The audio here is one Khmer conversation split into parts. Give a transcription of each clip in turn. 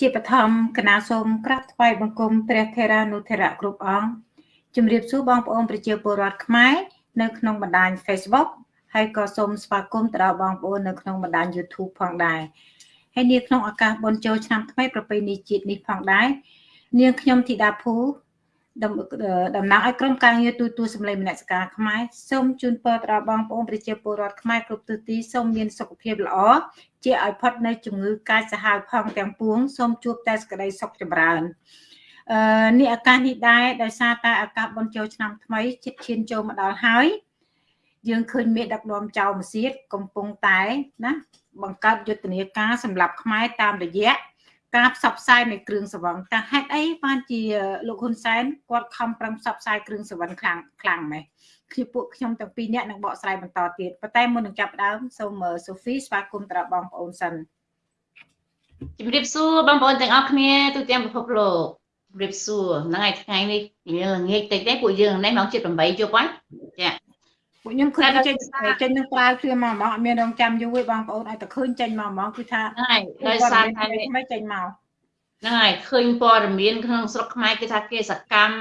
ជាបឋមគណៈសូមក្រាបថ្វាយបង្គំព្រះថេរានុថេរៈគ្រប់អង្គជំរាបសួរបងប្អូនប្រជាពលរដ្ឋខ្មែរនៅក្នុងបណ្ដាញ Facebook ហើយក៏សូមស្វាគមន៍ទៅដល់បងប្អូននៅក្នុងបណ្ដាញ YouTube ផងដែរហើយនាក្នុងឱកាសបុណ្យចូលឆ្នាំថ្មីប្រពៃណីជាតិនេះផងដែរនាងខ្ញុំធីតាភូ តំណាងឲ្យក្រុមការងារទូតទូសម្លេងមនសិការខ្មែរសូមជូនពរដល់បងប្អូនប្រជាពលរដ្ឋខ្មែរគ្រប់ទិសទីសូមមានសុខភាពល្អជាឲ្យផុតនៅជំងឺកាចសាហាវផងទាំងពួងសូមជួបតែសេចក្តីសុខចម្រើនអឺនេះឱកាសនេះដែរដោយសារតែឱកាសបុណ្យចូលឆ្នាំថ្មីជិតឈានចូលមកដល់ហើយយើងឃើញមេដឹកនាំចៅមសៀតកំពុងតែណាបង្កើតយុទ្ធនាការសម្រាប់ខ្មែរតាមរយៈ ការផ្សព្វផ្សាយនៃគ្រឿងសង្វឹងតើហេតុអីបានជាលោកហ៊ុនសែនគាត់ខំប្រឹងផ្សព្វផ្សាយគ្រឿងសង្វឹងខ្លាំងខ្លាំងម៉េះគឺពួកខ្ញុំទាំងពីរនាក់នឹងបកស្រាយបន្តទៀតប៉ុន្តែមុននឹងចាប់ផ្ដើមសូមសូហ្វីស្វាគមន៍ទៅដល់បងប្អូនសិនជំរាបសួរបងប្អូនទាំងអស់គ្នាទូទាំងពិភពលោកជំរាបសួរហ្នឹងហើយថ្ងៃនេះយើងល្ងាចតិចទេពួកយើងនេះម៉ោង7:08យប់ហើយចា ពួកខ្ញុំឃើញចេញចេញនឹងប្រើគ្រឿងមកហ្មងអត់មានរងចាំយូរទេបងប្អូនឲ្យតែឃើញចេញមកហ្មងគឺថាហើយដោយសារតែមិនចេញមកហ្នឹងហើយឃើញព័ត៌មានក្នុងស្រុកខ្មែរគឺថាគេសកម្ម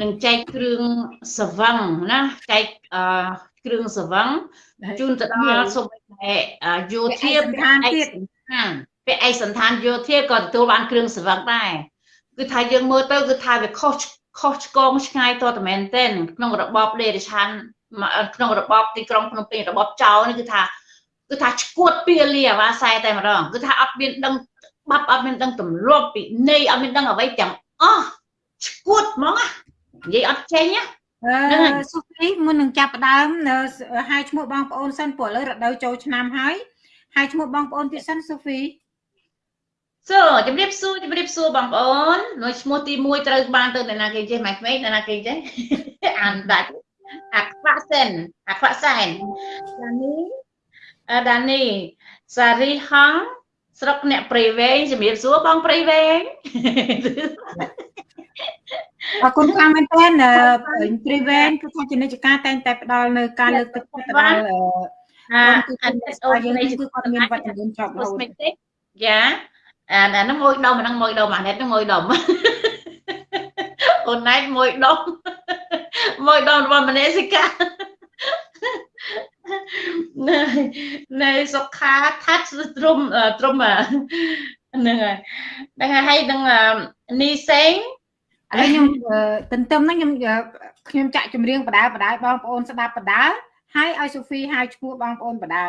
នឹងចែកគ្រឿងសវឹងណាចែកអឺគ្រឿងសវឹងជូនទៅដល់សូមតែយោធាឋានទៀតពាក់ឯកសន្តានយោធាក៏ទទួលបានគ្រឿងសវឹងដែរគឺថាយើងមើលទៅគឺថាវាខុសខុសឆ្គងឆ្ងាយតតែមែនទែនក្នុងរបបដេរឆាន ក្នុងរបបទីក្រុងភ្នំពេញរបបចៅនេះគឺថាគឺថាឈួតពីលាអាវ៉ាសែតែម្ដងគឺថាអត់មានដឹងបាប់អត់មានដឹងទម្លាប់ពីនៃអត់មានដឹងអ្វីទាំងអស់ឈួតហ្មងនិយាយអត់ចេញណាអឺសុភីមុននឹងចាប់ផ្ដើមហៅឈ្មោះបងប្អូនសិនព្រោះឥឡូវរដូវចូលឆ្នាំហើយហៅឈ្មោះបងប្អូនទៀតសិនសុភីសួរជំរាបសួរជំរាបសួរបងប្អូននៅឈ្មោះទី1ត្រូវបានទៅអ្នកណាគេចេះម៉ែក្មេងអ្នកណាគេចេះអានដាច់ អាខ្វាក់សិនអាខ្វាក់សែនដានីដានីសារីហងស្រុកអ្នកព្រៃវែងជំរាបសួរបងព្រៃវែងអរគុណខ្លាំងមែនទែនព្រៃវែងគឺថាជានិច្ចការតែងតែផ្ដល់នៅការលើកទឹកចិត្តដល់អាអនិតអូននេះគឺគាត់មានវត្តមានជាប់រហូតយ៉ាអាហ្នឹងមួយដុំអាហ្នឹងមួយដុំអានេះហ្នឹងមួយដុំអូនណៃមួយដុំ មួយដុំរបស់មនេសិកានៅសុខាថាត់ទ្រំទ្រំហ្នឹងហើយហ្នឹងហើយនឹងនីសេងហើយខ្ញុំទន្ទឹមហ្នឹងខ្ញុំខ្ញុំចាក់ចម្រៀងបដាបដាបងប្អូនស្ដាប់បដាហើយឲ្យសូហ្វីហៅឈ្មោះបងប្អូនបដា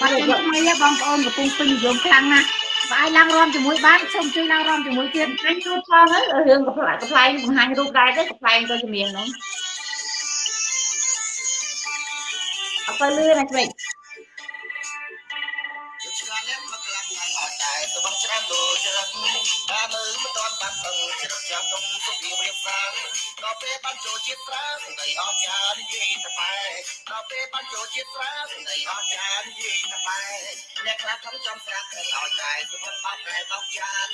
បាត់ចេញថ្មីបងប្អូនកំពុងពេញនិយមខ្លាំងណាស់បើអាចឡើងរំជាមួយបានសូមជួយឡើងរំជាមួយទៀតអញចូលផងហើយរឿងកំ pl កំ pl បង្ហាញរូបដែរទេកំ pl ទៅជំនាញហ្នឹង អត់ទៅលឿនណាឆ្វេងច្រើនដូចរឹកតែមើលមិនទាន់បានពឹងជ្រឹកចាំទុំ សើដល់ពេលបានចូលជាតិប្រើសម្ដីអស្ចារ្យនិយាយតែបែដល់ពេលបានចូលជាតិប្រើសម្ដីអស្ចារ្យនិយាយតែបែអ្នកខ្លះខំចង់ស្រាប់ឲ្យឲ្យតែសុខបាត់តែដល់ចាន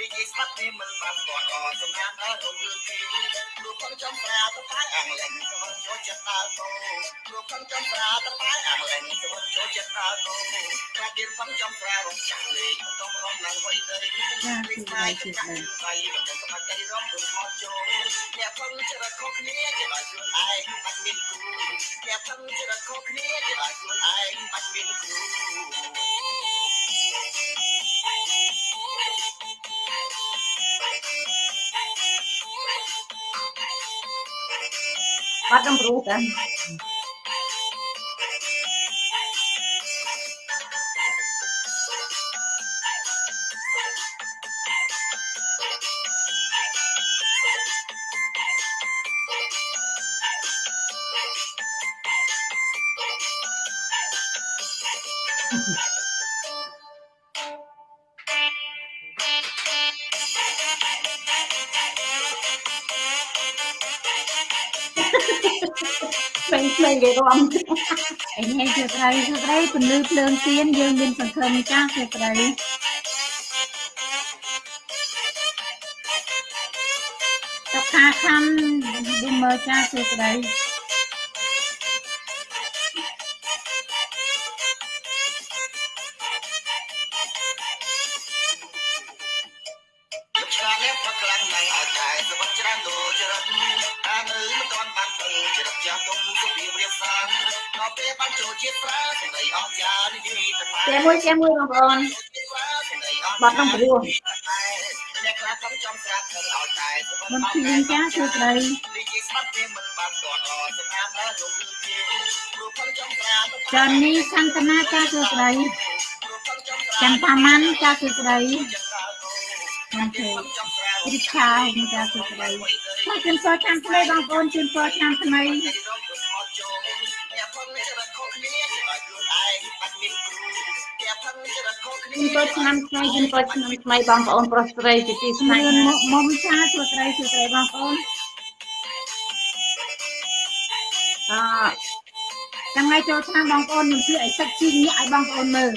និយាយស្បាត់នេះមិនបានគាត់អសម្រាប់ដល់រឿងទីព្រោះខំចង់ប្រាប់តែបែអាំងលែងសុខចូលជាតិដល់គោព្រោះខំចង់ប្រាប់តែបែអាំងលែងសុខចូលជាតិដល់គោតែគេខំចង់ប្រាប់រំចាំលេខមិនຕ້ອງរំឡើងໄວទេលេខស្មាយចិត្តដៃមិនសមត្ថភាពរំរំមកចូលអ្នកពឹងច្រកខុសគ្នាគេឲ្យខ្លួនឯងបាច់មានគូអ្នកពឹងច្រកខុសគ្នាគេឲ្យខ្លួនឯងបាច់មានគូបាត់ដំរូតា អីនេះជាស្រីជាស្រីពន្លឺភ្លើងទៀនយើងមានសង្ឃឹមចាស់ជាស្រីតខាខំឌីមើចាស់ជាស្រី ថាអ្នកផឹកខ្លាំងណាស់អាចតែសម្បត្តិច្រើនដូចរិតអានៅមិនទាន់បានទៅចរិតចាស់ទុំសុភីរៀបសាងដល់ពេលបានចូលជាស្រាសម្ដីអស់ចានិយាយទៅជាមួយជាមួយបងប្អូនបាត់ក្នុងព្រោះអ្នកខ្លះកំចំស្រាក់ទៅឲ្យតែមិនឃើញចាសួស្ដីនិយាយស្មាត់ទេមិនបានតតអសម្រាប់ដល់លោកជាព្រោះផលចំស្រាក់ចាន់នេះសន្តនាចាសួស្ដីចាំតាម៉ាន់ចាសួស្ដី ខ្ញុំទេរីឆាចាសួស្ដីមកជូនពរឆ្នាំថ្មីបងប្អូនជូនពរឆ្នាំថ្មីជូនពរឆ្នាំថ្មីជូនពរឆ្នាំថ្មីបងប្អូនប្រុសស្រីជាទីស្នេលឿហានមកមុំចាសួស្ដីសួស្ដីបងប្អូនអចាំថ្ងៃចូលឆ្នាំបងប្អូនខ្ញុំជឿឲ្យទឹកជីញាក់ឲ្យបងប្អូនមើល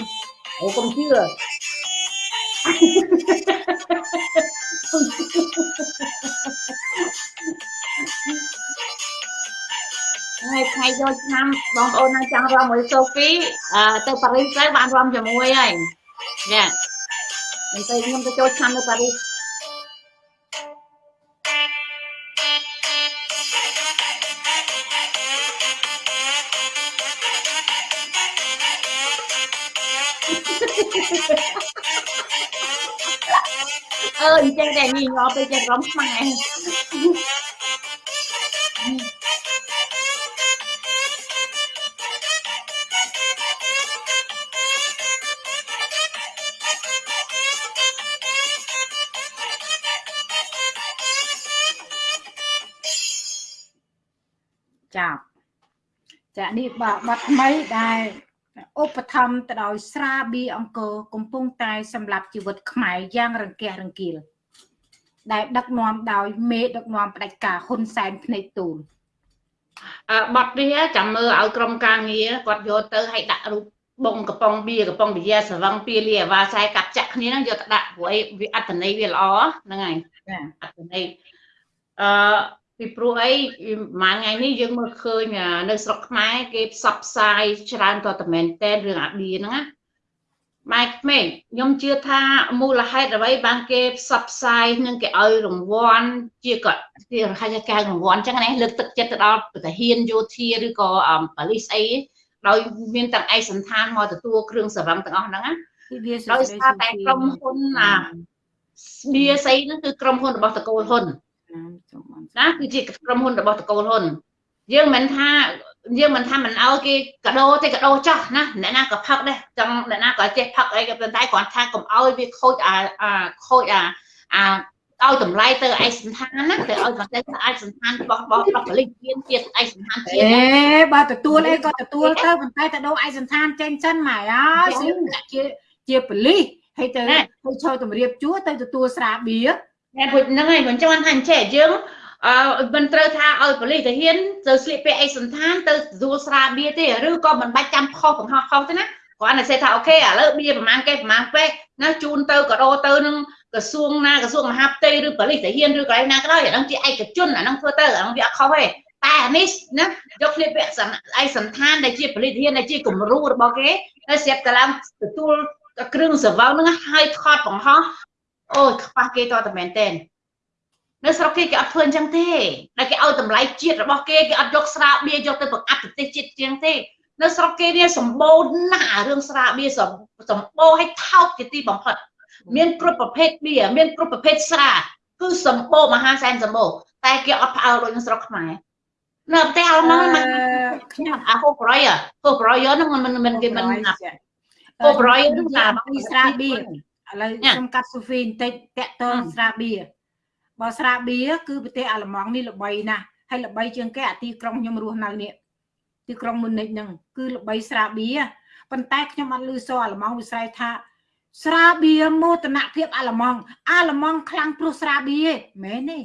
អូកុំជឿ ហើយថ្ងៃយកឆ្នាំបងប្អូននៅចង់រំមួយសូហ្វីអឺទៅប៉ារីសទៅបានរំជាមួយហើយចាមិនទៅខ្ញុំទៅចូលឆ្នាំនៅប៉ារីស ញ្ចឹងតែញីញ័រទៅចេះរំខ្មែរចាប់ចានេះបាទបាត់ថ្មីដែលឧបត្ថម្ភទៅដោយស្រាបៀរអង្គរកំពុងតែសម្រាប់ជីវិតខ្មែរយ៉ាងរង្គះរង្គៀល ដែលដឹកនាំដោយមេដឹកនាំផ្ដាច់ការហ៊ុនសែនភ្នែកទូលអឺបត់នេះចាំមើលឲ្យក្រុមការងារគាត់យកទៅឲ្យដាក់រូបបងកំប៉ុងបៀកំប៉ុងវិយាសវឹងពីលាអាវ៉ាខ្សែកាប់ចាក់គ្នាហ្នឹងយកទៅដាក់ព្រោះអីវាអត្តន័យវាល្អហ្នឹងហើយចាអត្តន័យអឺពីព្រោះអីប្រហែលថ្ងៃនេះយើងមើលឃើញនៅស្រុកខ្មែរគេផ្សព្វផ្សាយច្រើនតតែមែនតែនរឿងអាបៀហ្នឹងណា ម៉ែក្មេងខ្ញុំជឿថាមូលហេតុអ្វីបានគេផ្សព្វផ្សាយនឹងគេឲ្យរង្វាន់ជាគាត់គេហៅថាការរង្វាន់អញ្ចឹងណាលើកទឹកចិត្តទៅដល់ប្រធានយោធាឬក៏ប៉ូលីសអីដោយមានទាំងឯកសន្តានមកទទួលគ្រឿងសរឹងទាំងអស់ហ្នឹងណាពីវាសួដោយស្ដីសារតែក្រុមហ៊ុនអាបៀសីហ្នឹងគឺក្រុមហ៊ុនរបស់តកូលហ៊ុនចំអនណាគឺជាក្រុមហ៊ុនរបស់តកូលហ៊ុនយើងមិនថា យើងមិនថាមិនឲ្យគេកដោទេកដោចោះណាអ្នកណាក៏ផឹកដែរចង់អ្នកណាក៏ចេះផឹកអីក៏ប៉ុន្តែគ្រាន់ថាកុំឲ្យវាខូចអាអាខូចអាអាឲ្យតម្លៃទៅឯកសន្តានណាទៅឲ្យមកទៅឯកសន្តានរបស់របស់របស់ប៉ូលីសជាតិជាតិឯកសន្តានជាតិអេណាបើទទួលអីក៏ទទួលទៅប៉ុន្តែទៅដូរឯកសន្តានចេញសិនម៉ែអើយស្រៀបជាជាប៉ូលីសហើយទៅហើយចូលតម្រៀបជួរទៅទទួលស្រាបៀរតែពុជហ្នឹងហើយមិនចាំថាអញ្ចេះយើង អឺមិនត្រូវថាឲ្យប៉ូលីសទៅហ៊ានទៅស្លៀកពាក់ឯកសន្តានទៅទទួលស្រាបៀរទេឬក៏មិនបាច់ចាំខុសបង្ហោះខុសទេណាគ្រាន់តែសេថាអូខេឥឡូវបៀប្រហែលគេប្រហែលពេកណាជូនទៅកដោទៅនឹងក្រសួងណាក្រសួងមហាផ្ទៃឬប៉ូលីសទៅហ៊ានឬកន្លែងណាក៏ដោយអាហ្នឹងជាឯកជនអាហ្នឹងធ្វើទៅអាហ្នឹងវាអត់ខុសទេតែអានេះណាយកស្លៀកពាក់សន្ឯកសន្តានដែលជាប៉ូលីសហ៊ានដែលជាគំរូរបស់គេទៅស្រាប់តែឡើងទទួលគ្រឿងសង្វឹងហ្នឹងហើយថតបង្ហោះអូយខ្វះគេតតែមែនតើ នៅស្រុកគេគេអត់ធ្វើអញ្ចឹងទេតែគេឲ្យតម្លៃជាតិរបស់គេគេអត់យកស្រាបៀរយកទៅបង្អាប់ប្រទេសជាតិជាងទេនៅស្រុកគេនេះសម្បូរណាស់អារឿងស្រាបៀរសម្បូរឲ្យថោកជាទីបំផុតមានគ្រប់ប្រភេទបៀរមានគ្រប់ប្រភេទស្រាគឺសម្បូរមហាសែនសម្បូរតែគេអត់ផ្អើលដូចនៅស្រុកខ្មែរនៅប្រទេសអាល្លឺម៉ង់មិនខ្ញុំអាហូប្រយហូប្រយហ្នឹងមិនមិនគេមិនហូប្រយហ្នឹងថាពីស្រាបៀរឥឡូវខ្ញុំកាត់សូហ្វីបន្តិចតាក់តងស្រាបៀរ បើស្រាបៀរគឺប្រទេសអាល្លឺម៉ង់នេះល្បីណាស់ហើយល្បីជាងគេអាទីក្រុងខ្ញុំរស់នៅនេះទីក្រុងមុនិចហ្នឹងគឺល្បីស្រាបៀរប៉ុន្តែខ្ញុំអត់ឮសូរអាល្លឺម៉ង់វិស្រ័យថា ស្រាបៀរមោទនភាពអាល្លឺម៉ង់អាល្លឺម៉ង់ខ្លាំងព្រោះស្រាបៀរមែនទេ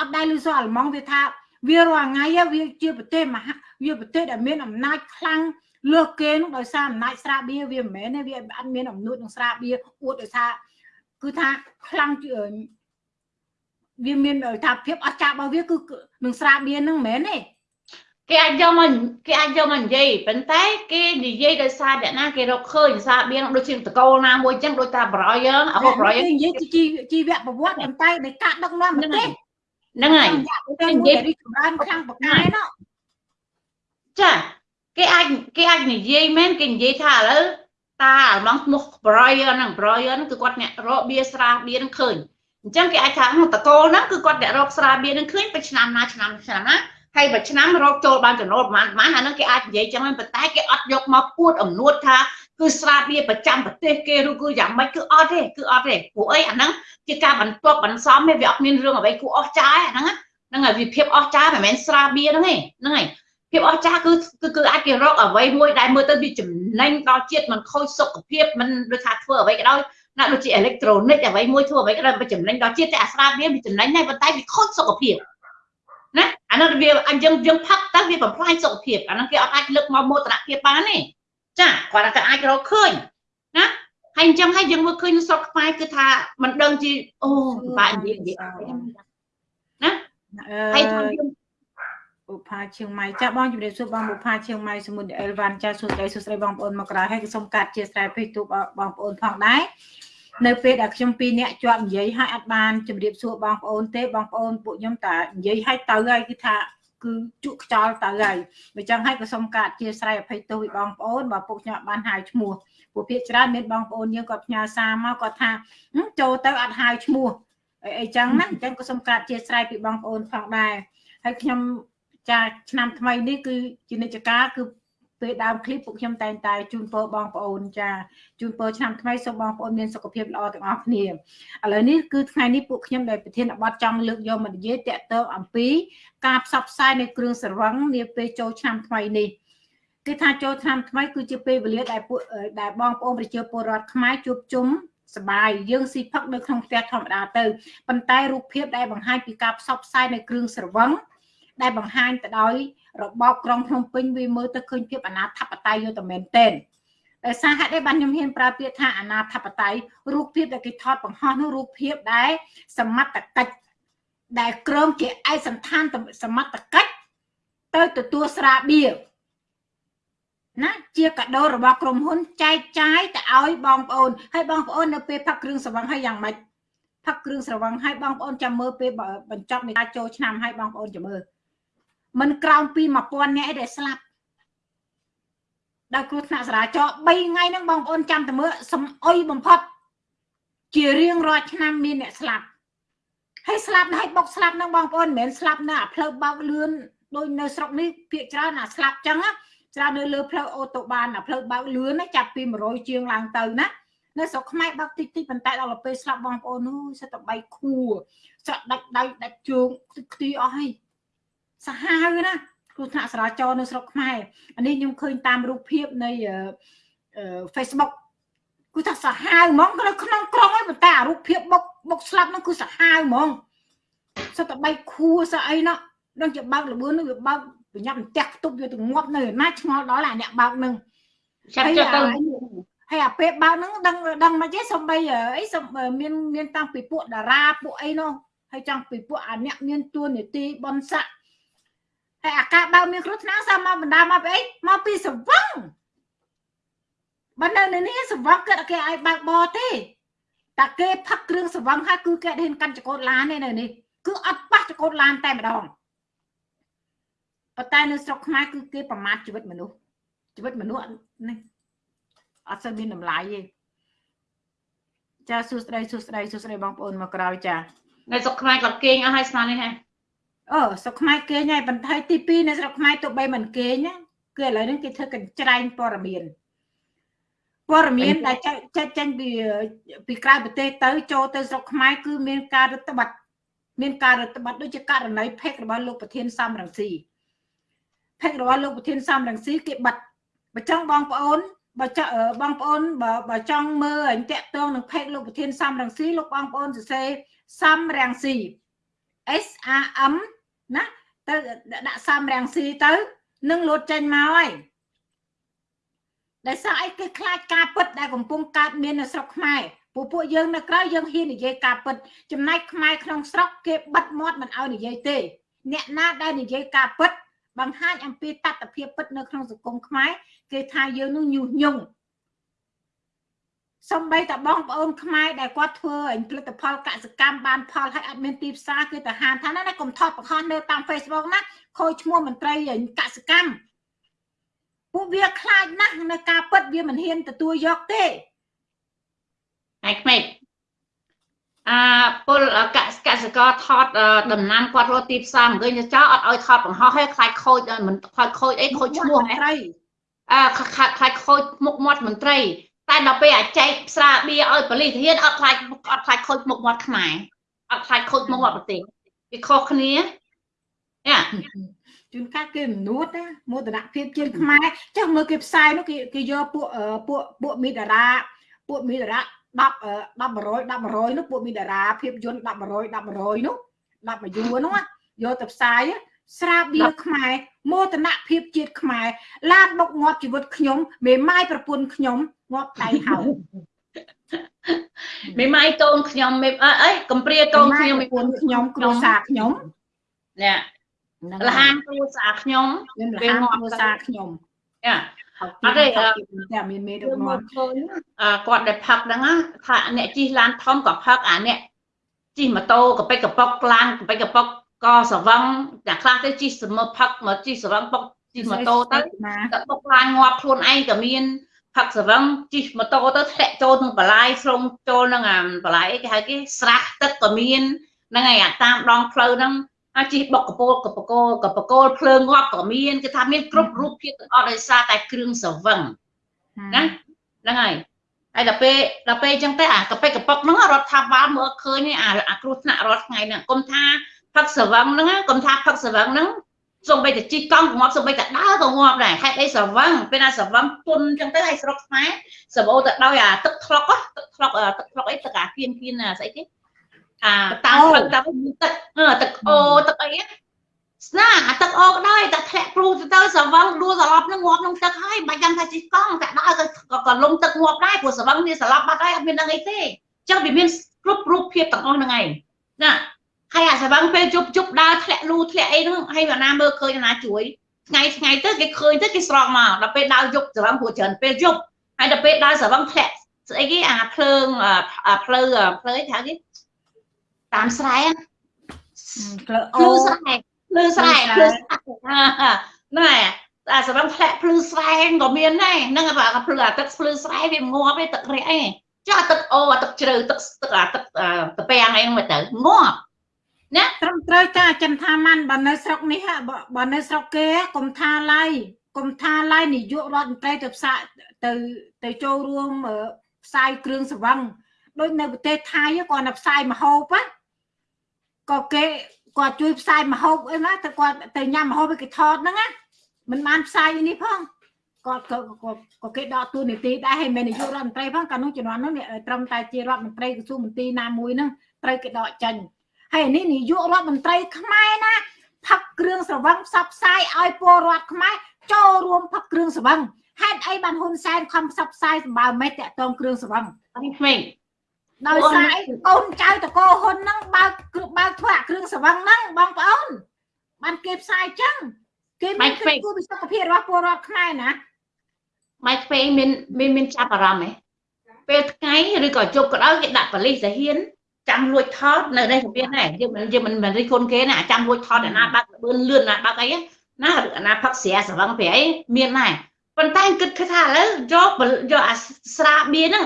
អត់ដែលឮសូរអាល្លឺម៉ង់វាថា វារាល់ថ្ងៃវាជាប្រទេសមហាវាប្រទេសដែលមានអំណាចខ្លាំងលើសគេនោះដោយសារអំណាចស្រាបៀរវាមិនមែនទេវាអត់មានអំនួតនឹងស្រាបៀរអួតដោយសារគឺថាខ្លាំង វាមានថាភាពអស្ចារ្យរបស់វាគឺនឹងស្រាបៀរនឹងមិនមែនទេគេអាចយកមកគេអាចយកមកនិយាយប៉ុន្តែគេនិយាយដោយសារអ្នកណាគេរកឃើញសារបៀងដូចជាតកូលណាមួយចឹងដូចតាប្រយយើងអហូប្រយនិយាយជីជីវប្រវត្តិប៉ុន្តែនៃការដឹកនាំប្រទេសហ្នឹងហើយតែនិយាយរីកចម្រើនខាងបកែណោះចាគេអាចគេអាចនិយាយមែនគេនិយាយថាឥឡូវតាអាឡងឈ្មោះ Brian ហ្នឹង Brian គឺគាត់អ្នករកបៀស្រាបៀហ្នឹងឃើញ អញ្ចឹងគេអាចថាតកូលហ្នឹងគឺគាត់អ្នករកស្រាបៀហ្នឹងឃើញពេលឆ្នាំណាឆ្នាំឆ្នាំណាហើយមួយឆ្នាំរកចូលបានចំណូលប្រហែលប្រហែលអាហ្នឹងគេអាចនិយាយចឹងមែនប៉ុន្តែគេអត់យកមកពួតអំនួតថាគឺស្រាបៀប្រចាំប្រទេសគេឬគឺយ៉ាងម៉េចគឺអត់ទេគឺអត់ទេព្រោះអីអាហ្នឹងជាការបន្ទាប់បន្សំទេវាអត់មានរឿងអ្វីគួរអស្ចារ្យហ្នឹងហ្នឹងហើយវាភាពអស្ចារ្យមិនមែនស្រាបៀហ្នឹងទេហ្នឹងហើយភាពអស្ចារ្យគឺគឺគឺអាចគេរកអ្វីមួយដែលមើលទៅវាចំណេញដល់ជាតិមិនខូចសុខភាពមិនដូចថាធ្វើអ្វីក៏ដោយ ណាដូចជាអេឡិចត្រូនិកអ្វីមួយធ្វើអ្វីក៏ដោយវាចំណេញដល់ជាតិតែអាស្រាបៀវាចំណេញដែរប៉ុន្តែវាខូចសុខភាពណាអានោះវាអញ្ចឹងយើងផឹកទៅវាបំផ្លាញសុខភាពអានោះគេអត់អាចលើកមកមោទនភាពបានទេចាគាត់តែអាចរកឃើញណាហើយអញ្ចឹងហើយយើងមើលឃើញស្រុកខ្មែរគឺថាមិនដឹងជាអូពិបាកនិយាយនិយាយណាហើយថាយើងបុប្ផាឈៀងម៉ៃចាបងជំរាបសួរបងបុប្ផាឈៀងម៉ៃសមុទ្រអេលវ៉ាន់ចាសួស្ដីសួស្ដីបងប្អូនមកក្រៅហើយក៏សូមកាត់ជាស្រ័យពេកទូបងប្អូនផងដែរ នៅពេលដែលខ្ញុំពីរនាក់ជាប់និយាយហើយអត់បានជម្រាបសួរបងប្អូនទេបងប្អូនពួកខ្ញុំតានិយាយឲ្យទៅហើយគឺថាគឺជក់ខ្យល់ទៅហើយបើចឹងហើយក៏សូមកាត់ជាស្រ័យអភ័យទោសពីបងប្អូនបើពួកខ្ញុំបានហៅឈ្មោះពួកភាគច្រើនមានបងប្អូនយើងគាត់ផ្ញើសារមកគាត់ថាចូលទៅអត់ហៅឈ្មោះអីអីចឹងណាអញ្ចឹងក៏សូមកាត់ជាស្រ័យពីបងប្អូនផងដែរហើយខ្ញុំចាឆ្នាំថ្មីនេះគឺជានិច្ចកាលគឺ ពេលដើមឃ្លីបពួកខ្ញុំតែងតែជូនពរបងប្អូនចាជូនពរឆ្នាំថ្មីសូមបងប្អូនមានសុខភាពល្អទាំងអស់គ្នាឥឡូវនេះគឺថ្ងៃនេះពួកខ្ញុំដែលប្រធានបទចង់លើកយកមកនិយាយតាក់ទងអំពីការផ្សព្វផ្សាយនៃគ្រឿងស្រវឹងនាពេលចូលឆ្នាំថ្មីនេះគឺថាចូលឆ្នាំថ្មីគឺជាពេលវេលាដែលពួកដែលបងប្អូនប្រជាពលរដ្ឋខ្មែរជួបជុំសបាយយើងស៊ីផឹកនៅក្នុងផ្ទះធម្មតាទៅប៉ុន្តែរូបភាពដែលបង្ហាញពីការផ្សព្វផ្សាយនៃគ្រឿងស្រវឹងដែលបង្ហាញទៅដោយ របបក្រុងភ្នំពេញវាមើលទៅឃើញភាពអនាធបត័យយកតែមែនទែនដោយសារហេតុអីបានខ្ញុំហ៊ានប្រើពាក្យថាអនាធបត័យរូបភាពដែលគេថតបង្ហោះនោះរូបភាពដែលសមត្ថកិច្ចដែលក្រុមជាឯកសន្តានសមត្ថកិច្ចទៅទទួលស្រាបៀរណាជាកាដូរបស់ក្រុមហ៊ុនចែកចាយទៅឲ្យបងប្អូនហើយបងប្អូននៅពេលផឹកគ្រឿងស្រវឹងហើយយ៉ាងម៉េចផឹកគ្រឿងស្រវឹងហើយបងប្អូនចាំមើលពេលបញ្ចប់នៃការចូលឆ្នាំហើយបងប្អូនចាំមើល មិនក្រោមពី1000នាក់ឯដែលស្លាប់ដល់គ្រោះថ្នាក់ចរាចរណ៍3ថ្ងៃហ្នឹងបងប្អូនចាំតែមើលសំអុយបំផុត ជារៀងរាល់ឆ្នាំមានអ្នកស្លាប់ហើយស្លាប់ហើយបុកស្លាប់ហ្នឹងបងប្អូនមិនមែនស្លាប់នៅអាផ្លូវបើកលឿនដូចនៅស្រុកនេះភាគច្រើនអាស្លាប់ចឹងច្រើននៅលើផ្លូវអូតូបានអាផ្លូវបើកលឿនណាចាប់ពី100ជាងឡើងទៅណានៅស្រុកខ្មែរបើកតិចតិចប៉ុន្តែដល់ពេលស្លាប់បងប្អូននោះសិតតែបីខួស្រក់ដាច់ដៃដាច់ជើងខ្ទីអស់ហើយ សាហាវណាគ្រោះថ្នាក់ចរាចរណ៍នៅស្រុកខ្មែរអានេះខ្ញុំឃើញតាមរូបភាពនៃ Facebook គឺថាសាហាវហ្មងនៅក្នុងក្រុងហើយប៉ុន្តែអារូបភាពបុកបុកស្លាប់ហ្នឹងគឺសាហាវហ្មងសុទ្ធតែបីខួរសអីណោះដឹងជាបើកលបឿននឹងវាបើកប្រញាប់ផ្ទះខ្ទប់វាទៅងាប់នៅណាឆ្ងល់ដល់អាអ្នកបើកនឹងចាប់ចិត្តទៅហើយអាពេលបើកហ្នឹងដឹងដឹងមិនទេសំបីអីសំមានមានតាំងពីពួកតារាពួកអីនោះហើយចង់ពីពួកអាអ្នកមានទួនាទីបនស័ក ហើយអាការបើមានគ្រោះថ្នាក់សាមកបណ្ដាមកពីអីមកពីសវឹងបើនៅនេះសវឹងគាត់គេឲ្យបើកបរទេតែគេផឹកគ្រឿងសវឹងហើយគឺគេហ៊ានកាន់ចកូតឡានទេនៅនេះគឺអត់ប៉ះចកូតឡានតែម្ដងប៉ុន្តែនៅស្រុកខ្មែរគឺគេប្រមាថជីវិតមនុស្សជីវិតមនុស្សនេះអត់សូវមានតម្លៃទេចាសួស្ដីសួស្ដីសួស្ដីបងប្អូនមកក្រោយចានៅស្រុកខ្មែរគាត់គេងអស់ហើយស្មាននេះហ៎ អូស្រុកខ្មែរគេងហើយបន្ថយទី2នៅស្រុកខ្មែរទោះបីមិនគេងណាគឺឥឡូវនេះគេធ្វើកញ្ច្រែងព័ត៌មានព័ត៌មានដែលចេញចេញពីពីក្រៅប្រទេសទៅចូលទៅស្រុកខ្មែរគឺមានការរដ្ឋបတ်មានការរដ្ឋបတ်ដូចជាករណីផេករបស់លោកប្រធានសំរងស៊ីផេករបស់លោកប្រធានសំរងស៊ីគេបတ်បើចង់បងប្អូនបើចង់បងប្អូនបើបើចង់មើលអញតាក់ទងនឹងផេកលោកប្រធានសំរងស៊ីលោកបងប្អូនសរសេរសំរងស៊ី S A M ណាទៅដាក់សំរាំងស៊ីទៅនឹងលោតចេញមកហើយដែលសារអីគេខ្លាចការពិតដែលកំពុងកើតមាននៅស្រុកខ្មែរពួកពួកយើងនៅក្រៅយើងហ៊ាននិយាយការពិតចំណែកខ្មែរក្នុងស្រុកគេបិទមាត់មិនឲ្យនិយាយទេ អ្នកណាដែលនិយាយការពិតបង្ហាញអំពីតត្តភាពពិតនៅក្នុងសង្គមខ្មែរគេថាយើងនោះញុះញង់ សំបីតបងប្អូនខ្មែរដែលគាត់ធ្វើអញផលិតផលកសិកម្មបានផលហើយអត់មានទីផ្សារគឺទៅហានថាណាកុំថតបង្ហោះនៅតាម Facebook ណាខូចឈ្មោះមន្ត្រីកសិកម្មពួកវាខ្លាចណាស់នៅការពិតវាមិនហ៊ានទទួលយកទេហើយក្មេកអាពលកសកសិករថតដំណាំគាត់រត់ទីផ្សារមកវិញចោលអត់ឲ្យថតបង្ហោះឲ្យខ្លាចខូចមិនខ្លាចខូចអីខូចឈ្មោះមន្ត្រីអើខ្លាចខ្លាចខូចមុខមាត់មន្ត្រី តែដល់ពេលអាចែកស្រាបៀឲ្យប៉ូលីសធានអត់ខ្លាចអត់ខ្លាចខូចមុខមាត់ខ្មែរអត់ខ្លាចខូចមុខមាត់ប្រទេសវាខុសគ្នាយ៉ាជួនកាលគេមនួតណាមោទនភាពជាងខ្មែរចុះមើលគេផ្សាយនោះគេគេយកពួកពួកពួកមីតារាពួកមីតារា10 10 100 10 100នោះពួកមានតារាភាពយន្ត10 100 10 100នោះ10មួយយួរនោះយកទៅផ្សាយ ស្រាបៀរខ្មែរមោទនភាពជាតិខ្មែរឡានបុកងាត់ជីវិតខ្ញុំមេម៉ាយប្រពន្ធខ្ញុំងាត់ដៃហៅមេម៉ាយកូនខ្ញុំមេអីកំព្រាកូនខ្ញុំប្រពន្ធខ្ញុំគ្រួសារខ្ញុំនេះលហានគ្រួសារខ្ញុំពេលងាត់គ្រួសារខ្ញុំយ៉ាអត់ទេតែមានមេដឹកនាំគាត់ដែលផឹកហ្នឹងថាអ្នកជិះឡានធំក៏ផឹកអាអ្នកជិះម៉ូតូកប៉ិចកប៉ុកឡានកប៉ិចកប៉ុក ក៏ស្រវឹងតែខ្លះទៅជិះសមុផឹកមកជិះស្រវឹងប៉ុកជិះម៉ូតូទៅទៅបុកឡានងាប់ខ្លួនឯងក៏មានផឹកស្រវឹងជិះម៉ូតូទៅធ្លាក់ចូលក្នុងបលាយស្រុំចូលនឹងអាបលាយគេហៅគេស្រះទឹកក៏មានហ្នឹងហើយអាតាមដងផ្លូវហ្នឹងអាជីបុកកពោលកបកោកបកោលភ្លើងងាប់ក៏មានគឺថាមានគ្រប់រូបភាពទាំងអស់ដោយសារតែគ្រឿងសវឹងណាហ្នឹងហើយហើយដល់ពេលដល់ពេលអញ្ចឹងទៅអាកប៉ិកកប៉ុកហ្នឹងរដ្ឋាភិបាលមើលឃើញអាអាគ្រោះថ្នាក់រាល់ថ្ងៃហ្នឹងគុំថា ផឹកសវឹងហ្នឹងគុំថាផឹកសវឹងហ្នឹងសូម្បីតែជីកង់ងាប់សូម្បីតែដើរក៏ងាប់ដែរហេតុអីសវឹងពេលណាសវឹងពុនអញ្ចឹងទៅឲ្យស្រុកខ្មែរសបោទៅដោយអាទឹកថ្លុកទឹកថ្លុកទឹកថ្លុកអីទឹកអាគៀនគៀនស្អីគេអាតាមផ្លូវតាមទឹកទឹកអូទឹកអីស្នាអាទឹកអូក៏ដោយតែធ្លាក់ព្រូទៅទៅស្រវឹងដួលសន្លប់នឹងងាប់ក្នុងទឹកហើយមិនចាំថាជិះកង់តែដើរក៏ក៏លងទឹកងាប់ដែរព្រោះស្រវឹងវាសន្លប់បាត់ហើយអត់មានដឹងអីទេអញ្ចឹងវាមានគ្រប់រូបភាពទាំងអស់ហ្នឹងឯងណា ហើយអាស្រវឹងពេលជប់ជប់ដើរធ្លាក់លូធ្លាក់អីហ្នឹងហើយអាណាមើលឃើញអាណាជួយថ្ងៃថ្ងៃទៅគេឃើញទៅគេស្រង់មកដល់ពេលដើរយប់ស្រវឹងព្រោះច្រើនពេលយប់ហើយដល់ពេលដើរស្រវឹងធ្លាក់ស្អីគេអាភ្លើងផ្លូវផ្លូវហៅគេតាមស្រែភ្លឺអូស្រែភ្លឺស្រែភ្លឺណែតែសម្រាប់ធ្លាក់ភ្លឺស្រែក៏មានដែរហ្នឹងបើភ្លឺអាទឹកភ្លឺស្រែវាងាប់ទេទឹករះឯងចាទឹកអូអាទឹកជ្រៅទឹកទឹកអាទឹកតពាំងអីហ្នឹងទៅងាប់ ណាត្រឹមត្រូវចាចិនថាម៉ាន់បើនៅស្រុកនេះបើនៅស្រុកគេកុំថាឡៃកុំថាឡៃនាយករដ្ឋមន្ត្រីទៅផ្សាទៅទៅចូលរួមផ្សាយគ្រឿងសង្វឹងដូចនៅប្រទេសថៃគាត់នៅផ្សាយមហូបណាក៏គេគាត់ជួយផ្សាយម្ហូបអីណាទៅគាត់ទៅញ៉ាំម្ហូបគេថតហ្នឹងណាមិនបានផ្សាយនេះផងគាត់ក៏ក៏គេដកទូនីតិដែរហើយមិននាយករដ្ឋមន្ត្រីផងកាលនោះជំនាន់នោះត្រឹមតែជារដ្ឋមន្ត្រីក្រសួងមន្ត្រីណាមួយហ្នឹងត្រូវគេដកចេញ ហើយនេះនាយករដ្ឋមន្ត្រីខ្មែរណាផឹកគ្រឿងស្រវឹងផ្សព្វផ្សាយឲ្យពលរដ្ឋខ្មែរចូលរួមផឹកគ្រឿងស្រវឹងហេតុអីបានហ៊ុនសែនខំផ្សព្វផ្សាយសម្បើមេតតតងគ្រឿងស្រវឹងអីក្មេងដោយសារអីកូនចៅតកោហ៊ុនហ្នឹងបើកបើកធ្វើអាគ្រឿងសង្វឹងហ្នឹងបងប្អូនបានគេផ្សាយចឹងគេមានគិតគូរពីសុខភាពរបស់ពលរដ្ឋខ្មែរណាម៉ែក្មេងមានមានមានចាប់អារម្មណ៍ហ៎ពេលថ្ងៃឬក៏ជប់ក៏ដោយគេដាក់បលិសសាហាន ចាំលួចថតនៅនេះក៏មានដែរយើងមិនយើងមិនមិនរិះគន់គេណាចាំលួចថតអាណាបើកលឿនលឿនណាបើកអីណាអាណាផឹកស្រាសង្វឹងពីអីមានដែរប៉ុន្តែគិតថាឥឡូវយកយកអាស្រាបៀហ្នឹង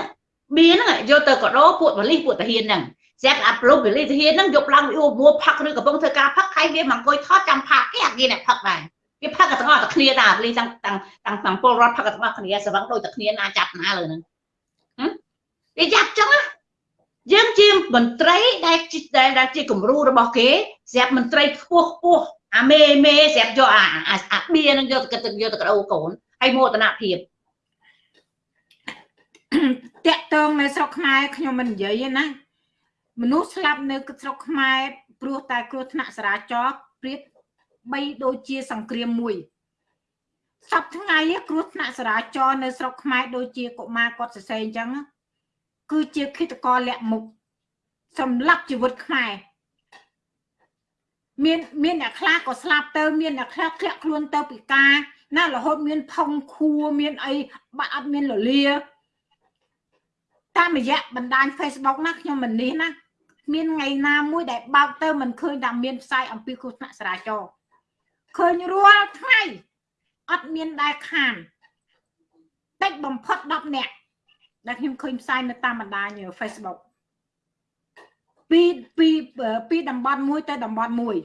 បៀហ្នឹងយកទៅកដោពួកបលិសពួកតាហ៊ានហ្នឹងស្រាប់អាប្រុសបលិសតាហ៊ានហ្នឹងយកឡើងវីអូមួផឹកឬកំពុងធ្វើការផឹកហើយវាមកអង្គុយថតចាំផាកគេអាគេអ្នកផឹកដែរវាផឹកទាំងអស់តែគ្នាតាបលិសទាំងទាំងទាំងទាំងពលរដ្ឋផឹកទាំងអស់គ្នាសវឹងដូចតែគ្នាណាចាប់ណាលើហ្នឹងវាចាប់ចឹងណា យើងជាមន្ត្រីដែលដែលជាគំរូរបស់គេស្រាប់មន្ត្រីខ្ពស់ខ្ពស់អាមេមេស្រាប់យកអាអាបៀនឹងយកទៅយកទៅកដោកូនហើយមោទនភាពតាក់តងនៅស្រុកខ្មែរខ្ញុំមិននិយាយទេណាមនុស្សស្លាប់នៅស្រុកខ្មែរព្រោះតែគ្រោះថ្នាក់ចរាចរណ៍ព្រៀបបីដូចជាសង្គ្រាមមួយសពថ្ងៃគ្រោះថ្នាក់ចរាចរណ៍នៅស្រុកខ្មែរដូចជាកុមារគាត់សរសេរអញ្ចឹង គឺជាឃាតករលាក់មុខសម្លាប់ជីវិតខ្មែរមានមានអ្នកខ្លះក៏ស្លាប់ទៅមានអ្នកខ្លះធ្លាក់ខ្លួនទៅពិការ ណារហូតមានផុងខួរមានអីបាក់អត់មានលលាតាមរយៈបណ្ដាញ Facebook ណាខ្ញុំមិននេះណាមានថ្ងៃណាមួយដែលបើកទៅមិនឃើញថាមានផ្សាយអំពីគ្រោះថ្នាក់ចរាចរណ៍ឃើញរាល់ថ្ងៃអត់មានដែលខានតិចបំផុត10នាក់ ដែលខ្ញុំឃើញផ្សាយនៅតាមបណ្ដាញ Facebook ពីពីពីតំបន់មួយទៅតំបន់មួយ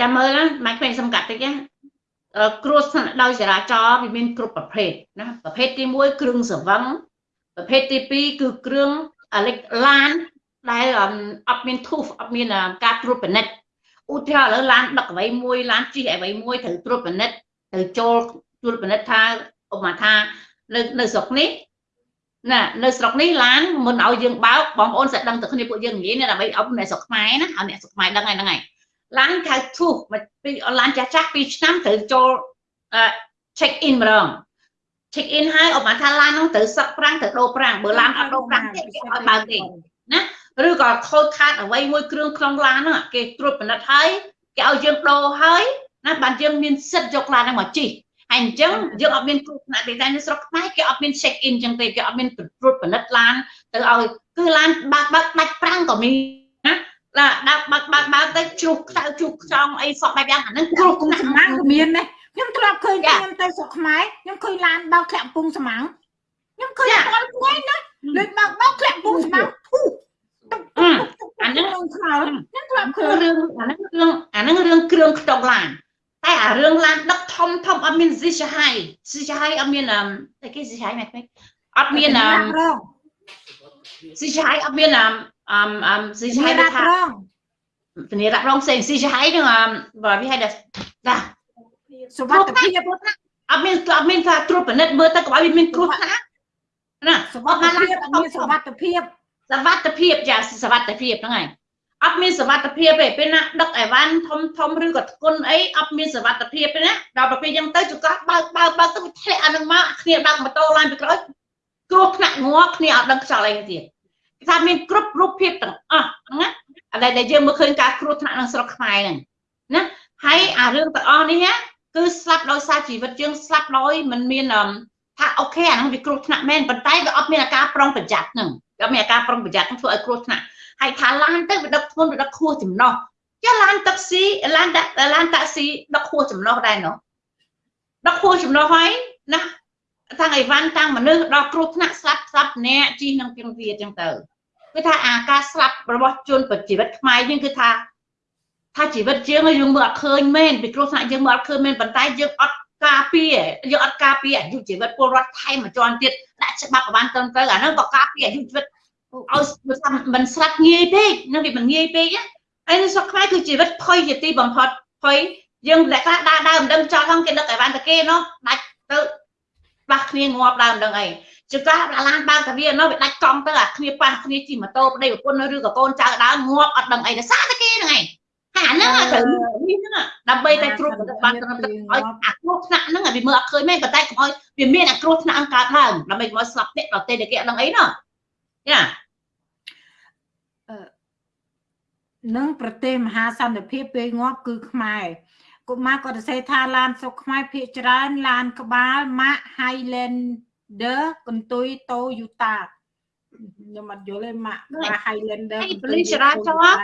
ចាំមើលម៉ែក្មេងសំកាត់តិចណាគ្រោះថ្នាក់ដោយចរាចរណ៍វាមានគ្រប់ប្រភេទណាប្រភេទទី1គ្រឿងស្រវឹងប្រភេទទី2គឺគ្រឿងអាលិចឡានដែលអត់មានធូសអត់មានការត្រួតពិនិត្យឧទាហរណ៍ឥឡូវឡានដឹកអ្វីមួយឡានជិះអ្វីមួយត្រូវត្រួតពិនិត្យត្រូវចូលត្រួតពិនិត្យថាឧបមាថានៅនៅស្រុកនេះ ណានៅស្រុកនេះឡានមុនឲ្យយើងបើកបងប្អូន sẽ ដឹងទៅគ្នាពួកយើងនិយាយដើម្បីអប់អ្នកស្រុកខ្មែរណាឲ្យអ្នកស្រុកខ្មែរដឹងហើយហ្នឹងហើយឡានខៅធូសពីឡានចាស់ចាស់2ឆ្នាំត្រូវចូល check in ម្ដង check in ហើយអបថាឡានហ្នឹងត្រូវសឹកប្រាំងត្រូវដូរប្រាំងបើឡានអត់ដូរប្រាំងទេគេឲ្យបើកទេណាឬក៏ខូចខាតអ្វីមួយគ្រឿងក្នុងឡានហ្នឹងគេត្រួតពិនិត្យហើយគេឲ្យយើងដូរហើយណាបានយើងមានសិទ្ធយកឡានហ្នឹងមកជិះ ហើយអញ្ចឹងយើងអត់មានគ្រោះថ្នាក់ទេតែនៅស្រុកខ្មែរគេអត់មាន check in អញ្ចឹងទេគេអត់មានត្រួតពិនិត្យឡានទៅឲ្យគឺឡានបើកបើកដាច់ប្រាំងក៏មានណាឡាដាក់បើកបើកបើកទៅជ្រុះខ្សៅជ្រុះខ្ចង់អីសក់បែបយ៉ាងអាហ្នឹងគ្រោះថ្នាក់សម្ាំងក៏មានដែរខ្ញុំធ្លាប់ឃើញខ្ញុំទៅស្រុកខ្មែរខ្ញុំឃើញឡានបើកធ្លាក់កំពង់សម្ាំងខ្ញុំឃើញអត់ថ្ងៃណាលើបើកបើកធ្លាក់កំពង់សម្ាំងធូអាហ្នឹងខ្ញុំខ្លោខ្ញុំធ្លាប់ឃើញរឿងអាហ្នឹងរឿងអាហ្នឹងរឿងគ្រឿងខ្តុកឡាន តែអារឿងឡានដឹកធំធំអត់មានស៊ីសាហាយស៊ីសាហាយអត់មានអឺតែគេស៊ីសាហាយមែនទេអត់មានអឺស៊ីសាហាយអត់មានអឺអឺស៊ីសាហាយថាធានារ៉ាប់រងផ្សេងស៊ីសាហាយនឹងបើវាហៅថាចាសុវត្ថិភាពអត់មានអត់មានថាត្រួតពិនិត្យមើលទៅកុំឲ្យវាមានគ្រោះថ្នាក់ណាសុវត្ថិភាពអត់មានសុវត្ថិភាពសុវត្ថិភាពចាសុវត្ថិភាពហ្នឹងហើយ អត់មានសវត្ថភាពទេពេលណាដឹកអីវ៉ាន់ធំធំឬក៏ធ្ងន់អីអត់មានសវត្ថភាពទេណាដល់ពេលអញ្ចឹងទៅចង្កោះបើកបើកបើកទៅធ្លាក់អានឹងមកគ្នាបើកម៉ូតូឡើងពីក្រោយគ្រោះថ្នាក់ងាប់គ្នាអត់ដឹងខ្យល់អីទៀតគេថាមានគ្រប់រូបភាពទាំងអស់ណាអាដែលយើងមើលឃើញការគ្រោះថ្នាក់ក្នុងស្រុកខ្មែរហ្នឹងណាហើយអារឿងទាំងអស់នេះគឺស្លាប់ដោយសារជីវិតយើងស្លាប់ដោយមិនមានថាអូខេអាហ្នឹងវាគ្រោះថ្នាក់មែនប៉ុន្តែវាអត់មានអាការប្រុងប្រយ័ត្នហ្នឹងវាមានអាការប្រុងប្រយ័ត្នធ្វើឲ្យគ្រោះថ្នាក់ ហើយថាឡានទៅវាដឹកធ្ងន់វាដឹកខួសចំណោះចាឡានតាក់ស៊ីឡានដាក់ឡានតាក់ស៊ីដឹកខួសចំណោះដែរនោះដឹកខួសចំណោះហើយណាតាំងអីវ៉ាន់តាំងមនុស្សដល់គ្រោះថ្នាក់ស្លាប់ស្លាប់អ្នកជីនឹងពីងវាអញ្ចឹងទៅគឺថាអាការស្លាប់របស់ជនជីវិតខ្មែរយើងគឺថាថាជីវិតយើងយើងមើលអត់ឃើញមែនពីគ្រោះថ្នាក់យើងមើលអត់ឃើញមែនប៉ុន្តែយើងអត់ការពារយើងអត់ការពារអាយុជីវិតពលរដ្ឋថែមមួយជាន់ទៀតដាក់ច្បាប់ប្របានត្រឹមត្រូវអាហ្នឹងក៏ការពារអាយុជីវិត ឲ្យមិនស្រាត់ងាយពេកនឹងវាមិនងាយពេកហើយនៅស្រុកខ្មែរគឺជីវិតភ័យជាទីបំផុតភ័យយើងតែខ្លះដើរដើរមិនដឹងចោលហ្នឹងគេដឹកឲ្យបានតែគេនោះដាច់ទៅបាស់គ្នាងាប់ដើរមិនដឹងអីចង្កាឡានបើកតាវានោះវាដាច់កង់ទៅអាគ្នាប៉ះគ្នាជិះម៉ូតូប្តីប្រពន្ធឬក៏កូនចៅដើរងាប់អត់ដឹងអីតែសារតែគេហ្នឹងឯងហាហ្នឹងត្រូវនេះហ្នឹងដើម្បីតែគ្រូបានត្រឹមត្រូវឲ្យអាគ្រោះថ្នាក់ហ្នឹងឲ្យវាមើលអត់ឃើញមែនប៉ុន្តែកុំឲ្យវាមានអាគ្រោះថ្នាក់កើតឡើងដើម្បីកុំឲ្យស្លាប់អ្នកដទៃដែលគេអត់ដឹងអីណោះយ៉ា នឹងប្រទេសមហាសន្តិភាពពេលងាប់គឺខ្មែរកុមារក៏សរសេរថាឡានស្រុកខ្មែរភាគច្រើនឡានក្បាល Mack Highlander កន្ទុយ Toyota ខ្ញុំអត់យល់ទេ Mack Highlander ប៉ូលីសចរាចរណ៍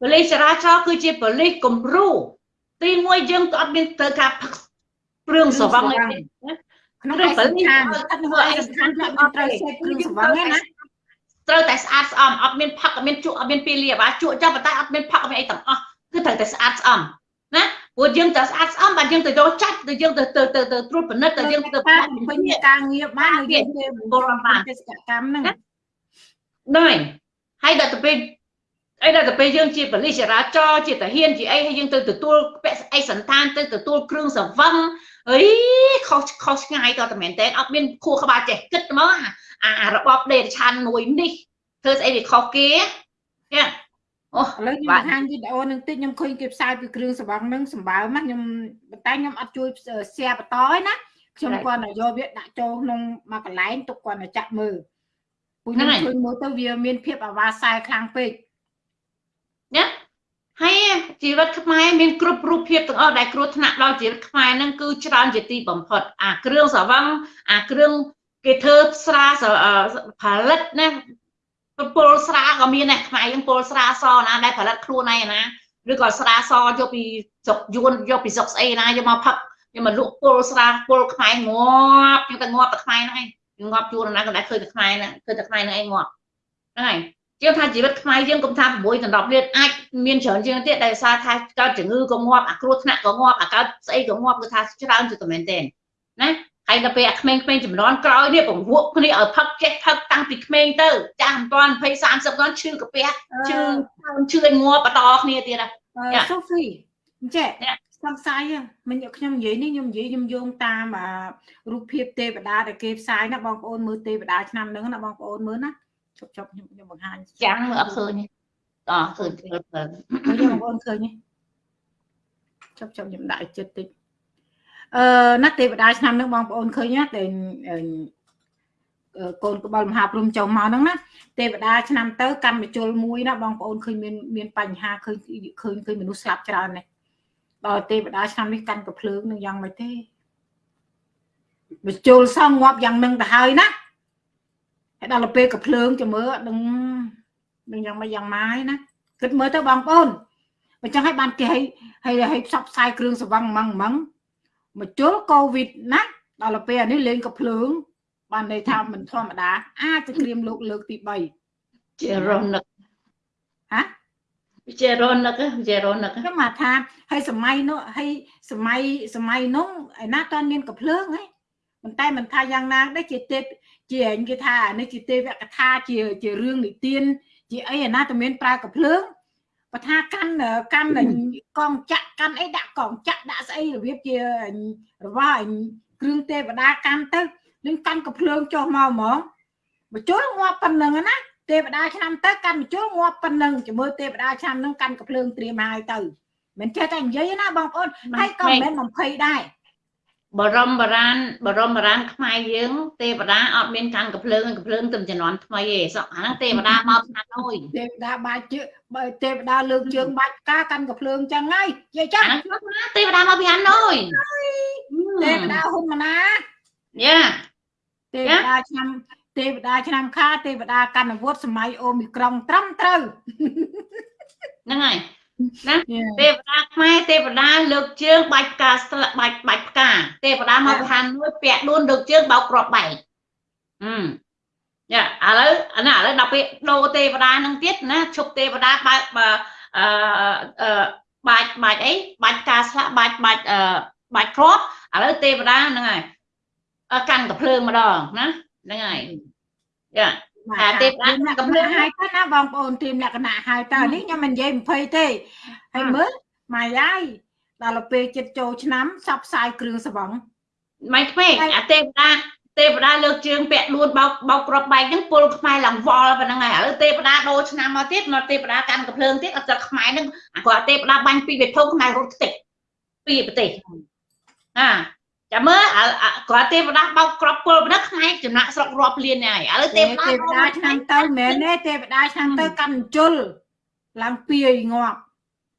ប៉ូលីសចរាចរណ៍គឺជាប៉ូលីសគំរូទីមួយយើងក៏អត់មានត្រូវការផឹកព្រឿងស្រវឹងទេក្នុងឯកសារថាធ្វើឯកសារថាត្រូវសេពគ្រឿងស្រវឹងណា ត្រូវតែស្អាតស្អំអត់មានផឹកអត់មានជក់អត់មានពីលាបាជក់ចាំប៉ុន្តែអត់មានផឹកអត់មានអីទាំងអស់គឺត្រូវតែស្អាតស្អំណាព្រោះយើងទៅស្អាតស្អំបាទយើងទៅយកចាច់ទៅយើងទៅទៅទៅទៅត្រួតពិនិត្យទៅយើងទៅពេញការងារបានយើងទៅបុរបានទេសកម្មហ្នឹងដែរហើយដល់ទៅពេលអីដល់ទៅពេលយើងជាបលិសចរាចរជាតាហ៊ានជាអីហើយយើងទៅទទួលពាក់អីសន្តានទៅទទួលគ្រឿងសង្វឹងអីខុសខុសឆ្ងាយក៏តែមែនតើអត់មានខួរក្បាលចេះគិតហ្មងអា របបដេតឆានមួយនេះធ្វើស្អីវាខុសគេចាអូឥឡូវខ្ញុំបង្ហាញវីដេអូនឹងតិចខ្ញុំឃើញគេផ្សាយពីគ្រឿងសង្វឹងនឹងសម្បើមខ្ញុំប៉ុន្តែខ្ញុំអត់ជួយ share បន្តឯណាខ្ញុំគាត់តែយកវាដាក់ចូលក្នុងមួយកន្លែងទុកគាត់តែចាក់មើលពួកខ្ញុំឃើញមើលទៅវាមានភាពអាវ៉ាសែខ្លាំងពេកណាហើយជីវិតខ្មែរមានគ្រប់រូបភាពទាំងអស់ដែលគ្រោះថ្នាក់ដល់ជីវិតខ្មែរហ្នឹងគឺច្រើនជាទីបំផុតអាគ្រឿងស្រវឹងអាគ្រឿង គេធ្វើស្រាផលិតណាពលស្រាក៏មានដែរខ្មែរយើងពលស្រាសណាដែលផលិតខ្លួនឯងណាឬក៏ស្រាសយកពីស្រុកយួនយកពីស្រុកស្អីណាយកមកផឹកយកមកលក់ពលស្រាពលខ្មែរងាប់យើងតែងាប់តែខ្មែរហ្នឹងឯងងាប់ជួនណាក៏ដែរឃើញតែខ្មែរហ្នឹងឃើញតែខ្មែរហ្នឹងឯងងាប់ហ្នឹងហើយជាងថាជីវិតខ្មែរយើងកុំថា6ដណ្ដប់លានអាចមានច្រើនជាងទៀតដែលសារថាកើតជំងឺក៏ងាប់អាគ្រោះថ្នាក់ក៏ងាប់អាកើតស្អីក៏ងាប់គឺថាច្រើនជាងតែមែនទេណា ហើយដល់ពេលអាក្មេងៗចំនួនក្រោយនេះពង្រួមគ្នាឲ្យផឹកចេះផឹកតាំងពីក្មេងទៅចាស់មិនទាន់20 30គាត់ឈឺកាពះឈឺឈឺឲ្យងាប់បន្តគ្នាទៀតណាសូហ្វីអញ្ចេះសង្ស័យមិញខ្ញុំនិយាយនេះខ្ញុំនិយាយខ្ញុំយោងតាមរូបភាពទេវតាដែលគេផ្សាយណាបងប្អូនមើលទេវតាឆ្នាំហ្នឹងណាបងប្អូនមើលណាជប់ជប់ខ្ញុំខ្ញុំបង្ហាញចាំមើលអត់ឃើញទេអឃើញឃើញបងប្អូនឃើញទេជប់ជប់ខ្ញុំដាក់ចិត្តតិច អឺណាទេវតាឆ្នាំហ្នឹងបងប្អូនឃើញណាតែកូនក្បលមហាព្រំចុះមកហ្នឹងណាទេវតាឆ្នាំទៅកម្មជលមួយណាបងប្អូនឃើញមានមានបញ្ហាឃើញឃើញឃើញមនុស្សស្លាប់ច្រើនណាស់ដល់ទេវតាឆ្នាំនេះកាន់កំភ្លើងនឹងយ៉ាងម៉េចទេបញ្ជុលសងងាប់យ៉ាងនឹងទៅហើយណាហើយដល់ពេលកំភ្លើងចាំមើលនឹងនឹងយ៉ាងម៉េចយ៉ាងម៉ាយណាគិតមើលទៅបងប្អូនបើចឹងឲ្យបានគេឲ្យឲ្យឲ្យផ្សព្វផ្សាយគ្រឿងសង្វឹងម៉ងម៉ង មកជុលកូវីដណាដល់ពេលអានេះលេងកំភ្លើង បានន័យថាមិនធម្មតា អាចจะក្រៀមលោកលើកទី3ជារនឹកហ៎វិជារនឹកវិជារនឹកខ្ញុំមកថាហើយសម័យនោះហើយសម័យសម័យនោះឯណាតើមានកំភ្លើងហ៎ប៉ុន្តែមិនថាយ៉ាងណាដែរជាទេពជាអញគេថានេះជាទេវកថាជាជារឿងនិទានជាអីឯណាតើមានប្រើកំភ្លើង បើថាកាន់កាន់កងចាក់កាន់អីដាក់កងចាក់ដាក់ស្អីរបៀបជារបស់គ្រឿងទេវតាកាន់ទៅនឹងកាន់កំភ្លើងចុះមកហ្មងបញ្ជុលងាប់ប៉ុណ្ណឹងណាទេវតាឆ្នាំទៅកាន់បញ្ជុលងាប់ប៉ុណ្ណឹងជាមួយទេវតាឆ្នាំនឹងកាន់កំភ្លើងត្រៀមហើយទៅមិនចេះតែនិយាយណាបងប្អូនហើយក៏មិនមែន20ដែរ បរមបរានបរមបរានខ្មែរយើង ទេវតាអត់មានកាន់កំភ្លើងកំភ្លើងទៅជំនាន់ថ្មីទេសោះអាហ្នឹងទេវតាមកផ្នែកអុយទេវតាបាច់ជើបើទេវតាលើកជើងបាច់ការកាន់កំភ្លើងចឹងហើយនិយាយចឹងទេវតាមកពីហាណូយទេវតាហ៊ុនម៉ាណាយ៉ាទេវតាឆ្នាំទេវតាឆ្នាំខាទេវតាកណ្ដវត្តសម័យអូមីក្រុងត្រឹមត្រូវហ្នឹងហើយ ណាទេវតាខ្មែរទេវតាលើកជើងបាច់ផ្កាស្លាបាច់បាច់ផ្កាទេវតាមកឋានមួយពាក់ដួនលើកជើងបោកក្របបែកអឺយ៉ាឥឡូវអានេះឥឡូវដល់ពេលដូរទេវតានឹងទៀតណាឈប់ទេវតាបើអឺបាច់បាច់អីបាច់ការស្លាក់បាច់បាច់អឺបាច់គ្រាប់ឥឡូវទេវតាហ្នឹងហើយកាន់កំភ្លើងម្ដងណាហ្នឹងហើយយ៉ា អាទេប្រាក់កំភ្លើងហើយទៅណាបងប្អូនទីមលក្ខណៈហើយតើនេះខ្ញុំមិននិយាយ20ទេហើយមើលម៉ៃយាយដល់ពេលចិត្តចូលឆ្នាំសັບផ្សាយគ្រឿងសង្វឹងម៉ៃក្មេងអាទេវតាទេវតាលើកជើងពាក់ដួនបោកបោកក្របបែកហ្នឹងពលខ្មែរឡើងវល់ប៉ុណ្ណឹងហើយឥឡូវទេវតាដូរឆ្នាំមកទៀតមកទេវតាកាន់កំភ្លើងទៀតអត់ទឹកខ្មែរហ្នឹងគាត់ទេវតាបាញ់ពីវិភពខ្មែររត់ខ្ទេចពីប្រទេសអា ចាំមើលគាត់ទេវតាបោកក្របពលប៉ុណ្ណឹងខ្មែរចំណាក់ស្រុករាប់លានហើយឥឡូវទេវតាទេវតាឆ្នាំទៅមែនទេទេវតាឆ្នាំទៅកាន់ជុលឡើងពីយងាប់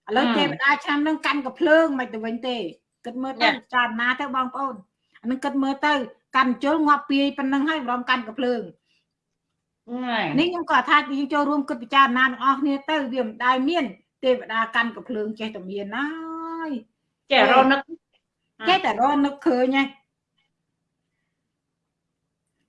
ឥឡូវទេវតាឆ្នាំនឹងកាន់កភ្លើងមិនទៅវិញទេគិតមើលទៅចារណាទៅបងប្អូនអានឹងគិតមើលទៅកាន់ជុលងាប់ពីយប៉ុណ្ណឹងហើយរំកាន់កភ្លើងនេះខ្ញុំក៏ថាយើងចូលរួមគិតពិចារណាទាំងអស់គ្នាទៅវាមិនដែលមាន ទេវតាកាន់កភ្លើងចេះតែមានហើយចេះរនឹក ចេះតែរនឹកឃើញហ្នឹង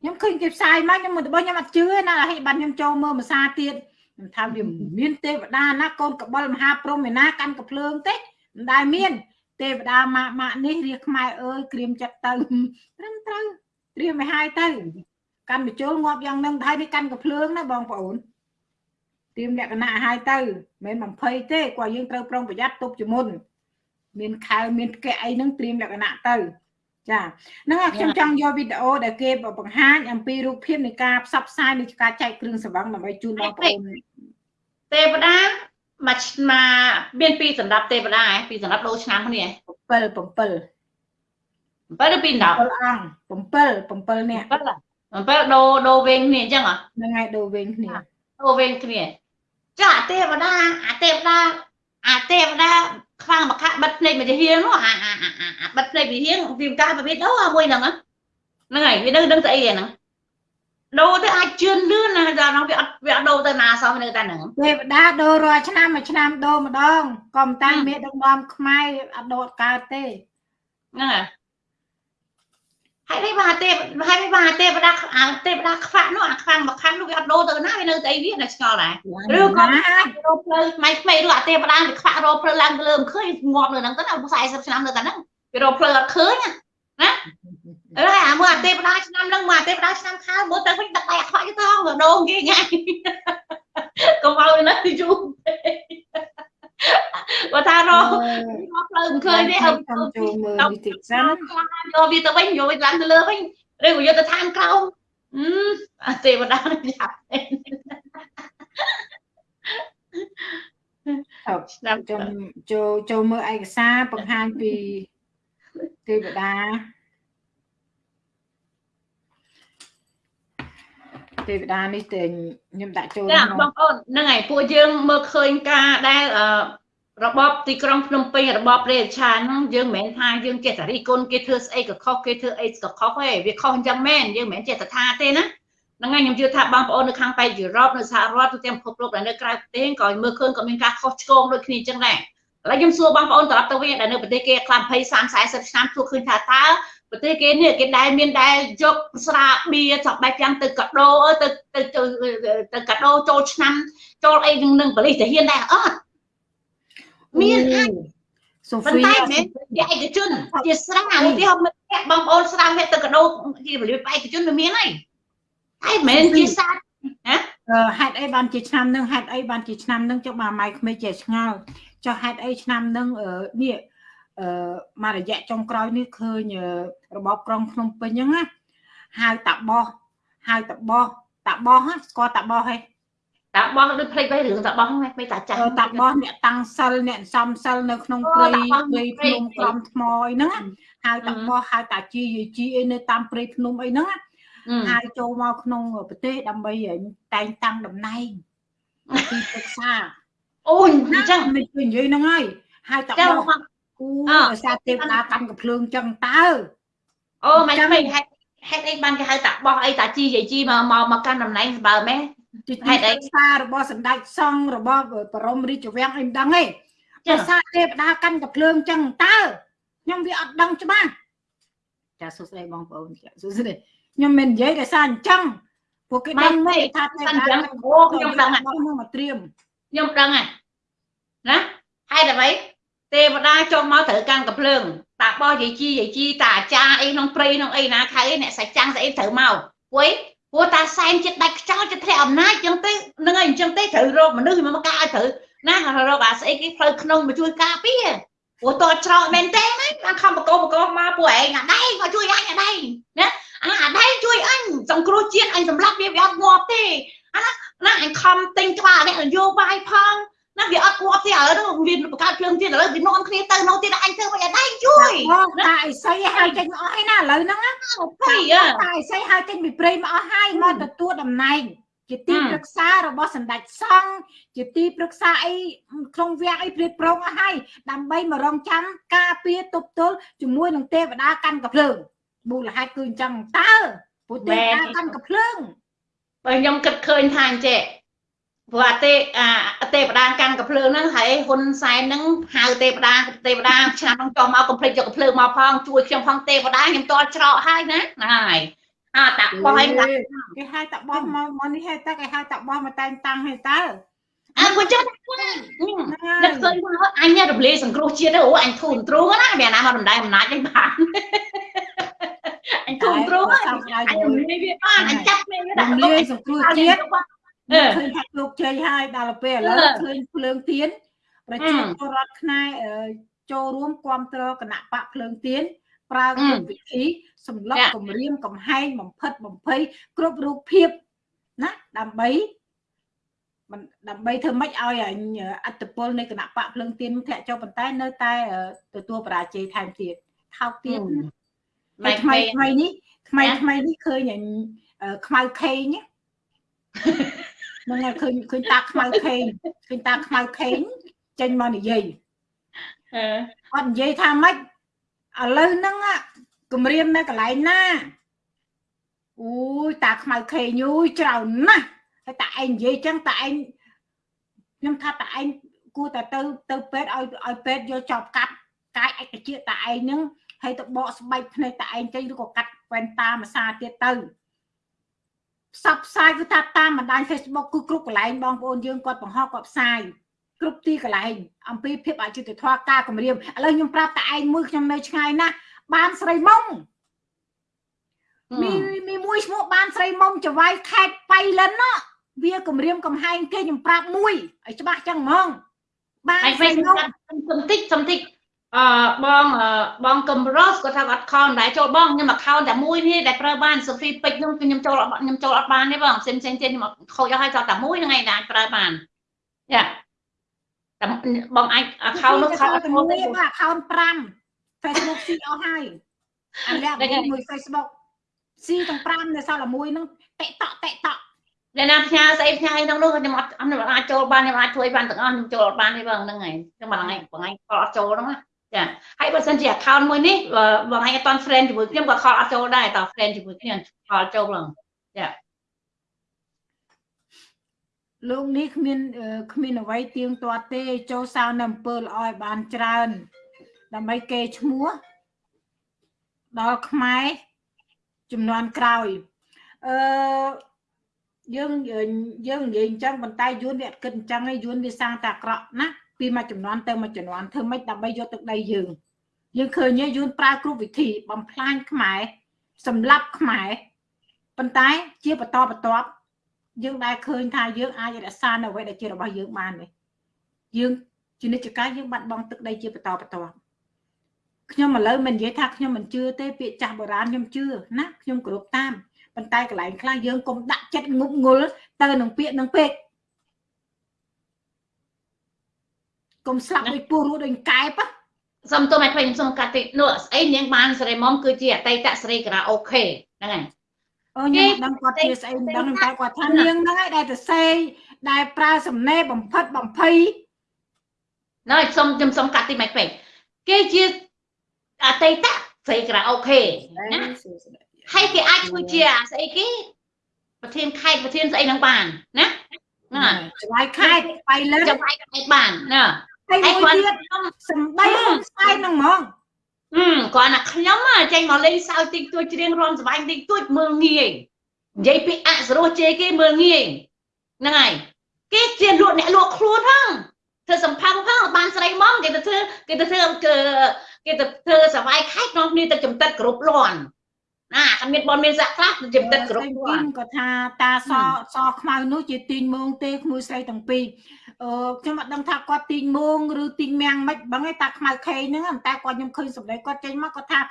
ខ្ញុំឃើញគេផ្សាយមកខ្ញុំមករបស់ខ្ញុំអត់ជឿណាហើយបានខ្ញុំចូលមើលភាសាទៀតខ្ញុំថាវាមានទេវតាណាកូនកបលមហាព្រំឯណាកាន់កភ្លើងទេមិនដែលមាន ទេវតាម៉ាក់ម៉ាក់នេះរាខ្មែរអើយក្រៀមចិត្តទៅត្រឹមត្រូវត្រៀមឲ្យហើយទៅកាន់បញ្ចូលងាប់យ៉ាងនឹងហើយនេះកាន់កភ្លើងណាបងប្អូនត្រៀមលក្ខណៈឲ្យទៅមិនមែន20ទេគាត់យើងត្រូវប្រុងប្រយ័ត្នទប់ជាមុន មានខែមានផ្កែអីហ្នឹងត្រៀមលក្ខណៈទៅចាហ្នឹងខ្ញុំចង់យកវីដេអូដែលគេបង្ហាញអំពីរូបភាពនៃការផ្សព្វផ្សាយនៃការចែកគ្រឿងសង្វឹងដើម្បីជូនបងប្អូនទេវតាមកមកមានពីសម្រាប់ទេវតាឯងពីសម្រាប់ដូរឆ្នាំគ្នា7 7 7ឬពី10 7អង្គ7 7នាក់7ដូរដូរវិញគ្នាអញ្ចឹងហ៎ហ្នឹងហើយដូរវិញគ្នាដូរវិញគ្នាចាទេវតាអាទេវតា អាទេវតាខ្វាំងមកខាក់បិទភ្នែកមកជាហៀងនោះអាអាអាបិទភ្នែកវិហៀងវាកាប្រភេទនោះមួយហ្នឹងហ្នឹងហើយវានៅដឹងទៅអីហ្នឹងដូរទៅអាចជឿនលឿនណាដល់នោះវាអត់វាអត់ដូរទៅណាសោះនៅតែហ្នឹងទេវតាដូររាល់ឆ្នាំមួយឆ្នាំដូរម្ដងក៏មិនតាំងមេដឹកនាំខ្មែរអត់ដូរកើតទេហ្នឹងហើយ ហើយនេះបាទទេហើយនេះបាទទេវតាអាទេវតាខ្វាក់នោះអាខ្វាំងមកខាងនោះវាអត់ដូរទៅណាវានៅតែអីវានៅឆ្ងល់ដែរឬក៏រោផ្លូវថ្មីថ្មីឬអាទេវតាវាខ្វាក់រោផ្លូវឡើងទៅលើមិនឃើញងាប់នៅហ្នឹងទៅណា40ឆ្នាំនៅតែហ្នឹងវារោផ្លូវអត់ឃើញណាអើអាមើលអាទេវតាឆ្នាំហ្នឹងមើលអាទេវតាឆ្នាំខាលមើលទៅវិញដឹកដៃអាខ្វាក់ទៅថងដងគេងាយកុំឲ្យនៅយូរ បើថារកផ្លូវមិនឃើញទេអត់ចូលមើលវិធីសិនយកវាទៅវិញយកវាឡើងទៅលើវិញឬក៏យកទៅឋានក្រោមអឺទេវតានេះចាប់ឆ្នាំចូលចូលចូលមើលឯកសារបង្ហាញពីទេវតា ទេវតានេះតែខ្ញុំដាក់ចូលចាបងប្អូនហ្នឹងហើយពួកយើងមើលឃើញការដែលរបបទីក្រុងភ្នំពេញរបបព្រះរាជាហ្នឹងយើងមិនមែនថាយើងចេះតែរីគុណគេធ្វើស្អីក៏ខុសគេធ្វើអីក៏ខុសទេវាខុសអញ្ចឹងមែនយើងមិនមែនចេះតែថាទេណាហ្នឹងហើយខ្ញុំជឿថាបងប្អូននៅខាងប៉ែកយុរ៉ុបនៅសហរដ្ឋទូទាំងពិភពលោកដែលនៅក្រៅប្រទេសក៏មើលឃើញក៏មានការខុសឆ្គងដូចគ្នាអញ្ចឹងដែរឥឡូវខ្ញុំសួរបងប្អូនត្រឡប់ទៅវិញដែលនៅប្រទេសគេខ្លះ20 30 40ឆ្នាំសួរឃើញថាតើ ប្រទេសគេនេះគេដែលមានដែលយកស្រាបៀចាប់បែបយ៉ាងទៅកដោទៅទៅទៅកដោចូលឆ្នាំ ចូលអីនឹងនឹងបលិសទាហានដែរអត់មានអាចសូហ្វីតែមែនជាឯកជនជាស្រាឧទាហរណ៍មិត្តភក្តិបងប្អូនស្រាមិត្តទៅកដោជារបៀបឯកជនវាមានហើយតែមែនជាសាច់ណាហេតុអីបានជាឆ្នាំនឹងហេតុអីបានជាឆ្នាំនឹងចុះបាទម៉ៃក្មេងជាឆ្ងល់ចុះហេតុអីឆ្នាំនឹងនេះ អឺមករយៈចុងក្រោយនេះឃើញរបបក្រុងភ្នំពេញហ្នឹងណាហៅតាបោះហៅតាបោះតាបោះស្គាល់តាបោះហ៎តាបោះដូចភ្លេចទៅរឿងតាបោះហ្នឹងមិនតាចាស់តាបោះអ្នកតាំងសិលអ្នកសំសិលនៅក្នុងព្រៃព្រៃភ្នំក្រំថ្មអីហ្នឹងហៅតាបោះហៅតាជីយជីអីនៅតាមព្រៃភ្នំអីហ្នឹងហៅចូលមកក្នុងប្រទេសដើម្បីតែងតាំងតំណែងទីប្រឹក្សាអូយអញ្ចឹងមិននិយាយហ្នឹងហើយហៅតាបោះ គូដោយសារទេវតាតាំងកំភ្លើងចឹងតើអូមិនមិនហេតុហេតុអីបានគេហៅតាបោះអីតាជីយាយជីមកមកមកកាន់តំណែងបើម៉េហេតុអីសាររបស់សម្ដេចសង្ឃរបស់បរមរាជវាំងអីមិនដឹងទេដោយសារទេវតាកាន់កំភ្លើងចឹងតើខ្ញុំវាអត់ដឹងច្បាស់ចាសួស្ដីបងប្អូនចាសួស្ដីខ្ញុំមិននិយាយដោយសារអញ្ចឹងពួកគេដឹងមកថាទេវតាអូខ្ញុំដឹងហ្នឹងមកត្រៀមខ្ញុំដឹងហ្នឹងណាហេតុអ្វី ទេវតាចុះមកត្រូវកាន់កំភ្លើងតាបោះយាយជីយាយជីតាអាចារ្យអីក្នុងព្រៃក្នុងអីណាខៅអ្នកសាច់ចាំងស្អីត្រូវមកពួយព្រោះតាសែនចិត្តដាច់ខ្យល់ចិត្តធ្លាក់អំណាចចឹងទេនឹងអីអញ្ចឹងទេត្រូវរកមនុស្សមកការឲ្យត្រូវណារកអាស្អីគេផ្លូវក្នុងមកជួយការពារព្រោះតច្រកមែនទេណាបានខំបកបកមកពួកឯងអាដៃមកជួយអញអាដៃណាអាអាដៃជួយអញសង្គ្រោះជាតិអញសម្លាប់វាវាអត់ងាប់ទេអាណាអញខំទិញក្បាលអ្នកនយោបាយផង ណាវាអត់ងាប់ទេឥឡូវវាបង្កើតភ្លើងទៀតឥឡូវវានាំគ្នាទៅនោះទៀតអញធ្វើមិនឲ្យដៃជួយតាអីស័យហើយចេញមកអស់ហើយណាឥឡូវហ្នឹងណាភ័យតាអីស័យហើយចេញពីព្រៃមកអស់ហើយមកទទួលតំណែងជាទីប្រឹក្សារបស់សម្ដេចសង្ឃជាទីប្រឹក្សាអីក្នុងវាំងអីព្រាតប្រងអស់ហើយដើម្បីមករងចាំការពារទប់ទល់ជាមួយនឹងទេវតាកាន់កភ្លើងមូលហេតុគឺអញ្ចឹងតើពុទ្ធទេវតាកាន់កភ្លើងបើខ្ញុំគិតឃើញថាអញ្ចេះ ព្រោះអាទេអាទេវតាកាន់កំភ្លើងហ្នឹងហើយហ៊ុនសែនហ្នឹងហៅទេវតាទេវតាឆ្នាំហ្នឹងចុះមកកំភ្លេចយកកំភ្លើងមកផងជួយខ្ញុំផងទេវតាខ្ញុំតល់ច្រកហើយណាហ្នឹងហើយអើតាបោះឲ្យគេហៅតាបោះមកមកនេះហេតុតែគេហៅតាបោះមកតែងតាំងហេតុតើអើគាត់ចុះនឹកឃើញថាអញរំលាយសង្គ្រោះជាតិទៅអូអញធូរទ្រូងណាវាណាមកដំដែរអំណាចហ្នឹងបានអញធូរទ្រូងអញរំលាយវាបានអញចាប់គ្នាវាដាក់រំលាយសង្គ្រោះជាតិ ឃើញថាលោកជ័យហើយដល់ពេលឥឡូវឃើញភ្លើងទៀនប្រជាពលរដ្ឋខ្មែរចូលរួមគ្រប់គ្រងគណៈបកភ្លើងទៀនប្រើគ្រប់វិធីសម្លឹកគម្រាមកំហែងបំផិតបំភ័យគ្រប់រូបភាពណាដើម្បីដើម្បីធ្វើម៉េចឲ្យអត្តពលនៃគណៈបកភ្លើងទៀនធ្លាក់ចុះប៉ុន្តែនៅតែទទួលបរាជ័យថែមទៀតថោកទៀតថ្មីថ្មីនេះថ្មីថ្មីនេះឃើញខ្មៅខេង ហ្នឹងហើយឃើញឃើញតាខ្មៅខេងឃើញតាខ្មៅខេងចេញមកនិយាយអឺអត់និយាយថាម៉េចឥឡូវហ្នឹងគម្រាមនៅកន្លែងណាអូយតាខ្មៅខេញូយច្រើនណាស់ហើយតាឯងនិយាយចឹងតាឯងខ្ញុំថាតាឯងគួរតែទៅទៅពេទ្យឲ្យឲ្យពេទ្យយកចប់កាត់កាយឯកជាតិតាឯងហ្នឹងហើយទៅបកស្បែកភ្នែកតាឯងចេញឬក៏កាត់វ៉ែនតាមសាទៀតទៅ ផ្សព្វផ្សាយគឺថាតាមបណ្ដាញ Facebook គឺគ្រប់កន្លែងបងប្អូនយើងគាត់បង្ហោះគាត់ផ្សាយគ្រប់ទីកន្លែងអំពីភាពអយុត្តិធម៌ការគម្រាមឥឡូវខ្ញុំប្រាប់តាឯងមួយខ្ញុំនៅឆ្ងាយណាស់បានស្រីមុំมีมีមួយឈ្មោះបានស្រីមុំចវាយខេតបៃលិនណាវាគម្រាមកំហែងគេខ្ញុំប្រាប់មួយឲ្យច្បាស់ចឹងហ្មងបានហើយស្រីវិញមុំសំតិចសំតិច អឺបងអឺបងកំរ៉ូសគាត់ថាអត់ខោនដែរចូលបងខ្ញុំអខោនតែមួយនេះដែលប្រើបានសូហ្វីពេជ្រនោះគឺខ្ញុំចូលអត់ខ្ញុំចូលអត់បានទេបងផ្សេងផ្សេងទៀតខ្ញុំអត់ខូចអស់ហើយគាត់តែមួយហ្នឹងឯងដែលអាចប្រើបានយ៉ាតែបងអាចអខោននោះខោនអត់តែខូចមួយទេបាទ account 5 Facebook ស៊ីអស់ហើយអាលាក់ដឹងហើយមួយ Facebook ស៊ីទាំង5នៅសល់តែមួយហ្នឹងតិកតក់តិកតក់ដែលណាផ្ញើស្អីផ្ញើអីក្នុងនោះខ្ញុំអត់ខ្ញុំអាចចូលបានខ្ញុំអាចជួយបានទាំងអស់ខ្ញុំចូលអត់បានទេបងហ្នឹងហើយខ្ញុំបងឯងបងឯងខលអត់ចូលហ្នឹងណា ចាហើយបើសិនជា account មួយនេះបើបងឯងអត់តន់ friend ជាមួយខ្ញុំក៏ខលអត់ចូលដែរតើ friend ជាមួយគ្នាខលចូលឡើងលោកនេះគ្មានអឺគ្មានអ្វីទៀងទាត់ទេ ចូលសៅនៅអំពើល្អឲ្យបានច្រើន ដើម្បីគេឈ្មោះដល់ខ្មែរចំនួនក្រោយអឺយើងយើងនិយាយអញ្ចឹងប៉ុន្តែយួនវាអត់គិតអញ្ចឹងឯងយួនវាសាងតែអាក្រក់ណា ពីមួយចំនួនទៅមួយចំនួនធ្វើម៉េចដើម្បីយកទឹកដីយើងយើងឃើញយួនប្រើគ្រប់វិធីបំផ្លាញខ្មែរសម្លាប់ខ្មែរប៉ុន្តែជាបន្តបន្ទាប់យើងដែលឃើញថាយើងអាចរក្សានៅអ្វីដែលជារបស់យើងបានទេយើងជានិច្ចកាលយើងបាត់បង់ទឹកដីជាបន្តបន្ទាប់ខ្ញុំឥឡូវមិននិយាយថាខ្ញុំមិនជឿទេពាក្យចាស់បុរាណខ្ញុំជឿណាខ្ញុំគោរពតាមប៉ុន្តែកន្លែងខ្លះយើងកុំដាក់ចិត្តងប់ងល់ទៅនឹងពាក្យនឹងពេក កុំស្លាប់ដូចពស់រស់ដូចកែបសុំទោសមកខ្ញុំសុំកាត់តិចនោះស្អីនាងបានសេរីមុំគឺជាអតីតសេរីការ៉ាអូខេហ្នឹងហើយអូខ្ញុំមិនដឹងគាត់ជាស្អីមិនដឹងតែគាត់ថានាងហ្នឹងឯងដែលទៅសេដែលប្រើសំណេរបំផិតបំភ័យណ៎សុំខ្ញុំសុំកាត់តិចមកពេកគេជាអតីតសេរីការ៉ាអូខេណាហើយគេអាចធ្វើជាអាស្អីគេប្រធានខេត្តប្រធានស្អីហ្នឹងបានណាណាឆ្លៃខេតបៃលិនចាំឲ្យខេត្តបានណា ហើយហើយមួយគាត់ទៀតសំដីហ៊ុនសែនហ្នឹងហ្មងហឹមគាត់ណាខ្ញុំហ่ะចេញមកលេងសើចតិចតួចច្រៀងរាំសប្បាយតិចតួចមើលងាយនិយាយពីអសរោះជេរគេមើលងាយហ្នឹងហើយគេជាលក់អ្នកលក់ខ្លួនហ្នឹងធ្វើសំផឹងផងបានស្រីមកគេទៅធ្វើគេទៅធ្វើគេទៅធ្វើសប្បាយខែកក្នុងគ្នាទៅចំតិតគ្រប់លាន់ណាអត់មានបនមានសាក់ខ្លះទៅចំតិតគ្រប់លាន់គាត់ថាតាសសខ្មៅនោះជាទីងមងទេក្មួយស្រីទាំងពីរអឺ ខ្ញុំអត់ដឹងថាគាត់ទីងមងឬទីងមាំងមិនបងឯងតាខ្មៅខេងហ្នឹងតែគាត់ខ្ញុំឃើញសម្ដីគាត់ចេញមកគាត់ថាឥ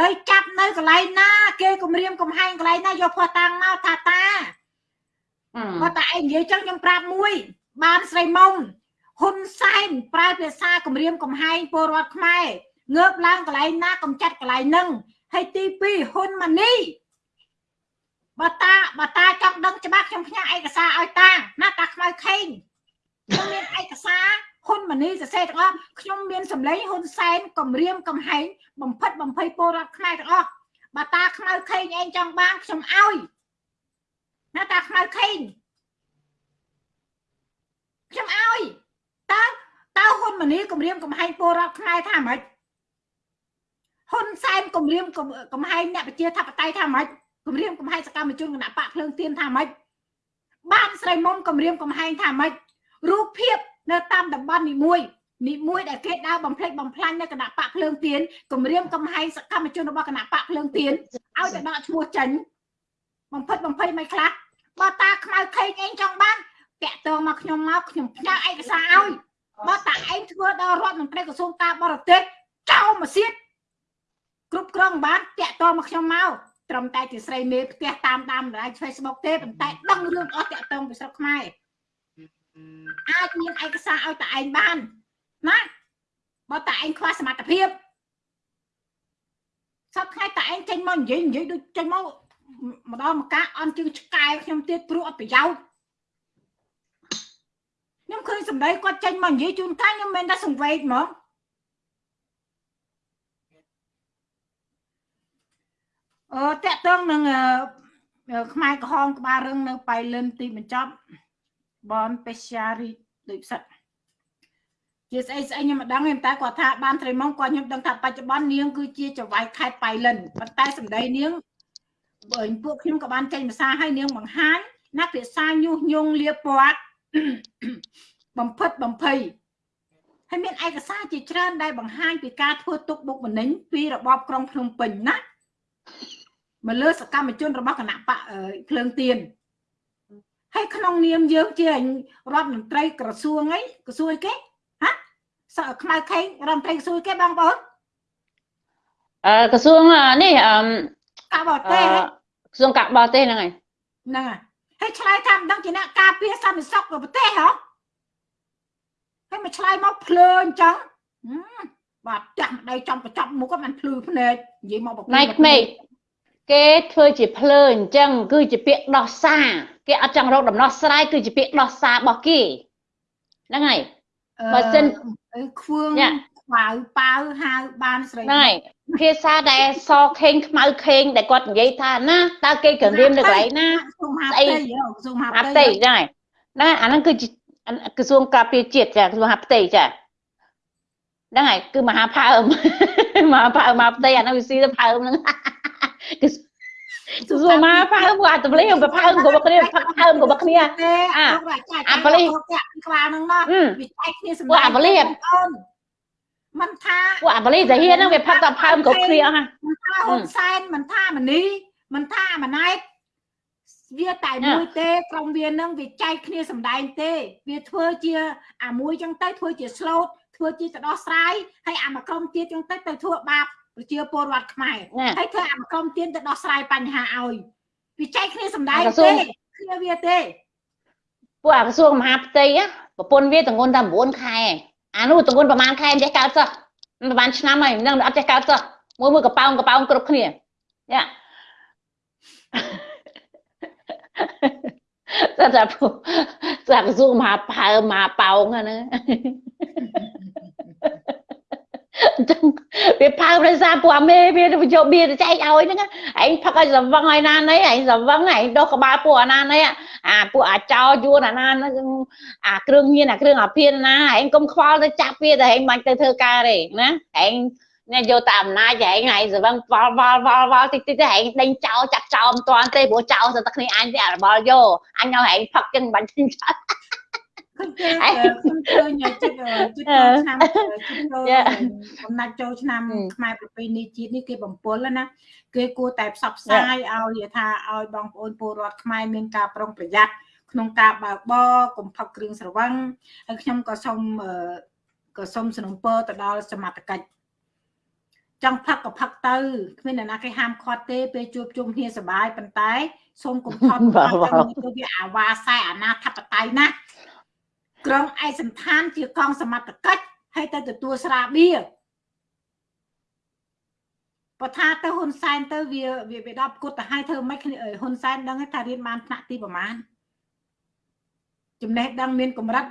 ឡូវចាប់នៅកន្លែងណា គេគម្រាមកំហែងកន្លែងណាយកផោះតាំងមកថាតាហឹមគាត់តែឯងនិយាយចឹងខ្ញុំប្រាប់មួយ បានស្រីមុំហ៊ុនសែនប្រើភាសាគម្រាមកំហែងពលរដ្ឋខ្មែរងើបឡើងកន្លែងណាកំចាត់កន្លែងហ្នឹងហើយទី2ហ៊ុនម៉ាណីបើតាបើតាចង់ដឹងច្បាស់ខ្ញុំផ្ញើឯកសារឲ្យតាណាតាខ្មៅខេង ខ្ញុំមានឯកសារហ៊ុនម៉ាណីសរសេរទាំងអស់ខ្ញុំមានសម្លេងហ៊ុនសែនគម្រាមកំហែងបំផិតបំភ័យពលរដ្ឋខ្មែរទាំងអស់បើតាខ្មៅខេងឯងចង់បានខ្ញុំឲ្យណាតាខ្មៅខេងខ្ញុំឲ្យតើតើហ៊ុនម៉ាណីគម្រាមកំហែងពលរដ្ឋខ្មែរថាម៉េចហ៊ុនសែនគម្រាមកំកំហែងអ្នកប្រជាធិបតេយ្យថាម៉េចគម្រាមកំហែងសកម្មជនគណៈបកភ្លើងទៀនថាម៉េចបានស្រីមុំគម្រាមកំហែងថាម៉េច រូបភាពនៅតាមតំបន់នីមួយនីមួយដែលគេដើរបំផ្លិចបំផ្លាញនៅគណៈបកភ្លើងទៀនគម្រាមកំហែងសកម្មជនរបស់គណៈបកភ្លើងទៀនឲ្យតែដកឈ្មោះចេញបំផិតបំភ័យមិនខ្លះបើតាខ្មៅខេងឯងចង់បានតាក់ទងមកខ្ញុំមកខ្ញុំផ្ញើឯកសារឲ្យបើតាឯងធ្វើដល់រដ្ឋមន្ត្រីក្រសួងការបរទេសចោលមកសៀតគ្រប់គ្រងបានតាក់ទងមកខ្ញុំមកត្រឹមតែជាស្រីមេផ្ទះតាមតាមបណ្ដាញ Facebook ទេប៉ុន្តែដឹងរឿងអស់តាក់ទងពីស្រុកខ្មែរ អាចមានឯកសារឲ្យតាឯងបានណាបើតាឯងខ្វះសមត្ថភាពសប្តាហ៍តាឯងចេញមកនិយាយនិយាយដូចចេញមកម្ដងមកកាអន់ជើងឆ្កែខ្ញុំទៀតព្រោះអត់ប្រយោជន៍ខ្ញុំឃើញសសម្ដីគាត់ចេញមកនិយាយជូនកាខ្ញុំមិនតែសង្វេកហ្មងអឺតកតងនឹងខ្មែរក្រហមក្បាលរឹងនៅបៃលិនទីបញ្ចប់ បនពេជ្យារីដូចផ្សិតជាស្អីស្អីខ្ញុំមិនដឹងទេតែគាត់ថាបានត្រីម៉ងគាត់ខ្ញុំដឹងថាបច្ចុប្បន្ននាងគឺជាចវាយខេត្តបៃលិនប៉ុន្តែសម្ដីនាងបើពួកខ្ញុំក៏បានចេញភាសាឲ្យនាងបង្ហាញណាភាសាញុះញង់លៀបពាត់បំផិតបំភ័យហើយមានឯកសារជាច្រើនដែលបង្ហាញពីការធ្វើទុកបុកម្នេញពីរបបក្រុងភ្នំពេញណាមកលើសកម្មជនរបស់គណៈបកភ្លើងទៀន ហើយក្នុងនាមយើងជារដ្ឋមន្ត្រីក្រសួងអីក្រសួងអីគេហ៎សខ្មៅខេងរដ្ឋមន្ត្រីក្រសួងគេបងប្អូនអឺក្រសួងនេះអឺការបរទេសក្រសួងការបរទេសហ្នឹងហើយហ្នឹងហើយហើយឆ្លើយថាមិនដឹងជាអ្នកការពារសន្តិសុខ của ប្រទេសហ៎ហើយមកឆ្លើយមកភ្លើអញ្ចឹងបាទចាស់ម្ដីចំកញ្ចប់មុខក៏មិនភ្លឺភ្នែកនិយាយមកបកណៃក្មេកគេធ្វើជាភ្លើអញ្ចឹងគឺជាពាក្យដោះសារ គេអត់ចង់រកដំណោះស្រាយគឺជាពាក្យដោះសាររបស់គេហ្នឹងហើយបើសិនខ្វឿងខ្វៅប៉ៅហៅបានស្រីហ្នឹងហើយភាសាដែលសខេងខ្មៅខេងដែលគាត់និយាយថាណាតើគេក៏រៀននៅកន្លែងណាស្អីក្រសួងហាផ្ទៃហ្នឹងហើយហ្នឹងអាហ្នឹងគឺជាក្រសួងការពារជាតិចាក្រសួងហាផ្ទៃចាហ្នឹងហើយគឺមហាផើមមហាផើមមហាផ្ទៃអាហ្នឹងវាស៊ីទៅផើមហ្នឹងគឺ សួរមកផើមអាតបលីទៅផើមគ្រប់គ្នាផឹកផើមគ្រប់គ្នាអាអាបលីក្បាលហ្នឹងណាវាចែកគ្នាសម្រាប់អាបលីមិនថាពួកអាបលីតាហ៊ានហ្នឹងវាផឹកតែផើមគ្រប់គ្នាអស់មិនថាហ៊ុនសែនមិនថាមនីមិនថាម៉ណែតវាតែមួយទេក្រុមវានឹងវាចែកគ្នាសម្ដែងទេ វាធ្វើជាអាមួយចឹងទៅធ្វើជា slot ធ្វើជាទៅដោះស្រាយហើយអាមកក្រុមទៀតចឹងទៅទៅធ្វើបាប ប្រជាពលរដ្ឋខ្មែរហើយធ្វើអាក្រុមទៀនទៅដោះស្រាយបញ្ហាឲ្យវាចែកគ្នាសម្ដែងទេគ្នាវាទេពួកអាក្រសួងមហាផ្ទៃប្រពន្ធវាតងន់តែ9ខែអានោះតងន់ប្រហែលខែមិនចេះកើតសោះប្រហែលឆ្នាំហើយនឹងអត់ចេះកើតសោះមួយមួយកប៉ោងកប៉ោងគ្រប់គ្នាយ៉ាតែតែពួកសាក្រសួងមហាផើមហាប៉ោងហ្នឹង អញ្ចឹងវាផើដោយសារពួកអាមេវាយកបៀទៅចែកឲ្យហ្នឹងឯងផឹកឲ្យសវឹងឲ្យណាណីឯងសវឹងឯងដុសក្បាលពួកអាណាណីអាពួកអាចោយួនអាណាអាគ្រឿងញៀនអាគ្រឿងអាភានណាឯងកុំខ្វល់ទៅចាប់វាតែឯងមិនទៅធ្វើការទេណាឯងអ្នកយកតែអំណាចឯងឯងសវឹងវល់វល់វល់វល់តិចតិចទៅឯងដេញចោលចាក់ចោលមិនតាន់ទេព្រោះចោលតែគ្នាអញទេអារបល់យកអញឲ្យឯងផឹកចឹងមិនបាច់ចេញចោល ឃើញគេខ្ញុំឃើញជិតជិតចូលឆ្នាំជិតចូលកំណាច់ចូលឆ្នាំខ្មែរប្រពៃណីជាតិនេះគេបំពល់ណាគេគួរតែផ្សព្វផ្សាយឲ្យថាឲ្យបងប្អូនពលរដ្ឋខ្មែរមានការប្រុងប្រយ័ត្នក្នុងការបើកបរកុំផឹកគ្រឿងស្រវឹងហើយខ្ញុំក៏សូមក៏សូមสนับสนุនទៅដល់សមត្ថកិច្ចចង់ផឹកក៏ផឹកទៅគ្មានអ្នកណាគេហាមឃាត់ទេពេលជួបជុំគ្នាសบายប៉ុន្តែសូមកុំថត់ទៅវាអាវ៉ាសែអាណាធិបតេយ្យណា ក្រុងឯកសន្តានជាកងសមត្ថកិច្ចហើយទៅទទួលស្រាបៀបើថាទៅហ៊ុនសែនទៅវាវាវាដល់គុតទៅឲ្យធ្វើម៉េចហ៊ុនសែនដឹងថារៀនបានថ្នាក់ទីប្រមាណចំណេះដឹងមានកម្រិត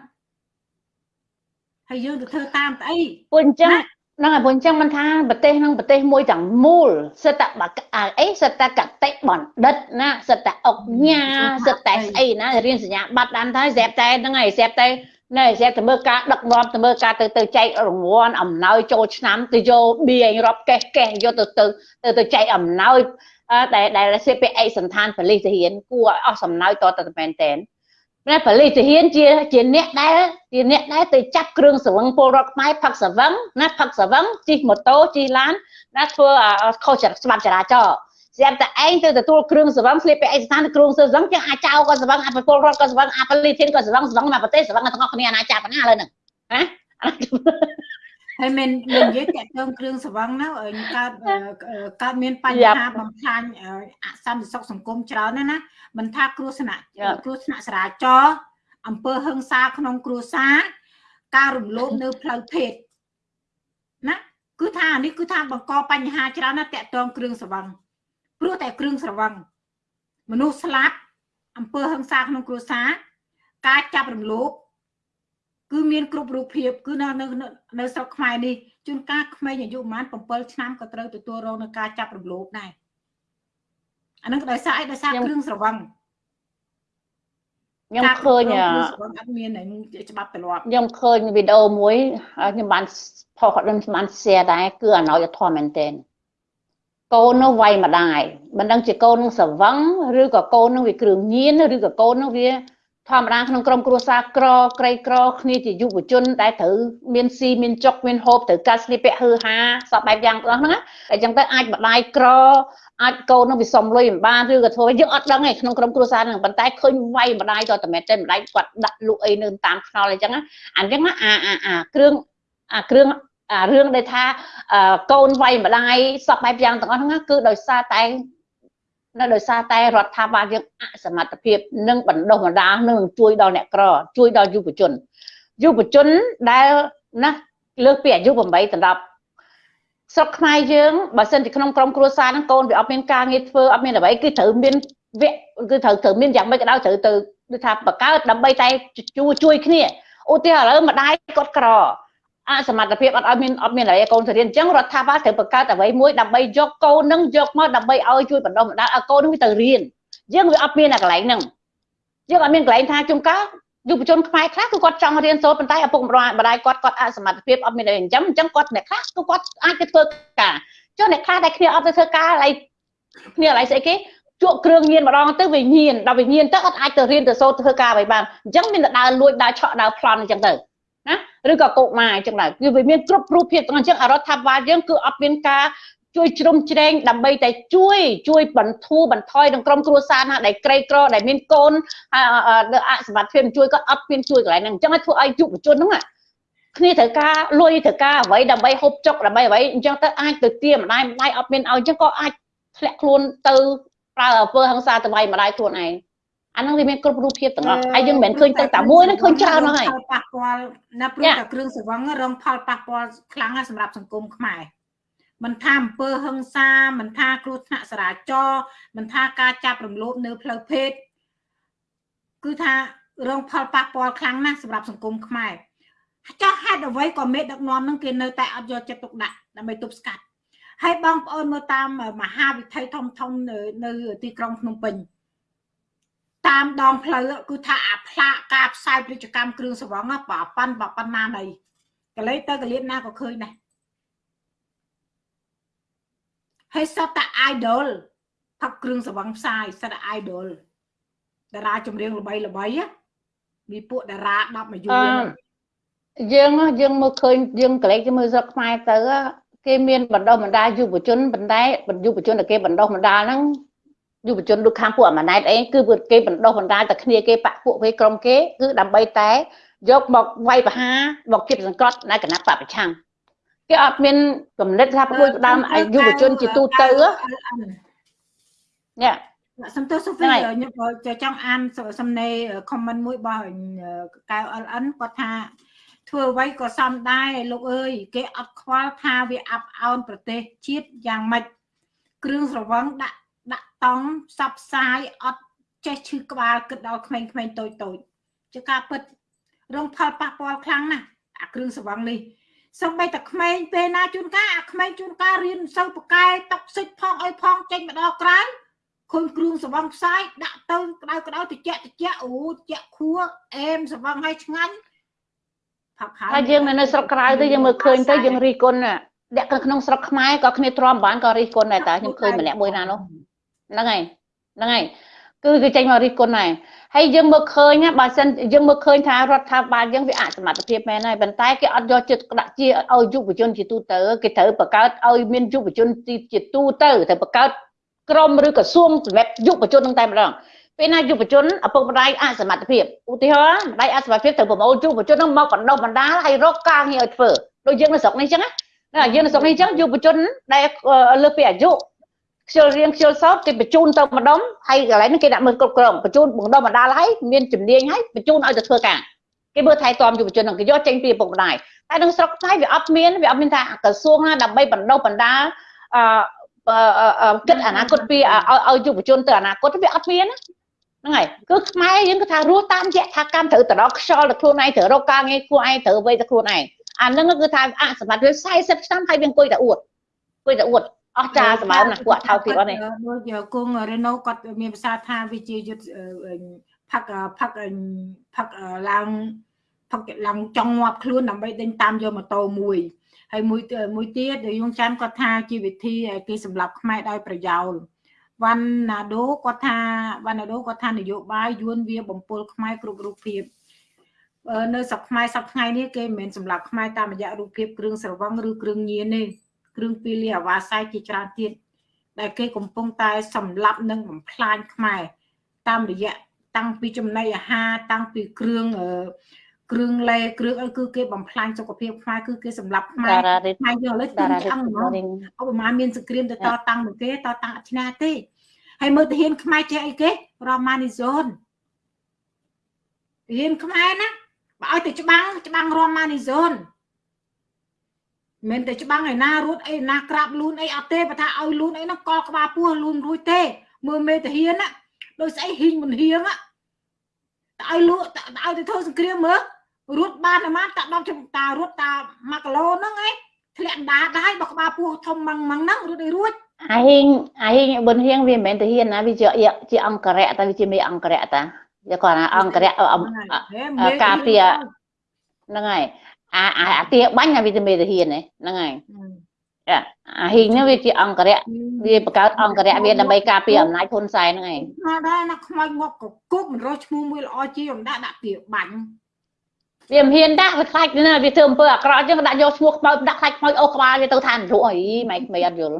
ហើយយើងទៅធ្វើតាមស្អីពួកអញ្ចឹង ហ្នឹងហើយព្រោះអញ្ចឹងមិនថាប្រទេសហ្នឹងប្រទេសមួយទាំងមូលសិតតែអីសិតតែកតិបណ្ឌិតណាសិតតែអុកញ៉ាសិតតែស្អីណារៀនសញ្ញាបត្រដានទៅស្រាប់តែហ្នឹងហើយស្រាប់តែណែស្រាប់តែមើលការដឹកនាំទៅមើលការទៅទៅចែករង្វាន់អំណោយចូលឆ្នាំទៅយកបៀងរាប់កេះកេះយកទៅទៅទៅទៅចែកអំណោយដែលដែលសេពីឯកសន្តានប៉ូលីសទាហានគួរឲ្យអស់សំណោយតទៅមែនតែន ណាប៉ូលីសទាហានជាជាអ្នកដែលជាអ្នកដែលទៅចាប់គ្រឿងស្រវឹងពលរដ្ឋខ្មែរផឹកស្រវឹងណាផឹកស្រវឹងជិះម៉ូតូជិះឡានណាធ្វើខុសច្បាប់ចរាចរណ៍ស្រាប់តែឯងទៅទទួលគ្រឿងស្រវឹងស្លៀកពាក់ឯកសារគ្រឿងស្រវឹងចឹងអាចចៅក៏ស្រវឹងអាចពលរដ្ឋក៏ស្រវឹងអាចប៉ូលីសធានក៏ស្រវឹងស្រវឹងមកប្រទេសស្រវឹងទាំងអស់គ្នាអាណាចក្រណាឥឡូវហ្នឹងណា ហើយមានមាននិយាយតាក់ទងគ្រឿងស្រវឹងណាកើតកើតមានបញ្ហាបំផ្លាញអសន្តិសុខសង្គមច្រើនណាណាមិនថាគ្រោះថ្នាក់គ្រោះថ្នាក់ចរាចរណ៍អំពើហិង្សាក្នុងគ្រួសារការរំលោភនៅផ្លូវភេទណាគឺថានេះគឺថាបង្កបញ្ហាច្រើនណាស់តាក់ទងគ្រឿងស្រវឹងព្រោះតែគ្រឿងស្រវឹងមនុស្សស្លាប់អំពើហិង្សាក្នុងគ្រួសារការចាប់រំលោភ គឺមានគ្រប់រូបភាពគឺនៅនៅនៅស្រុកខ្មែរនេះជួនកាលក្មេងអាយុប្រហែល7ឆ្នាំក៏ត្រូវទទួលរងនឹងការចាប់រំលោភដែរអានឹងដោយសារអីដោយសារគ្រឿងស្រវឹងខ្ញុំឃើញអត់មានច្បាប់ទម្លាប់ខ្ញុំឃើញវីដេអូមួយខ្ញុំបានផុសខ្ញុំបាន share ដែរគឺអណោយធម៌មែនទែនកូននោះវាយម្ដាយមិនដឹងជាកូននឹងស្រវឹងឬក៏កូននឹងវាគ្រឿងញៀនឬក៏កូននឹងវា ធម្មតាក្នុងក្រុមគ្រួសារក្រក្រីក្រគ្នាជាយុវជនដែលត្រូវមានស៊ីមានចុកមានហូបត្រូវការស្លៀកពាក់ហឺហាសពបែបយ៉ាងទាំងហ្នឹងអញ្ចឹងទៅអាចម្ដាយក្រអាចកូននឹងវាសំលុយមិនបានឬក៏ធ្វើយើងអត់ដឹងទេក្នុងក្រុមគ្រួសារហ្នឹងប៉ុន្តែឃើញវាយម្ដាយតតែមែនទេម្ដាយគាត់ដាក់លក់អីនៅតាមខ្នល់អញ្ចឹងអញ្ចឹងអាអាអាគ្រឿងអាគ្រឿងអារឿងដែលថាកូនវាយម្ដាយសពបែបយ៉ាងទាំងអស់ហ្នឹងគឺដោយសារតែ នៅដោយសារតែរដ្ឋាភិបាលយើងអសមត្ថភាពនិងបណ្ដុះបណ្ដាលនឹងជួយដល់អ្នកក្រជួយដល់យុវជនយុវជនដែលណាលើសពីអាយុ8ដល់10ស្រុកខ្មែរយើងបើសិនជាក្នុងក្រុមគ្រួសារហ្នឹងកូនវាអត់មានការងារធ្វើអត់មានអ្វីគឺត្រូវមានវគ្គគឺត្រូវត្រូវមានយ៉ាងម៉េចក៏ដោយត្រូវទៅគឺថាបង្កើតដើម្បីតែជួយជួយគ្នាឧទាហរណ៍ឥឡូវម្ដាយគាត់ក្រ អសមត្ថភាពអត់ឲ្យមានអត់មានអ្វីឲ្យកូនទៅរៀនអញ្ចឹងរដ្ឋាភិបាលត្រូវបង្កើតអ្វីមួយដើម្បីយកកូននឹងយកមកដើម្បីឲ្យជួយបណ្ដុះបណ្ដាលឲ្យកូននឹងទៅរៀនយើងវាអត់មានអាកន្លែងហ្នឹងយើងអត់មានកន្លែងថាជុំកាយុវជនខ្មែរខ្លះគឺគាត់ចង់រៀនសូត្រប៉ុន្តែឪពុកម្ដាយគាត់គាត់អសមត្ថភាពអត់មានអីអញ្ចឹងអញ្ចឹងគាត់អ្នកខ្លះគឺគាត់អាចទៅធ្វើការចុះអ្នកខ្លះដែលគ្នាអត់ទៅធ្វើការហើយគ្នាឡើយស្អីគេជក់គ្រឿងញៀនម្ដងទៅវាញៀនដល់វាញៀនទៅអត់អាចទៅរៀនទៅសូត្រធ្វើការអ្វីបានអញ្ចឹងមានតែដើរលួចដើរឆក់ដើរប្លន់អញ្ចឹងទៅ ណាឬក៏កុមារអញ្ចឹងដែរគឺវាមានគ្រប់រូបភាពទាំងអញ្ចឹងរដ្ឋាភិបាលយើងគឺអត់មានការជួយជ្រោមជ្រែងដើម្បីតែជួយជួយបន្ធូរបន្ថយក្នុងក្រុមគ្រួសារណាដែលក្រីក្រដែលមានកូនអសមត្ថភាពជួយក៏អត់មានជួយកន្លែងហ្នឹងអញ្ចឹងឲ្យធ្វើឲ្យយុវជនហ្នឹងគ្នាត្រូវការលុយត្រូវការអ្វីដើម្បីហូបចុកដើម្បីអ្វីអញ្ចឹងទៅអាចទៅទាម្ដាយម្ដាយអត់មានឲ្យអញ្ចឹងក៏អាចធ្លាក់ខ្លួនទៅប្រើអំពើហិង្សាទៅវាយម្ដាយខ្លួនឯង អាហ្នឹងវាមានគ្រប់រូបភាពទាំងអស់ហើយយើងមិនមែនឃើញតែតែមួយហ្នឹងឃើញច្រើនហើយប៉ះពាល់ណាព្រោះតែគ្រឿងសង្វឹងរងផលប៉ះពាល់ខ្លាំងណាស់សម្រាប់សង្គមខ្មែរមិនថាអំពើហិង្សាមិនថាគ្រោះថ្នាក់ចរាចរណ៍មិនថាការចាប់រំលោភនៅផ្លូវភេទគឺថារងផលប៉ះពាល់ខ្លាំងណាស់សម្រាប់សង្គមខ្មែរចោះហេតុអ្វីក៏មេដឹកនាំនឹងគេនៅតែអត់យកចិត្តទុកដាក់ដើម្បីទប់ស្កាត់ហើយបងប្អូនមើលតាមមហាវិថីធំធំនៅនៅទីក្រុងភ្នំពេញ តាមដងផ្លូវគឺថាអាផ្លាកការផ្សាយពាណិជ្ជកម្មគ្រឿងសង្វឹងបើប៉ាន់បើប៉ុណ្ណាណីកលេទៅកលៀនណាក៏ឃើញដែរហើយសតតែ idol ផឹកគ្រឿងសង្វឹងផ្សាយសតតែ idol តារាចម្រៀងល្បីល្បីមានពួកតារា10មួយយូរយើងយើងមើលឃើញយើងកលេចមើលស្រុកខ្មែរទៅគេមានបណ្ដុះបណ្ដាលយុវជនប៉ុន្តែយុវជនដែលគេបណ្ដុះបណ្ដាលហ្នឹង យុវជនដូចខាងពួកអាម៉ាណែតអីគឺគេបណ្ដុះបណ្ដាលតែគ្នាគេបាក់ពួកគេក្រុមគេគឺដើម្បីតែយកមកវាយប្រហារមកគៀបសង្កត់នៅគណៈបពប្រឆាំងគេអត់មានកំណត់ថាព្រួយផ្ដើមយុវជនជាទូទៅនេះសំទោសសូហ្វីខ្ញុំចង់អានសំណេរ comment មួយរបស់កៅ LN គាត់ថាធ្វើអ្វីក៏សំដែរលោកអើយគេអត់ខ្វល់ថាវាអាប់អោនប្រទេសជាតិយ៉ាងម៉េចគ្រឿងស្រវឹងដាក់ដាក់ តង់ផ្សព្វផ្សាយអត់ចេះឈឺក្បាលគិតដល់ក្មេងៗតូចតូចជាការពិតរងផលប៉ះពាល់ខ្លាំងណាស់អាគ្រឿងស្រវឹងនេះសំបីតែក្មេងពេលណាជួនកាលអាក្មេងជួនកាលរៀនសូវប្រកែតុកសិចផងអីផងចេញមកដល់ក្រៅឃើញគ្រឿងស្រវឹងផ្សាយដាក់ទៅក្តៅក្តៅតិចតិចអូតិចខួរអែមស្រវឹងឲ្យឆ្ងាញ់ផាប់ហើយយើងនៅស្រុកក្រៅទៅយើងមើលឃើញទៅយើងរីគុណអ្នកក្នុងស្រុកខ្មែរក៏គ្នាទ្រាំបានក៏រីគុណដែរតាខ្ញុំឃើញម្នាក់មួយណានោះ ហ្នឹងហើយហ្នឹងហើយគឺគឺចេញមករិះគន់ដែរហើយយើងមើលឃើញបើសិនយើងមើលឃើញថារដ្ឋាភិបាលយើងវាអសមត្ថភាពមែនហើយប៉ុន្តែគេអត់យកចិត្តដាក់ជាឲ្យយុវជនជាទូទៅគេត្រូវបង្កើតឲ្យមានយុវជនជាទូទៅត្រូវបង្កើតក្រមឬក្រសួងសម្រាប់យុវជននឹងតែម្ដងពេលណាយុវជនឪពុកម្ដាយអសមត្ថភាពឧទាហរណ៍ម្ដាយអសមត្ថភាពត្រូវប្រមូលយុវជននឹងមកបណ្ដុះបណ្ដាលហើយរកការងារឲ្យធ្វើដូចយើងនៅស្រុកនេះអញ្ចឹងណាយើងនៅស្រុកនេះអញ្ចឹងយុវជនដែលលើសពីអាយុ ខ្ជិលរៀងខ្ជិលសោតគេបញ្ជូនទៅម្ដុំហើយកន្លែងនេះគេដាក់មើលគ្រប់គ្រងបញ្ជូនបណ្ដុំបណ្ដាលហើយមានជំនាញហើយបញ្ជូនឲ្យទៅធ្វើការគេមើលថែទាំយុវជនហ្នឹងគេយកចេញពីឪពុកម្ដាយតែក្នុងស្រុកខ្មែរវាអត់មានវាអត់មានថាក្រសួងណាដើម្បីបណ្ដុះបណ្ដាលអឺគិតអនាគតពីឲ្យយុវជនទៅអនាគតវាអត់មានហ្នឹងហើយគឺខ្មែរយើងគឺថារស់តាមយថាកម្មត្រូវទៅដល់ខ្យល់ទៅខ្លួនឯងត្រូវរកការងារខ្លួនឯងត្រូវអ្វីទៅខ្លួនឯងអាហ្នឹងគឺថាអសម្បត្តិវា40ឆ្នាំហើយវាអង្គុយតែអួតអង្គុយតែអួត អស់ចាសម្បើមណាពួកថោពីអត់នេះដូចគង់រេណូគាត់មានភាសាថាវាជាយុទ្ធផឹកផឹកផឹកឡើងផឹកឡើងចង់ងាប់ខ្លួនដើម្បីដេញតាមយកម៉ូតូមួយហើយមួយមួយទៀតដែលយងចាំគាត់ថាជាវិធីគេសម្រាប់ខ្មែរដោយប្រយោលវ៉ាន់ណាដូគាត់ថាវ៉ាន់ណាដូគាត់ថានយោបាយយួនវាបំពុលខ្មែរគ្រប់រូបភាពនៅស្រុកខ្មែរសប្ថ្ងៃនេះគេមិនមែនសម្រាប់ខ្មែរតាមរយៈរូបភាពគ្រឿងស្រវឹងឬគ្រឿងញៀនទេ គ្រឿងពីលីអាវ៉ាស័យជាច្រើនទៀតដែលគេកំពុងតែសម្លាប់និងបំផ្លាញខ្មែរតាមរយៈតាំងពីចំណីអាហារតាំងពីគ្រឿងគ្រឿងលេគ្រឿងអីគឺគេបំផ្លាញសុខភាពខ្មែរគឺគេសម្លាប់ខ្មែរខ្មែរយើងឥឡូវទីឆ្អឹងហ្មងឧបមាមានសង្គ្រាមទៅតតាំងមកគេតតាំងអត់ឈ្នះទេហើយមើលទាហានខ្មែរចេះអីគេរ៉ូម៉ានីហ្សូនទាហានខ្មែរណាបើឲ្យទៅច្បាំងច្បាំងរ៉ូម៉ានីហ្សូន មិនតែច្បាំងឯណារត់អីណាក្រាបលូនអីអត់ទេបើថាឲ្យលូនអីហ្នឹងកលក្បាលពោះលូនរួចទេ មើលមេតាហ៊ានណាដោយស្អីហ៊ីងមិនហៀងតែឲ្យលក់ឲ្យទៅធ្វើសង្គ្រាមមើលរត់បានតែមកតាដល់ចំតារត់តា1គីឡូហ្នឹងឯងធ្លាក់ដាដែរបើក្បាលពោះធំម៉ងម៉ងហ្នឹងរត់ឲ្យរួចអាហ៊ីងអាហ៊ីងប៊ុនហៀងវាមិនមែនទៅហ៊ានណាវាជាជាអង្គរៈតែវាជាមេអង្គរៈតាវាគាត់ថាអង្គរៈការពារហ្នឹងហើយ អាអាទាបាញ់អាវីតាមីនទាហានហ្នឹងហើយអាហ៊ីងហ្នឹងវាជាអង្គរៈវាបង្កើតអង្គរៈវាដើម្បីការពារអំណាចហ៊ុនសែនហ្នឹងឯងណាដែរណាខ្មោចងប់កគុកមិនរកឈ្មោះមួយល្អជាអំដាក់ដាក់ទាបាញ់វាមិនហ៊ានដាក់វាខ្លាចណាវាធ្វើអំពើអាក្រក់អញ្ចឹងដាក់យកឈ្មោះខ្មោចដាក់ខ្លាចខ្មោចអូក្បាលវាទៅឋាននរកអីម៉ែក្មេអត់យល់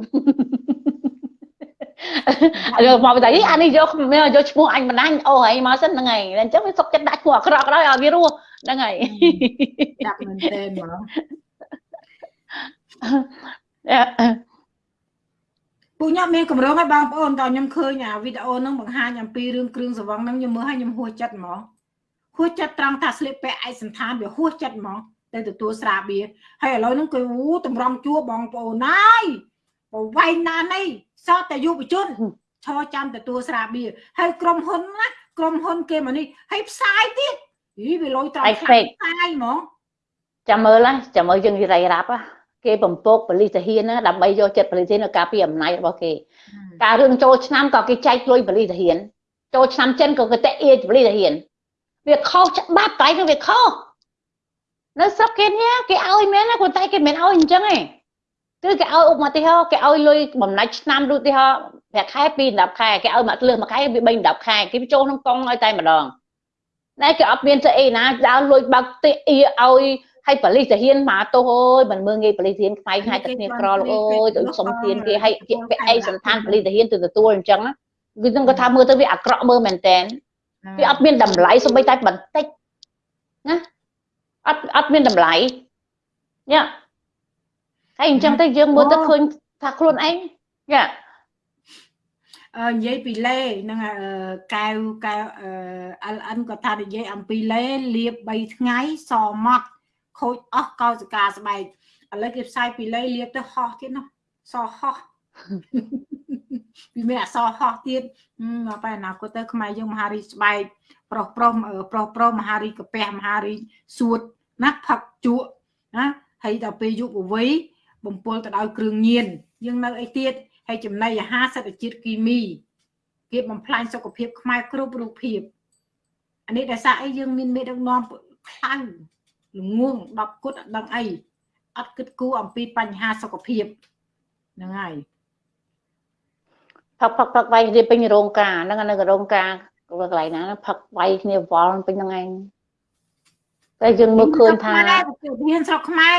យកមកតែអានេះយកយកឈ្មោះអញបណ្ដាញអូហើយមកសិនហ្នឹងហើយអញ្ចឹងវាសុកចិត្តដាក់ឈ្មោះអាក្រក់ដល់ឲ្យវារស់ ហ្នឹងហើយដាក់មែនទេហ្មងពូខ្ញុំមានកម្រងឲ្យបងប្អូនតើខ្ញុំឃើញអាវីដេអូហ្នឹងបង្ហាញអំពីរឿងគ្រឿងសង្វឹងហ្នឹងខ្ញុំមើលឲ្យខ្ញុំហួសចិត្តហ្មងហួសចិត្តត្រង់ថាស្លៀកពាក់ឯកសន្តានវាហួសចិត្តហ្មងទៅទទួលស្រាបៀរហើយឥឡូវហ្នឹងគឺអូតម្រង់ជួបងប្អូនណាយប្រវែងណានេះសតតែយុវជនឈរចាំទទួលស្រាបៀរហើយក្រុមហ៊ុនណាក្រុមហ៊ុនគេមកនេះហើយផ្សាយទៀត ហីវាលុយត្រង់ផ្សាយហ្មងចាំមើលចាំមើលយើងនិយាយរ៉ាប់គេបំពកបលិសទាហានណាដើម្បីយកចិត្តបលិសទាហាននៅការពីអំណាចរបស់គេការរឿងចូលឆ្នាំក៏គេចែកលុយបលិសទាហានចូលឆ្នាំចិនក៏គេតេអៀបលិសទាហានវាខុសច្បាប់កន្លែងគឺវាខុសនៅស្រុកគេនេះគេឲ្យមែនណាគាត់តែគេមិនឲ្យអញ្ចឹងទេគឺគេឲ្យឧបមាទីហោគេឲ្យលុយបំណាច់ឆ្នាំដូចទីហោប្រាក់ខែ2 10ខែគេឲ្យមកលើមួយខែវា3 10ខែគេចូលក្នុងកង់ឲ្យតែម្ដង តែគេអត់មានស្អីណាដើរលួចបើកទីអ៊ីឲ្យហើយប៉ូលីសទាហានមកទោសអើយមិនមើងងាយប៉ូលីសទាហានខ្វាយខ្លាចតែគ្នាក្រលោកអើយទៅសុំទានគេឲ្យជាពាក់អីសន្តានប៉ូលីសទាហានទៅទទួលអញ្ចឹងគឺនឹងគាត់ថាមើលទៅវាអាក្រក់មើលមែនតែនវាអត់មានតម្លៃសូម្បីតែបន្តិចណាអត់អត់មានតម្លៃញ៉ាហើយអញ្ចឹងទៅយើងមើលទៅឃើញថាខ្លួនឯងញ៉ាអឺ និយាយពីលេហ្នឹងកែវកែវ LN ក៏ថានិយាយអំពីលេលាប3ថ្ងៃសម៉ត់ខូចអស់កោសិកាស្បែកឥឡូវគេផ្សាយពីលេលាបទៅហោះទៀតនោះសហោះពីមានអសហោះទៀតមកបែរអនាគតទៅខ្មែរយើងមហារីស្បែកប្រុសប្រុសប្រុសប្រុសមហារីកាពះមហារីសួតណាផឹកជក់ណាហើយដល់ពេលយុវវ័យបំពុលទៅដោយគ្រឿងញៀនយើងនៅអីទៀត ហើយចំណីអាហារសេដ្ឋជាតិគីមីគេបំផ្លាញសុខភាពខ្មែរគ្រប់រូបភាពអានេះដោយសារអីយើងមានមេដឹកនាំខ្លាំងល្ងង10គុតអត់ដឹងអីអត់គិតគូរអំពីបញ្ហាសុខភាពហ្នឹងហើយផឹកផឹកផឹកវាយគ្នាពេញរោងការហ្នឹងនៅរោងការកន្លែងណាផឹកវាយគ្នាវល់ពេញហ្នឹងឯងតែយើងមើលឃើញថាមានស្រុកខ្មែរ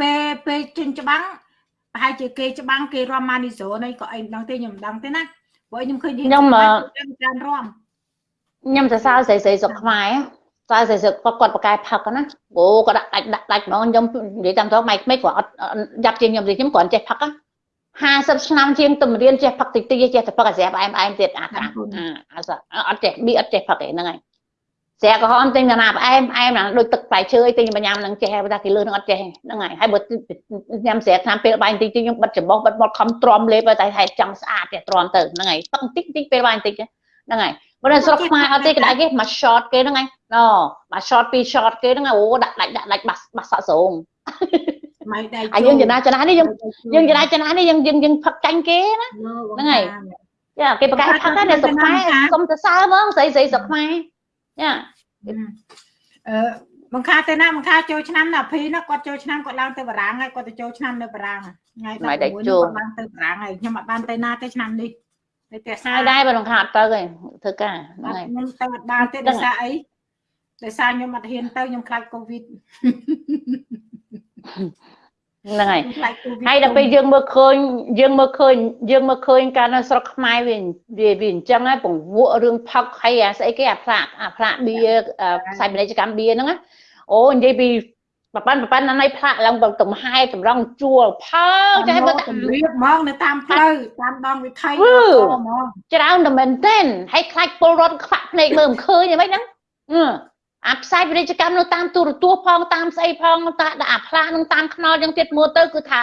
ពេលពេលចេញច្បាំង ប្រហែលជាគេច្បាំងគេរំម៉ានីសូនេះក៏អីមិនដឹងទេខ្ញុំមិនដឹងទេណាព្រោះខ្ញុំឃើញខ្ញុំច្រើនរំខ្ញុំសរសើរស្រីស្រីស្រុកខ្មែរស្រីស្រីស្រុកគាត់គាត់បកកែផឹកណាអូគាត់ដាក់ដាច់ដាច់ហ្មងខ្ញុំនិយាយតាមត្រង់ម៉ៃក្មេកគាត់អត់យ៉ាប់ជាងខ្ញុំខ្ញុំគាត់ចេះផឹក50ឆ្នាំជាងទំរៀនចេះផឹកតិចតិចចេះតែផឹកអាស្រាប់អែមអែមទៀតអាខាអត់ចេះប៊ីអត់ចេះផឹកឯហ្នឹងហើយ ស្រាក្រហមទិញកណាផ្អែមផ្អែមណាដូចទឹកផ្លែឈើទិញបញ្ញាំនឹងចេះតែគេលឿនអត់ចេះហ្នឹងហើយហើយបើញ៉ាំស្រាឆ្នាំពេលបាយតិចតិចខ្ញុំបិទច្បងបិទមកខំទ្រាំលេបតែហេតុចង់ស្អាតតែទ្រាំទៅហ្នឹងហើយទឹកតិចតិចពេលបាយតិចហ្នឹងហើយបើនៅស្រុកខ្មែរអត់ទេក្តៅគេមក short គេហ្នឹងឯងណមក short ពី short គេហ្នឹងអូដាក់ដាច់ដាក់ដាច់បាសបាសសក់ស្រងម៉ៃដៃអាយើងចំណាចំណានេះយើងយើងចំណាចំណានេះយើងយើងយើងផឹកចាញ់គេណាហ្នឹងហើយចាគេប្រកាសផឹកណានៅស្រុកខ្មែរសុំទៅសើហ្មងស្រីស្រីស្រុកខ្មែរចា អឺបង្ខាទៅណាបង្ខាចូលឆ្នាំណាភីណាគាត់ចូលឆ្នាំគាត់ឡើងទៅបារាំងហើយគាត់ទៅចូលឆ្នាំនៅបារាំងថ្ងៃ16នេះគាត់ឡើងទៅបារាំងហើយខ្ញុំអត់បានទៅណាទេឆ្នាំនេះទៅផ្ទះហើយដែរបើក្នុងខាត់ទៅឯងធ្វើការហ្នឹងហើយខ្ញុំទៅអត់បានទេដោយសារអីដោយសារខ្ញុំអត់ហ៊ានទៅខ្ញុំខ្លាចកូវីដ ហ្នឹងហើយខ្លាចកូវីដហើយដល់ពេលយើងមើលឃើញយើងមើលឃើញយើងមើលឃើញការនៅស្រុកខ្មែរវាវាវាអញ្ចឹងហើយពង្វក់រឿងផឹកហើយអាស្អីគេអាផ្លាកអាផ្លាកបៀផ្សាយពាណិជ្ជកម្មបៀហ្នឹងណាអូនិយាយពីបបានបបានណានៃផ្លាកឡើងទៅទំហែតម្រង់ជួលផើចាស់បើទម្រាបហ្មងនៅតាមផ្លូវតាមដងវិថីវឺហ្មងច្រើនតែមែនទែនហើយខ្លាចពលរដ្ឋខ្វាក់ភ្នែកមើលមិនឃើញយ៉ាងម៉េចហ្នឹង អឺអាផ្សាយពាណិជ្ជកម្មនៅតាមទូរទស្សន៍ផងតាមស្អីផងតាដាក់អាផ្លាកនឹងតាមខ្នល់យ៉ាងទៀតមើលទៅគឺថា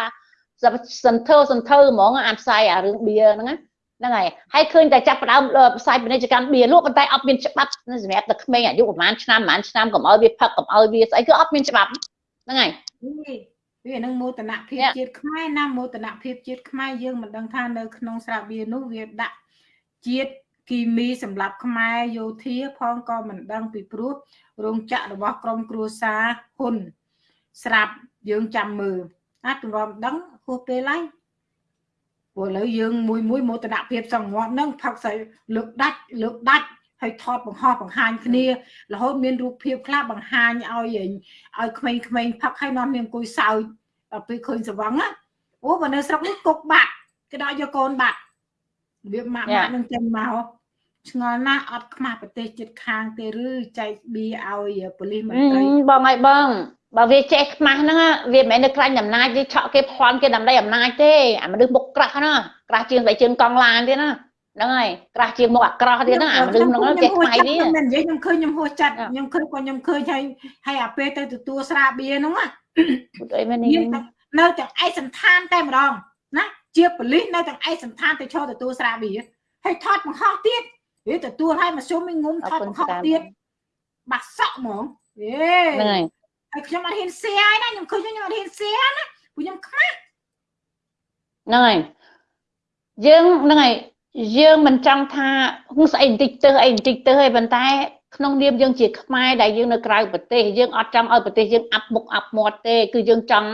សន្ធើសន្ធើហ្មងអាផ្សាយអារឿងបៀហ្នឹងណាហ្នឹងហើយហើយឃើញតែចាប់ផ្ដើមផ្សាយពាណិជ្ជកម្មបៀលក់ប៉ុន្តែអត់មានច្បាប់សម្រាប់តែក្មេងអាយុប្រហែលឆ្នាំប្រហែលឆ្នាំកុំឲ្យវាផឹកកុំឲ្យវាស្អីគឺអត់មានច្បាប់ហ្នឹងហើយនេះវានឹងមោទនភាព Yeah. ជាតិខ្មែរណាមោទនភាពជាតិខ្មែរយើងមិនដឹងថានៅក្នុងស្រាបៀរនោះវាដាក់ជាតិគីមីសម្រាប់ខ្មែរយោធាផងក៏មិនដឹងពីព្រោះ រោងចក្ររបស់ក្រមគ្រួសារហ៊ុន ស្រាប់យើងចាំមើលអាចទម្រាំដឹងហួសពេលហើយព្រោះឥឡូវយើងមួយមួយមោទនភាពសង្ងត់ហ្នឹងផឹកស្អីលើកដាច់លើកដាច់ហើយថតបង្ហោះបង្ហាញគ្នារហូតមានរូបភាពខ្លះបង្ហាញឲ្យឲ្យក្មេងៗផឹកហើយនាំនាងអង្គុយសើចដល់ពេលឃើញសវឹងណាអូបើនៅស្រុកនេះគុកបាក់គេដាក់យកកូនបាក់វាម៉ាក់ម៉ាក់នឹងចេញមក ឆ្ងល់ណាស់អត់ខ្មាស់ប្រទេសជិតខាងទេឬចែកបៀឲ្យប៉ូលីសមន្ត្រីបងហើយបងបើវាចេះខ្មាស់ហ្នឹងវាមិនមែននៅខ្លាញ់អំណាចទេឆក់គេប្លន់គេដើម្បីអំណាចទេអាមនុស្សមុខក្រាស់ណាក្រាស់ជាងតែជើងកង់ឡានទៀតណាហ្នឹងហើយក្រាស់ជាងមុខអាក្រក់ទៀតហ្នឹងអាមនុស្សហ្នឹងចេះខ្មៃនេះខ្ញុំមិននិយាយខ្ញុំឃើញខ្ញុំហួសចិត្តខ្ញុំឃើញក៏ខ្ញុំឃើញហើយហើយអាពេលទៅទទួលស្រាបៀហ្នឹងណាពុតអីមែននេះមានតែនៅទាំងឯកសន្តានតែម្ដងណាជាប៉ូលីសនៅទាំងឯកសន្តានទៅឈរទទួលស្រាបៀហើយថតបង្ហោះទៀត វាទទួលឲ្យមកជុំឲ្យងុំថតបង្ហោះទៀតបាក់សក់ហ្មងហេហ្នឹងហើយហើយខ្ញុំអត់ហ៊ានសៀហើយណាខ្ញុំឃើញខ្ញុំអត់ហ៊ានសៀណាព្រោះខ្ញុំខ្មាស់ហ្នឹងហើយយើងហ្នឹងហើយយើងមិនចង់ថាហឹងស្អីបន្តិចទៅអីបន្តិចទៅហើយប៉ុន្តែ ក្នុងនាមយើងជាខ្មែរដែលយើងនៅក្រៅប្រទេសយើងអត់ចង់ឲ្យប្រទេសយើងអាប់មុខអាប់មាត់ទេ គឺយើងចង់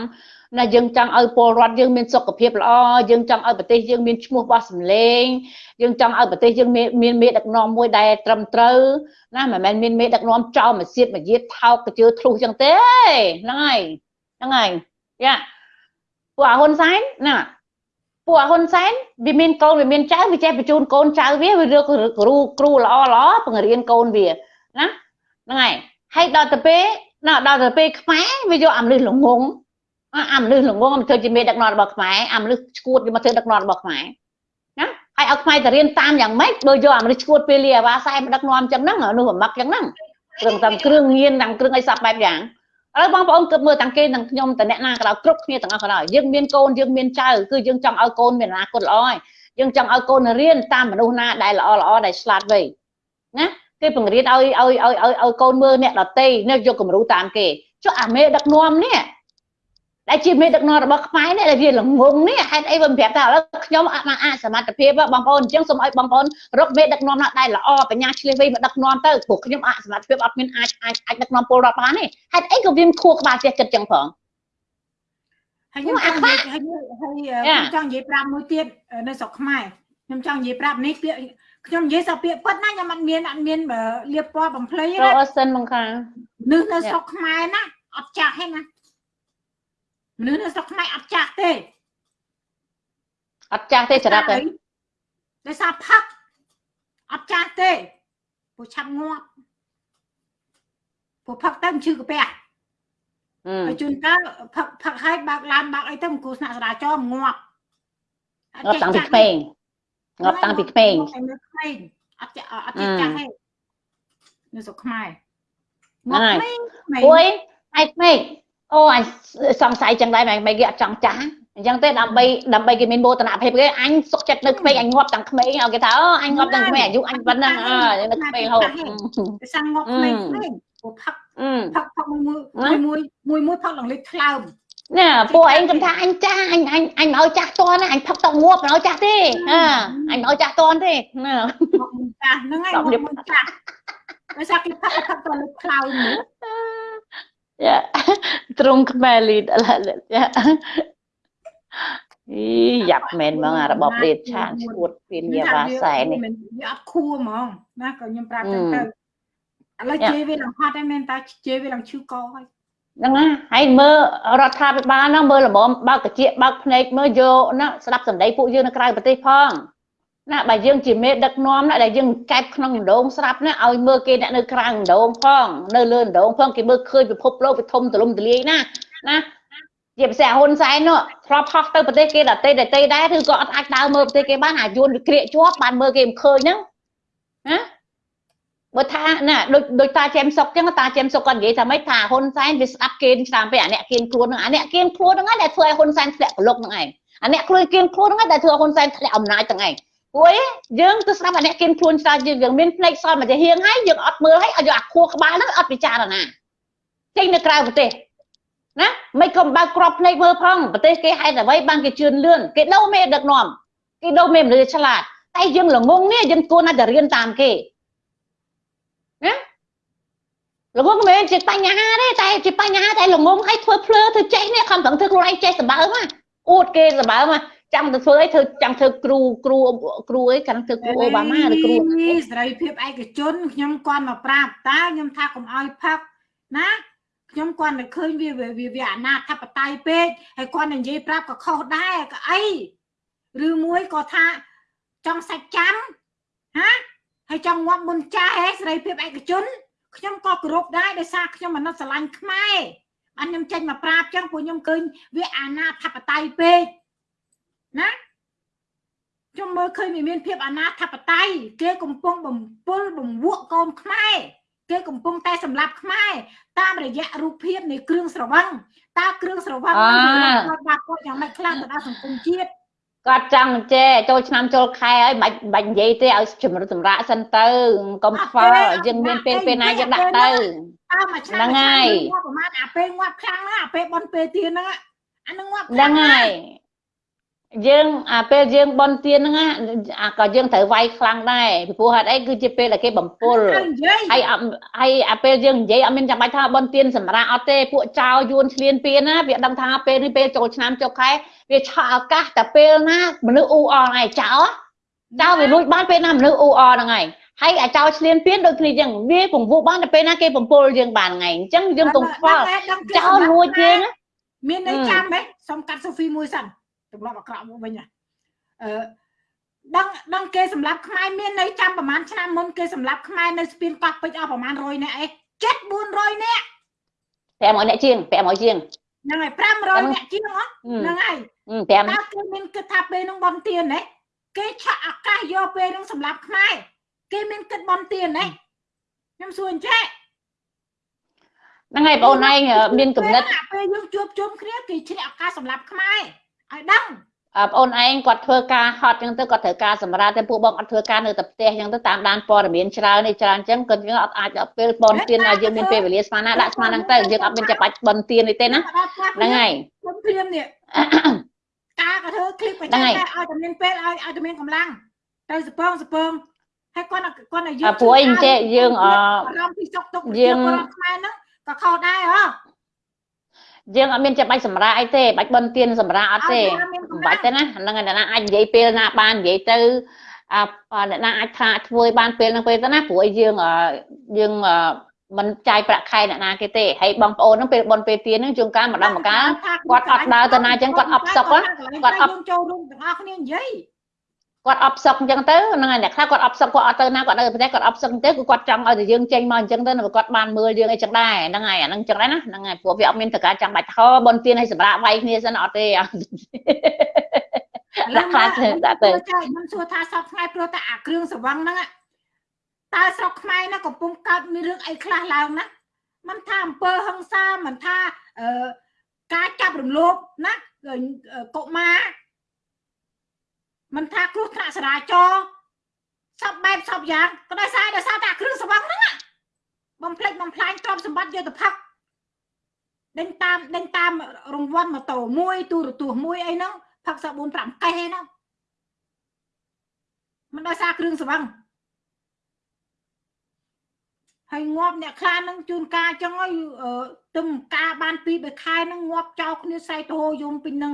ណាយើងចង់ឲ្យពលរដ្ឋយើងមានសុខភាពល្អយើងចង់ឲ្យប្រទេសយើងមានឈ្មោះបោះសម្លេងយើងចង់ឲ្យប្រទេសយើងមានមានមេដឹកនាំមួយដែលត្រឹមត្រូវណាមិនមែនមានមេដឹកនាំចោលមួយសៀតមួយយាតថោកកជឿធ្លុះចឹងទេហ្នឹងហើយហ្នឹងហើយយ៉ាពួកអាហ៊ុនសែនណាពួកអាហ៊ុនសែនវាមានកូនវាមានចៅវាចេះបញ្ជូនកូនចៅវាវារកគ្រូគ្រូល្អល្អបង្រៀនកូនវាណាហ្នឹងហើយហើយដល់ទៅពេលណាដល់ទៅពេលខ្មែរវាយកអាមនុស្សល្ងង អាអាមនុស្សល្ងងមកធ្វើជាមេដឹកនាំរបស់ខ្មែរអាមនុស្សឈួតយកមកធ្វើដឹកនាំរបស់ខ្មែរណាហើយឲ្យខ្មែរទៅរៀនតាមយ៉ាងម៉េចបើយកអាមនុស្សឈួតពេលលាអាវ៉ាសែមកដឹកនាំអញ្ចឹងហ្នឹងអានោះបំឹកអញ្ចឹងហ្នឹងគ្រឿងតាមគ្រឿងញៀនតាមគ្រឿងអីសពបែបយ៉ាងឥឡូវបងប្អូនគិតមើលទាំងគេទាំងខ្ញុំទាំងអ្នកណាក៏ដោយគ្រប់គ្នាទាំងអស់ក៏ដោយយើងមានកូនយើងមានចៅគឺយើងចង់ឲ្យកូនមានអនាគតល្អហើយយើងចង់ឲ្យកូនរៀនតាមមនុស្សណាដែលល្អល្អដែលឆ្លាតវៃណាគេបង្រៀនឲ្យឲ្យឲ្យឲ្យឲ្យកូនមើលអ្នកដតីនេះយកគំរូតាមគេចុះអាមេដឹកនាំនេះ ដែលជាមេដឹកនាំរបស់ខ្មែរនេះដែលវាល្ងងនេះហេតុអីវាមិនប្រាប់ថាឥឡូវខ្ញុំអត់បានអាចសមត្ថភាពបងប្អូនអញ្ចឹងសូមឲ្យបងប្អូនរកមេដឹកនាំណាដែលល្អបញ្ញាឆ្លៀសវៃមកដឹកនាំទៅព្រោះខ្ញុំអសមត្ថភាពអត់មានអាចអាចអាចដឹកនាំពលរដ្ឋបានទេហេតុអីក៏វាមិនខួរក្បាលចេះគិតចឹងផងហើយខ្ញុំចង់និយាយហើយហើយខ្ញុំចង់និយាយប្រាប់មួយទៀតនៅស្រុកខ្មែរខ្ញុំចង់និយាយប្រាប់នេះពាក្យខ្ញុំនិយាយសពាក្យពិតណាខ្ញុំអត់មានអត់មានលៀបពណ៌បំភ្លៃរណាកអសិនមកខាមនុស្សនៅស្រុកខ្មែរណាអត់ចាស់ទេណា មនុស្សនៅស្រុកខ្មែរអត់ចាស់ទេអត់ចាស់ទេចរិតទេដោយសារផឹកអត់ចាស់ទេព្រោះឆាប់ងាប់ព្រោះផឹកទៅឈឺកាពះអឺហើយជួនកាលផឹកផឹកឲ្យបើកឡានបើកអីទៅអង្គុយស្នាក់សាលាចរងាប់អត់ងាប់តាំងពីក្មេងងាប់តាំងពីក្មេងតែនៅក្មេងអត់ចាស់អត់ចេះចាស់ទេនៅស្រុកខ្មែរហ្នឹងហើយក្មេងក្មេងអូយឯក្មេង អូអញសង្ស័យចឹងដែរមិនមិនគេអត់ចង់ចាស់អញ្ចឹងទេដើម្បីដើម្បីគេមានមោទនភាពគេអញសុកចិត្តនៅក្មេងអញងាប់ទាំងក្មេងឲ្យគេថាអូអញងាប់ទាំងក្មេងអាយុអញប៉ុណ្ណឹងអើនៅក្មេងរហូតវាសាំងងាប់ក្មេងៗព្រោះផឹកអឺផឹកផឹកមួយមួយមួយមួយមួយផឹកឡើងលេខថ្លើមណែពួកឯងគំថាអញចាស់អញអញអញមិនឲ្យចាស់តន់ណាអញផឹកតងាប់មិនឲ្យចាស់ទេអើអញមិនឲ្យចាស់តន់ទេណាមកមុនចាស់ហ្នឹងហើយមកមុនចាស់ដោយសារគេផឹកផឹកទៅលេខថ្លើមនោះ យ៉ាត្រង់ខ្មែរលីដយ៉ាអីយ៉ាប់មែនហ្មងអារបបដេតឆានឈួតពីលាវ៉ាសែននេះវាអត់ខួរហ្មងណាក៏ខ្ញុំប្រាប់ចឹងទៅឥឡូវជេរវាឡើងហត់ហើយមែនតាជេរវាឡើងឈឺកហើយហ្នឹងណាហើយមើលរដ្ឋាភិបាលហ្នឹងមើលល្មមបើកកជាបើកភ្នែកមើលយកណាស្ដាប់សម្ដីពួកយើងនៅក្រៅប្រទេសផង ណាបើយើងជាមេដឹកនាំណាដែលយើងកែបក្នុងដងស្រាប់ណាឲ្យមើលគេអ្នកនៅក្រៅដងផងនៅលើដងផងគេមើលឃើញពិភពលោកវាធំទលំទលាយណាណាជាពិសេសហ៊ុនសែននោះធ្លាប់ហោះទៅប្រទេសគេដតេដតេដែរឬក៏អត់អាចដើរមើលប្រទេសគេបានអាយួនវាក្រៀកជាប់បានមើលគេមិនឃើញហ្នឹងណាបើថាណាដូចដូចតាចេមសុកចឹងតាចេមសុកគាត់និយាយថាម៉េចថាហ៊ុនសែនវាស្ដាប់គេឆ្នាំពេកអាអ្នកគៀនខ្លួនហ្នឹងអាអ្នកគៀនខ្លួនហ្នឹងឯងដែលធ្វើឲ្យហ៊ុនសែនធ្លាក់កលុកហ្នឹងឯងអាអ្នកខ្លួនគៀនខ្លួនហ្នឹងឯងដែលធ្វើឲ្យហ៊ុនសែនធ្លាក់អំណាចទាំងឯង ព្រោះយើងទៅស្ដាប់អាអ្នកគៀនខ្លួនច្រើនយើងយើងមានភ្នែកសល់មកជាហៀងហើយយើងអត់មើលហើយឲ្យយកអាខួរក្បាលហ្នឹងអត់ពិចារណាចេញនៅក្រៅប្រទេសណាមិនក៏បើកក្របភ្នែកមើលផងប្រទេសគេហេតុអ្វីបានគេជឿនលឿនគេដូរមេដឹកនាំគេដូរមេមនុស្សឆ្លាតតែយើងល្ងងនេះយើងគួរណាស់តែរៀនតាមគេល្ងងមិនមែនជាបញ្ហាទេតែជាបញ្ហាតែល្ងងឲ្យធ្វើភ្លើធ្វើចេះនេះខំប្រឹងធ្វើខ្លួនឯងចេះសម្បើមអួតគេសម្បើម ចង់ទៅធ្វើអីធ្វើចង់ធ្វើគ្រូគ្រូគ្រូអីកាន់ធ្វើគ្រូអូបាម៉ាឬគ្រូសេរីភាពឯកជនខ្ញុំគាត់មកប្រាប់តើខ្ញុំថាកុំឲ្យផឹកណាខ្ញុំគាត់តែឃើញវាវាវាអនាធបត័យពេកហើយគាត់និយាយប្រាប់ក៏ខុសដែរក៏អីឬមួយក៏ថាចង់សាច់ចាំហាហើយចង់ងាប់មុនចាស់ហេសេរីភាពឯកជនខ្ញុំក៏គោរពដែរដោយសារខ្ញុំអាណិតស្រឡាញ់ខ្មែរបានខ្ញុំចេញមកប្រាប់ចឹងពួកខ្ញុំឃើញវាអាណាធិបតេយ្យពេក ណាខ្ញុំមើលឃើញវាមានភាពអាណាធិបតេយ្យគេកំពុងបំពុលបំវក់កូនខ្មែរគេកំពុងតែសម្លាប់ខ្មែរតាមរយៈរូបភាពនៃគ្រឿងស្រវឹងតើគ្រឿងស្រវឹងនឹងគាត់បាត់គាត់យ៉ាងម៉េចខ្លះទៅដល់សង្គមជាតិគាត់ចង់ចេះចូលឆ្នាំចូលខែហើយមិនបាច់និយាយទេឲ្យជំរុញសម្រាប់សិនទៅកុំខ្វល់យើងមានពេលពេលណាយើងដាក់ទៅតើមួយឆ្នាំហ្នឹងហើយងាប់ប្រហែលអាពេលងាប់ខ្លាំងណាស់អាពេលបនពេលទៀនហ្នឹងអាហ្នឹងងាប់ហ្នឹងហើយ យើងអាពេលយើងបន់ទៀនហ្នឹងណាអាក៏យើងត្រូវវាយខ្លាំងដែរពីព្រោះហេតុអីគឺជាពេលដែលគេបំពុលត្រូវនិយាយហើយអត់ហើយអាពេលយើងនិយាយអត់មានចាំបាច់ថាបនទៀនសម្រាប់អត់ទេពួកចៅយួនឆ្លៀនពៀនណាវាដឹងថាពេលនេះពេលចូលឆ្នាំចូលខែវាឆក់ឱកាសតែពេលណាមនុស្សអ៊ូអរហ្នឹងឯងចៅចៅវាលួចបានពេលណាមនុស្សអ៊ូអរហ្នឹងឯងហើយអាចៅឆ្លៀនពៀនដូចគ្នាអញ្ចឹងវាពង្វក់បានតែពេលណាគេបំពុលយើងបានហ្នឹងឯងអញ្ចឹងយើងកុំខ្វល់ចៅលួចយើងណាមានន័យអឺចាំហ៎សុំកាត់សូហ្វីមួយសិន ទម្លាប់អាក្រក់មកវិញហ៎អឺដឹងដឹងគេសម្លាប់ខ្មែរមានន័យចាំប្រហែលឆ្នាំមុនគេសម្លាប់ខ្មែរនៅស្ពានកោះពេជ្រអស់ប្រហែល100នាក់អីចិត្ត400នាក់500អ្នកជាង500ជាងហ្នឹងហើយ500នាក់ជាងហ៎ហឹមហ្នឹងហើយហឹម5តើគេមានគិតថាពេលហ្នឹងបនទៀនហ៎គេឆក់ឱកាសយកពេលហ្នឹងសម្លាប់ខ្មែរគេមានគិតបនទៀនហ៎ខ្ញុំសួរអញ្ចេះហ្នឹងហើយបងឯងមានកំណត់ពេលយើងជួបជុំគ្នាគេជ្រាក់ឱកាសសម្លាប់ខ្មែរ ឲ្យដឹងបងអូនឯងគាត់ធ្វើការហត់ចឹងទៅគាត់ត្រូវការសម្រាប់តែពួកបងអត់ធ្វើការនៅតែផ្ទះចឹងទៅតាមដានព័ត៌មានច្រើននេះច្រើនចឹងគាត់យើងអត់អាចដល់ពេលបនទៀនឲ្យយើងមានពេលវេលាស្មានណាដាក់ស្មានហ្នឹងទៅយើងអត់មានចាំបាច់បនទៀននេះទេណាហ្នឹងហើយខ្ញុំភ្លាមនេះការក៏ធ្វើឃ្លីបបញ្ជាក់តែឲ្យតែមានពេលឲ្យឲ្យតែមានកម្លាំងទៅសពងសពងហើយគាត់គាត់ឲ្យយើងពួកអីចេះយើងអរំពីសុកទុកយើងខ្មែរហ្នឹងក៏ខុសដែរហ៎ យើងអត់មានចាំបាច់សម្រាប់អីទេបាច់បនទៀនសម្រាប់អត់ទេឲ្យតែមានកម្លាំងមិនបាច់ទេណាហ្នឹងហើយអ្នកណាអាចនិយាយពេលណាបាននិយាយទៅអ่าអ្នកណាអាចថាធ្វើឲ្យបានពេលហ្នឹងពេលទៅណាព្រោះឲ្យយើងអឺយើងអឺមិនចាយប្រាក់ខែអ្នកណាគេទេហើយបងប្អូនហ្នឹងពេលបនពេលទៀនហ្នឹងជួនកាលម្ដងម្កាលគាត់អត់ដើរទៅណាអញ្ចឹងគាត់អប់សុកហ៎គាត់អប់យើងចូលរួមទាំងអស់គ្នានិយាយ គាត់អប់សុកអញ្ចឹងទៅហ្នឹងហើយអ្នកខ្លះគាត់អប់សុកគាត់អត់ទៅណាគាត់នៅប្រទេសគាត់អប់សុកទៅគឺគាត់ចង់ឲ្យតែយើងចេញមកអញ្ចឹងទៅនៅគាត់បានមើលយើងអីចឹងដែរហ្នឹងហើយអាហ្នឹងអញ្ចឹងដែរណាហ្នឹងហើយព្រោះវាអត់មានតកាចាំបាច់ថបនទៀនឲ្យសម្រាប់វាយគ្នាសិនអត់ទេអត់ដាក់ខ្លះទៅដាក់ទៅចាខ្ញុំសួរថាសពថ្ងៃព្រោះតែអាគ្រឿងស្រវឹងហ្នឹងอะតើស្រុកខ្មែរណាកំពុងកើតមានរឿងអីខ្លះឡើងណាមិនថាអំពើហិង្សាមិនថាអឺការចាប់រំលោភណាកុមារ មិនថាគ្រោះថ្នាក់ចរាចរណ៍សពបែបសពយ៉ាងក៏ដោយសារដោយសារតែគ្រឿងសង្វឹងហ្នឹងបំផ្លិចបំផ្លាញទ្រព្យសម្បត្តិយុទ្ធភ័កដេញតាមដេញតាមរង្វាន់ម៉ូតូមួយទូរទស្សន៍មួយអីហ្នឹងផឹកសា4 5កេះឯហ្នឹងមិនដោយសារគ្រឿងសង្វឹងហើយងាប់អ្នកខ្លះនឹងជួនកាអញ្ចឹងហើយទឹមការបានពីរបីខែនឹងងាប់ចោលគ្នាស្រែកទៅយំពីនឹង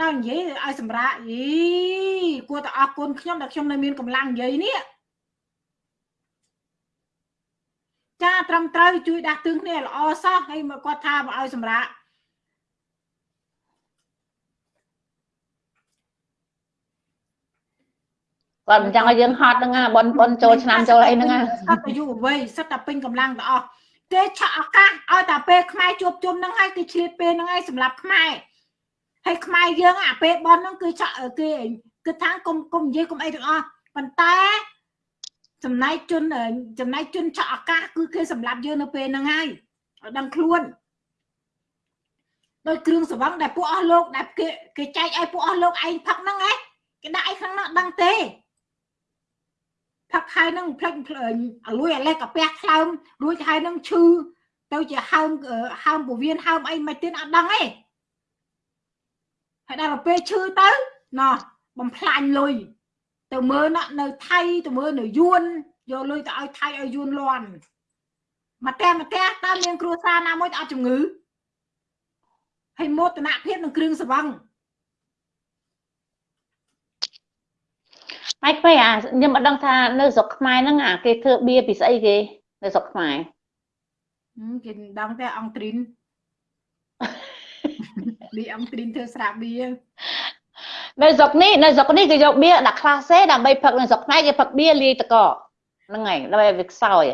ដល់និយាយឲ្យសម្រាប់យីគួរតែអរគុណខ្ញុំដែលខ្ញុំនៅមានកម្លាំងនិយាយនេះចាត្រឹមត្រូវជួយដាស់តឿនគ្នាល្អសោះហើយមកគាត់ថាមកឲ្យសម្រាប់គាត់មិនចង់ឲ្យយើងហត់ហ្នឹងបនបនចូលឆ្នាំចូលអីហ្នឹងសត្វអាយុអ្វីសត្វតែពេញកម្លាំងទាំងអស់គេឆក់ឱកាសឲ្យតែពេលខ្មែរជួបជុំហ្នឹងហើយគេឆ្លៀតពេលហ្នឹងហើយសម្រាប់ខ្មែរ ហើយខ្មែរយើងអាពេលបនហ្នឹងគឺឆក់គេគឺថាកុំកុំនិយាយកុំអីទាំងអស់ប៉ុន្តែចំណែកជនចំណែកជនឆក់ឱកាសគឺគេសម្រាប់យើងនៅពេលហ្នឹងហើយឲ្យដឹងខ្លួនដោយគ្រឿងសង្វឹងដែលពួកអស់លោកដែលគេគេចែកឲ្យពួកអស់លោកឯងផឹកហ្នឹងឯងគេដាក់ឯងខាងនោះដឹងទេផឹកហើយនឹងផ្លេចអលួយអាលេសកាពះថ្លើមរួចហើយនឹងឈឺទៅជាហើមហើមពវៀនហើមអីមិនទៀតអត់ដឹងទេ ហើយដល់ពេលឈឺទៅណោះបំផ្លាញលុយទៅមើលនៅថៃទៅមើលនៅយួនយកលុយទៅឲ្យថៃឲ្យយួនលន់មកតែមកតែតើមានគ្រួសារណាមួយអត់ជំងឺហើយមោទនភាពនឹងគ្រឿងសង្វឹងហើយពេលអាខ្ញុំអត់ដឹងថានៅស្រុកខ្មែរហ្នឹងអាគេធ្វើបៀពីស្អីគេនៅស្រុកខ្មែរគេដឹងតែអង់ទ្រីន លីអង់ទ្រីនធ្វើស្រាបៀនៅស្រុកនេះនៅស្រុកនេះគេយកបៀដាក់ក្លាសេដើម្បីផឹកនៅស្រុកខ្មែរគេផឹកបៀលាយតកហ្នឹងហើយដើម្បីវាខ្សោយ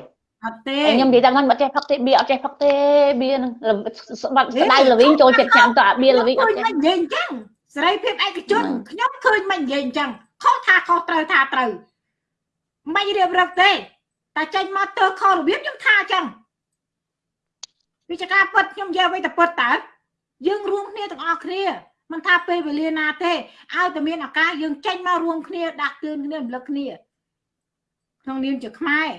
អត់ទេខ្ញុំនិយាយថាគាត់អត់ចេះផឹកទេបៀអត់ចេះផឹកទេបៀហ្នឹងស្បាត់ស្ដៅលវិញចូលចិត្តចាំទៅអាបៀលវិញអត់ចេះនិយាយអញ្ចឹងសេរីភាពឯកជនខ្ញុំឃើញមិននិយាយអញ្ចឹងខុសថាខុសត្រូវថាត្រូវមិនរៀបរឹកទេតែចេញមកទៅខុសរបៀបខ្ញុំថាអញ្ចឹងវិជ្ជាការពិតខ្ញុំនិយាយអ្វីតែពិតតើ យើងរួមគ្នាទាំងអស់គ្នាមិនថាពេលវេលាណាទេឲ្យតែមានឱកាសយើងចេញមករួមគ្នាដាស់តឿនគ្នារំលឹកគ្នាក្នុងនាមជាខ្មែរ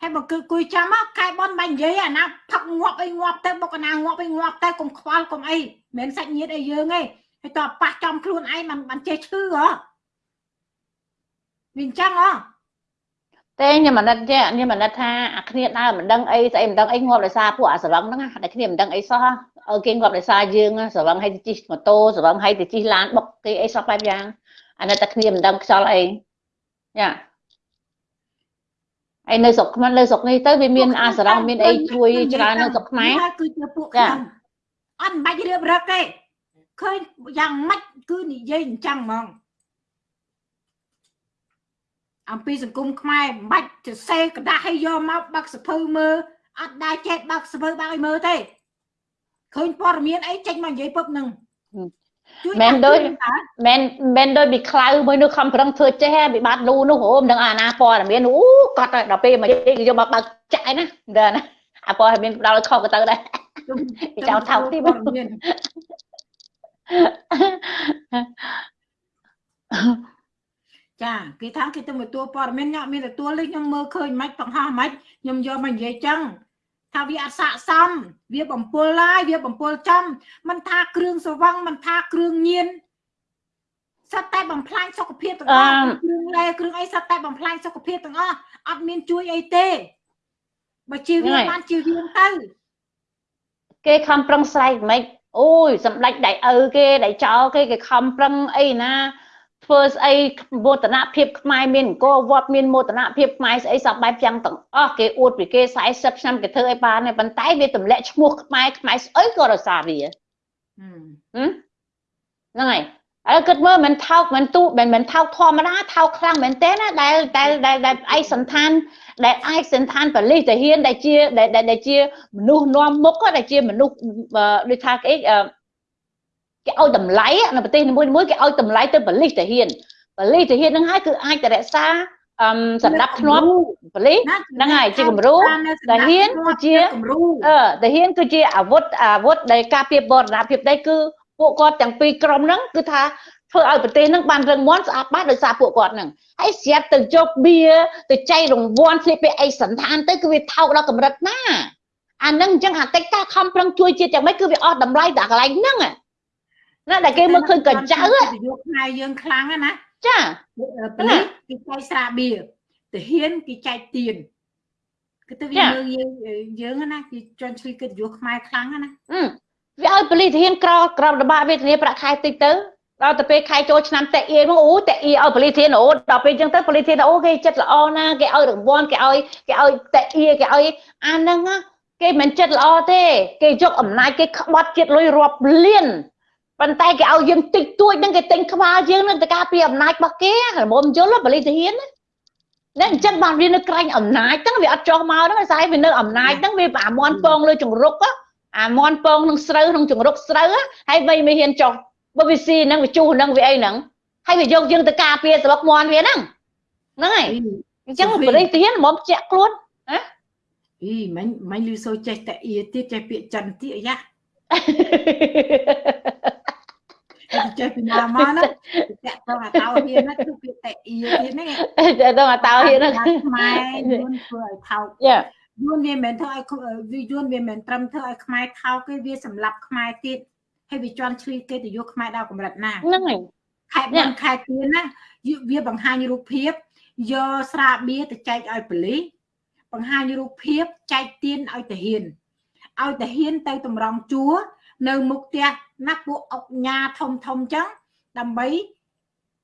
ហើយបើគឺគួយចាំមកកែបនបាញ់និយាយអាណាផឹកងាប់អីងាប់ទៅបុកអាណាងាប់អីងាប់ទៅកុំខ្វល់កុំអីមិនមែនសាច់ញាតិអីយើងទេហើយតើប៉ះចំខ្លួនឯងមិនមិនចេះឈឺហ៎វាអញ្ចឹងហ៎ ទេខ្ញុំមិនដឹងទេខ្ញុំមិនដឹងថាអាគ្នាដើរមិនដឹងអីស្អីមិនដឹងអីងាប់ដោយសារពួកអាស្រវឹងហ្នឹងតែគ្នាមិនដឹងអីសោះឲ្យគេងាប់ដោយសារយើងស្រវឹងឲ្យទៅជិះម៉ូតូស្រវឹងឲ្យទៅជិះឡានបុកគេអីសោះបែបយ៉ាងអានេះតែគ្នាមិនដឹងខ្យល់អីយ៉ាហើយនៅស្រុកខ្មែរនៅស្រុកនេះទៅវាមានអាស្រងមានអីជួយច្រើននៅស្រុកខ្មែរគឺជាពួកខ្ញុំអត់មិនបាច់រៀបរឹកទេឃើញយ៉ាងម៉េចគឺនិយាយអញ្ចឹងហ្មង អំពីសង្គមខ្មែរមិនបាច់សរសេរกระดาษឲ្យយកមកបាក់សភៅមើលអត់ដែរចេះបាក់សភៅបាក់ឲ្យមើលទេឃើញព័ត៌មានអីចេញមកនិយាយពឹបនឹងមិនដូចមិនមិនដូចពីខ្លៅមួយនោះខំប្រឹងធ្វើចេះពីបាត់លូនោះហូមដឹងអាណាព័ត៌មានអូគាត់ដល់ពេលមកនិយាយយកមកបើកចាក់ណាដល់ណាអាព័ត៌មានផ្ដល់ខុសក៏ទៅដែរចោលថោកទីព័ត៌មាន ចាគេថាគេទៅទទួលព័ត៌មានញ៉ាំមានទទួលលេខខ្ញុំមើលឃើញមិនបង្ហោះមិនខ្ញុំយកមកនិយាយចឹងថាវាអត់ស័កសមវាបំពុលហើយវាបំពុលចំមិនថាគ្រឿងសវឹងមិនថាគ្រឿងញៀនសត្វតែបំផ្លាញសុខភាពទាំងអស់គ្រឿងឡែគ្រឿងអីសត្វតែបំផ្លាញសុខភាពទាំងអស់អត់មានជួយអីទេបើជឿវាបានជឿវាទៅគេខំប្រឹងស្រែកមិនអូយសម្ដេចដៃឪគេដៃចោលគេគេខំប្រឹងអីណា ធ្វើស្អីមោទនភាពខ្មែរមានអង្គរវត្តមានមោទនភាពខ្មែរស្អីសពបែបយ៉ាងទាំងអស់គេអួតពីគេ40ឆ្នាំគេធ្វើអីបានទេប៉ុន្តែវាទម្លាក់ឈ្មោះខ្មែរខ្មែរស្អីក៏រសារវាហ្នឹងហើយហើយគិតមើលមិនថោកមិនទូមិនមិនថោកធម្មតាថោកខ្លាំងមែនទេណាដែលដែលដែលឯកសន្តានដែលឯកសន្តានបលិសទាហានដែលជាដែលជាមនុស្សនាំមុខដែលជាមនុស្សដូចថាគេ គេឲ្យតម្លៃនៅប្រទេសនីមួយៗគេឲ្យតម្លៃទៅបលិសទាហានបលិសទាហានហ្នឹងហើយគឺអាចទៅរក្សាអឹមសម្រាប់ធ្នាប់ប៉ូលីសហ្នឹងហើយជាគំរូតាហ៊ានគឺជាគំរូអឺតាហ៊ានគឺជាអាវុធអាវុធដែលការពារបរណភាពដីគឺពួកគាត់ទាំងពីរក្រុមហ្នឹងគឺថាធ្វើឲ្យប្រទេសហ្នឹងបានរឹងមាំស្អាតបាតដោយសារពួកគាត់ហ្នឹងហើយស្រាប់ទៅយកបៀទៅចែករង្វាន់ស្លៀកពាក់អីសន្តានទៅគឺវាថោកដល់កម្រិតណាអាហ្នឹងអញ្ចឹងអាកិច្ចការខំប្រឹងជួយជាតិយ៉ាងម៉េចគឺវាអស់តម្លៃដល់កន្លែងហ្នឹង ណាដែលគេមើលឃើញកញ្ចៅយកខ្មែរយើងខ្លាំងណាចាប៉ូលីសគេចែកស្រាបៀរទាហានគេចែកទៀនគឺទៅវាមើលយើងយើងណាគេជន់ឈ្លីកិត្តិយសខ្មែរខ្លាំងណាវាឲ្យប៉ូលីសធានក្រក្រមរបបវេទនាប្រាក់ខែតិចទៅដល់ទៅពេលខែចូលឆ្នាំតេអៀមកអូតេអៀឲ្យប៉ូលីសធានអូដល់ពេលអញ្ចឹងទៅប៉ូលីសធានអូគេចិត្តល្អណាគេឲ្យរង្វាន់គេឲ្យគេឲ្យតេអៀគេឲ្យអាហ្នឹងគេមិនចិត្តល្អទេ គេយកអំណាចគេក្បត់ជាតិលុយរាប់លាន ប៉ុន្តែគេឲ្យយើងតិចតួចហ្នឹងគេទិញក្បាលយើងនឹងទៅការពីអំណាចរបស់គេរមុំយល់ប៉ូលីសធានណាអញ្ចឹងបានវានៅក្រែងអំណាចហ្នឹងវាអត់ចោះមកហ្នឹងស្អីវានៅអំណាចហ្នឹងវាអាមន់ពងលើចង្រុកអាមន់ពងនឹងស្រូវក្នុងចង្រុកស្រូវហើយវៃមិនហ៊ានចោះបើវាស៊ីហ្នឹងវាជុះហ្នឹងវាអីហ្នឹងហើយវាយកយើងទៅការពារស្លឹកមន់វាហ្នឹងហ្នឹងហើយអញ្ចឹងបរិធានមកជាក់ខ្លួនណាអីមិនមិនលឺសូចេះតែអៀទៀតចេះពាក្យចិនទៀតអាយ៉ា ចេះពីណាមកណាតាក់ទៅអាតោហ៊ានណាគឺពាក្យតែអៀទៀតហ្នឹងចាទៅអាតោហ៊ានហ្នឹងខ្មែរយួនធ្វើឲ្យថោកយ៉ាយួនវាមិនមែនធ្វើឲ្យវាយួនវាមិនមែនត្រឹមធ្វើឲ្យខ្មែរថោកទេវាសម្លាប់ខ្មែរទៀតហើយវាជន់ឈ្លីគេទៅយកខ្មែរដល់កម្រិតណាហ្នឹងហើយខេត្តមិនខេត្តទៀនណាវាបង្ហាញរូបភាពយកស្រាបៀរទៅចែកឲ្យប៉ូលីសបង្ហាញរូបភាពចែកទៀនឲ្យតាហ៊ានឲ្យតាហ៊ានទៅតម្រង់ជួរនៅមុខផ្ទះ ណាពួកអុកញ៉ាធំធំចឹងដើម្បី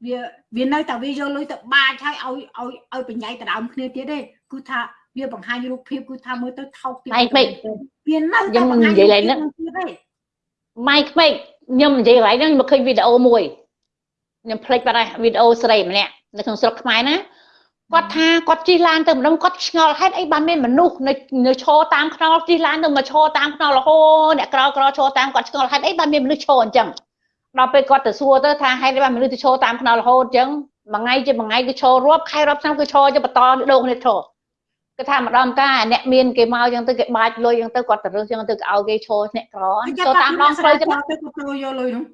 វាវានៅតែវាយកលុយទៅបាចហើយឲ្យឲ្យឲ្យបញ្ញាយដដើមគ្នាទៀតទេគឺថាវាបង្ហាញរូបភាពគឺថាមើលទៅថោកទៀតវានៅតែបង្ហាញនិយាយឡើងហ្នឹងម៉ៃក្មេកខ្ញុំនិយាយកន្លែងហ្នឹងមកឃើញវីដេអូមួយខ្ញុំភ្លេចបាត់ហើយវីដេអូស្រីម្នាក់នៅក្នុងស្រុកខ្មែរណា គាត់ថាគាត់ជិះឡានទៅម្ដងគាត់ឆ្ងល់ហេតុអីបានមានមនុស្សនៅនៅឈរតាមខ្នល់ជិះឡានទៅមកឈរតាមខ្នល់រហូតអ្នកក្រក្រឈរតាមគាត់ឆ្ងល់ហេតុអីបានមានមនុស្សឈរអញ្ចឹងដល់ពេលគាត់ទៅសួរទៅថាហេតុអីបានមនុស្សទៅឈរតាមខ្នល់រហូតអញ្ចឹងមួយថ្ងៃជាមួយថ្ងៃគឺឈររាប់ខែរាប់ឆ្នាំគឺឈរទៅបន្តដូរគ្នាឈរគេថាម្ដងការអ្នកមានគេមកអញ្ចឹងទៅគេបាច់លុយអញ្ចឹងទៅគាត់ទៅរើសអញ្ចឹងទៅឲ្យគេឈរអ្នកក្រឈរតាមដងផ្លូវអញ្ចឹងទៅទៅយកលុយនោះ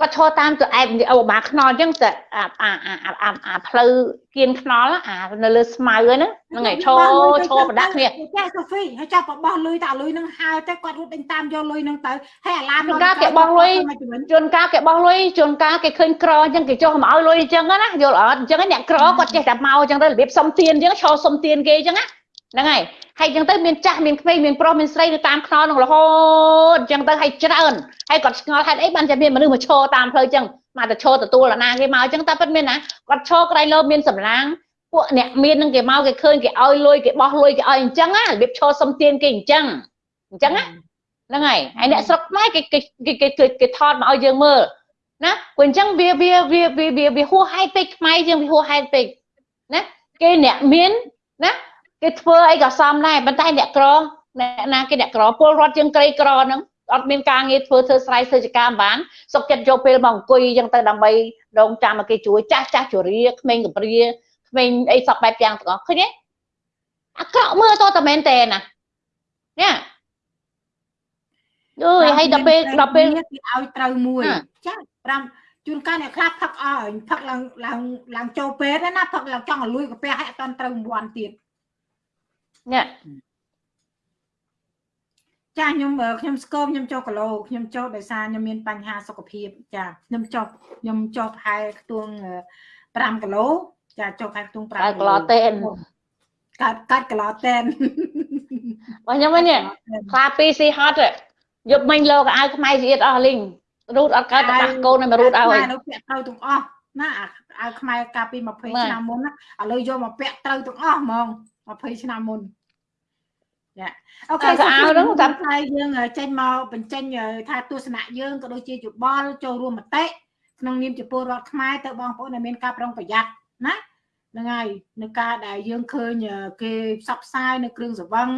គាត់ឈរតាមទៅអែបអូបាខ្នល់អញ្ចឹងតែអាអាអាអាផ្លូវគៀនខ្នល់អានៅលើស្មៅហ្នឹងហ្នឹងហើយឈរឈរប្រដាក់គ្នាចាសូហ្វីហើយចាប់បោះលុយតែលុយហ្នឹងហើទៅគាត់រត់ដេញតាមយកលុយហ្នឹងទៅហើយអាឡានជួនកាលគេបោះលុយជួនកាលគេបោះលុយជួនកាលគេឃើញក្រអញ្ចឹងគេចុះមកឲ្យលុយអញ្ចឹងណាយល់អត់អញ្ចឹងអ្នកក្រគាត់ចេះតែមកអញ្ចឹងទៅរបៀបសុំទានអញ្ចឹងឈរសុំទានគេអញ្ចឹងណា ហ្នឹងហើយហើយអញ្ចឹងទៅមានចាស់មានក្មេងមានប្រុសមានស្រីនៅតាមខ្នល់នោះរហូតអញ្ចឹងទៅហើយច្រើនហើយគាត់ឆ្ងល់ហេតុអីបានតែមានមនុស្សមកឈរតាមផ្លូវអញ្ចឹងមកទៅឈរទទួលអាណាគេមកអញ្ចឹងតែពិតមានណាគាត់ឈរក្រៃលោមានសម្លាងពួកអ្នកមាននឹងគេមកគេឃើញគេឲ្យលុយគេបោះលុយគេឲ្យអញ្ចឹងណារបៀបឈរសុំទានគេអញ្ចឹងអញ្ចឹងណាហ្នឹងហើយហើយអ្នកស្រុកខ្មែរគេគេគេគេថតមកឲ្យយើងមើលណាព្រោះអញ្ចឹងវាវាវាវាវាហួសហេតុពេកខ្មែរយើងវាហួសហេតុពេកណាគេអ្នកមានណា គេធ្វើអីក៏សមដែរប៉ុន្តែអ្នកក្រអ្នកណាគេអ្នកក្រពលរដ្ឋយើងក្រីក្រហ្នឹងអត់មានការងារធ្វើធ្វើស្រ័យធ្វើចការបាន សុកចិត្តយកពេលមកអង្គុយអញ្ចឹងទៅដើម្បីដងចាំឲ្យគេជួយចាស់ចាស់ជរាក្មេងកំព្រាក្មេងអីសពបែបយ៉ាងទាំងអស់ឃើញទេអាក្រក់មើលតតែមែនតើណានេះអើយហើយដល់ពេលដល់ពេលគេឲ្យត្រូវមួយចា5ជួនកាលអ្នកខ្លះផឹកអស់ផឹកឡើងឡើងឡើងចូលពេទ្យណាផឹកឡើងចង់ឲ្យលួយកាពះឲ្យអត់ត្រូវរង្វាន់ទៀត នេះចាខ្ញុំខ្ញុំស្គមខ្ញុំចុះគីឡូខ្ញុំចុះដោយសារខ្ញុំមានបញ្ហាសុខភាពចាខ្ញុំចុះខ្ញុំចុះប្រហែលខ្ទង់5គីឡូចាចុះប្រហែលខ្ទង់5គីឡូតេនកាត់កាត់គីឡូតេនបងខ្ញុំនេះខ្លាពីស៊ីហត់យប់មិញលោកអាវខ្មែរស្អៀតអស់លីងរូតអត់កើតបាក់កូនឲ្យមរូតឲ្យនៅពាក់ត្រូវទាំងអស់ណាអាវខ្មែរកាលពី20ឆ្នាំមុនណាឥឡូវយកមកពាក់ត្រូវទាំងអស់ហ្មង20ឆ្នាំមុន ចាអូខេស្អាតហ្នឹងតាមផ្នែកយើងចេញមកបញ្ចេញថាទស្សនៈយើងក៏ដូចជាយោបល់ចូលរួមមតិក្នុងនាមជាពលរដ្ឋខ្មែរទៅបងប្អូនដែលមានការប្រុងប្រយ័ត្នណាហ្នឹងហើយនៅការដែលយើងឃើញគេផ្សព្វផ្សាយនៅគ្រឿងសង្វឹង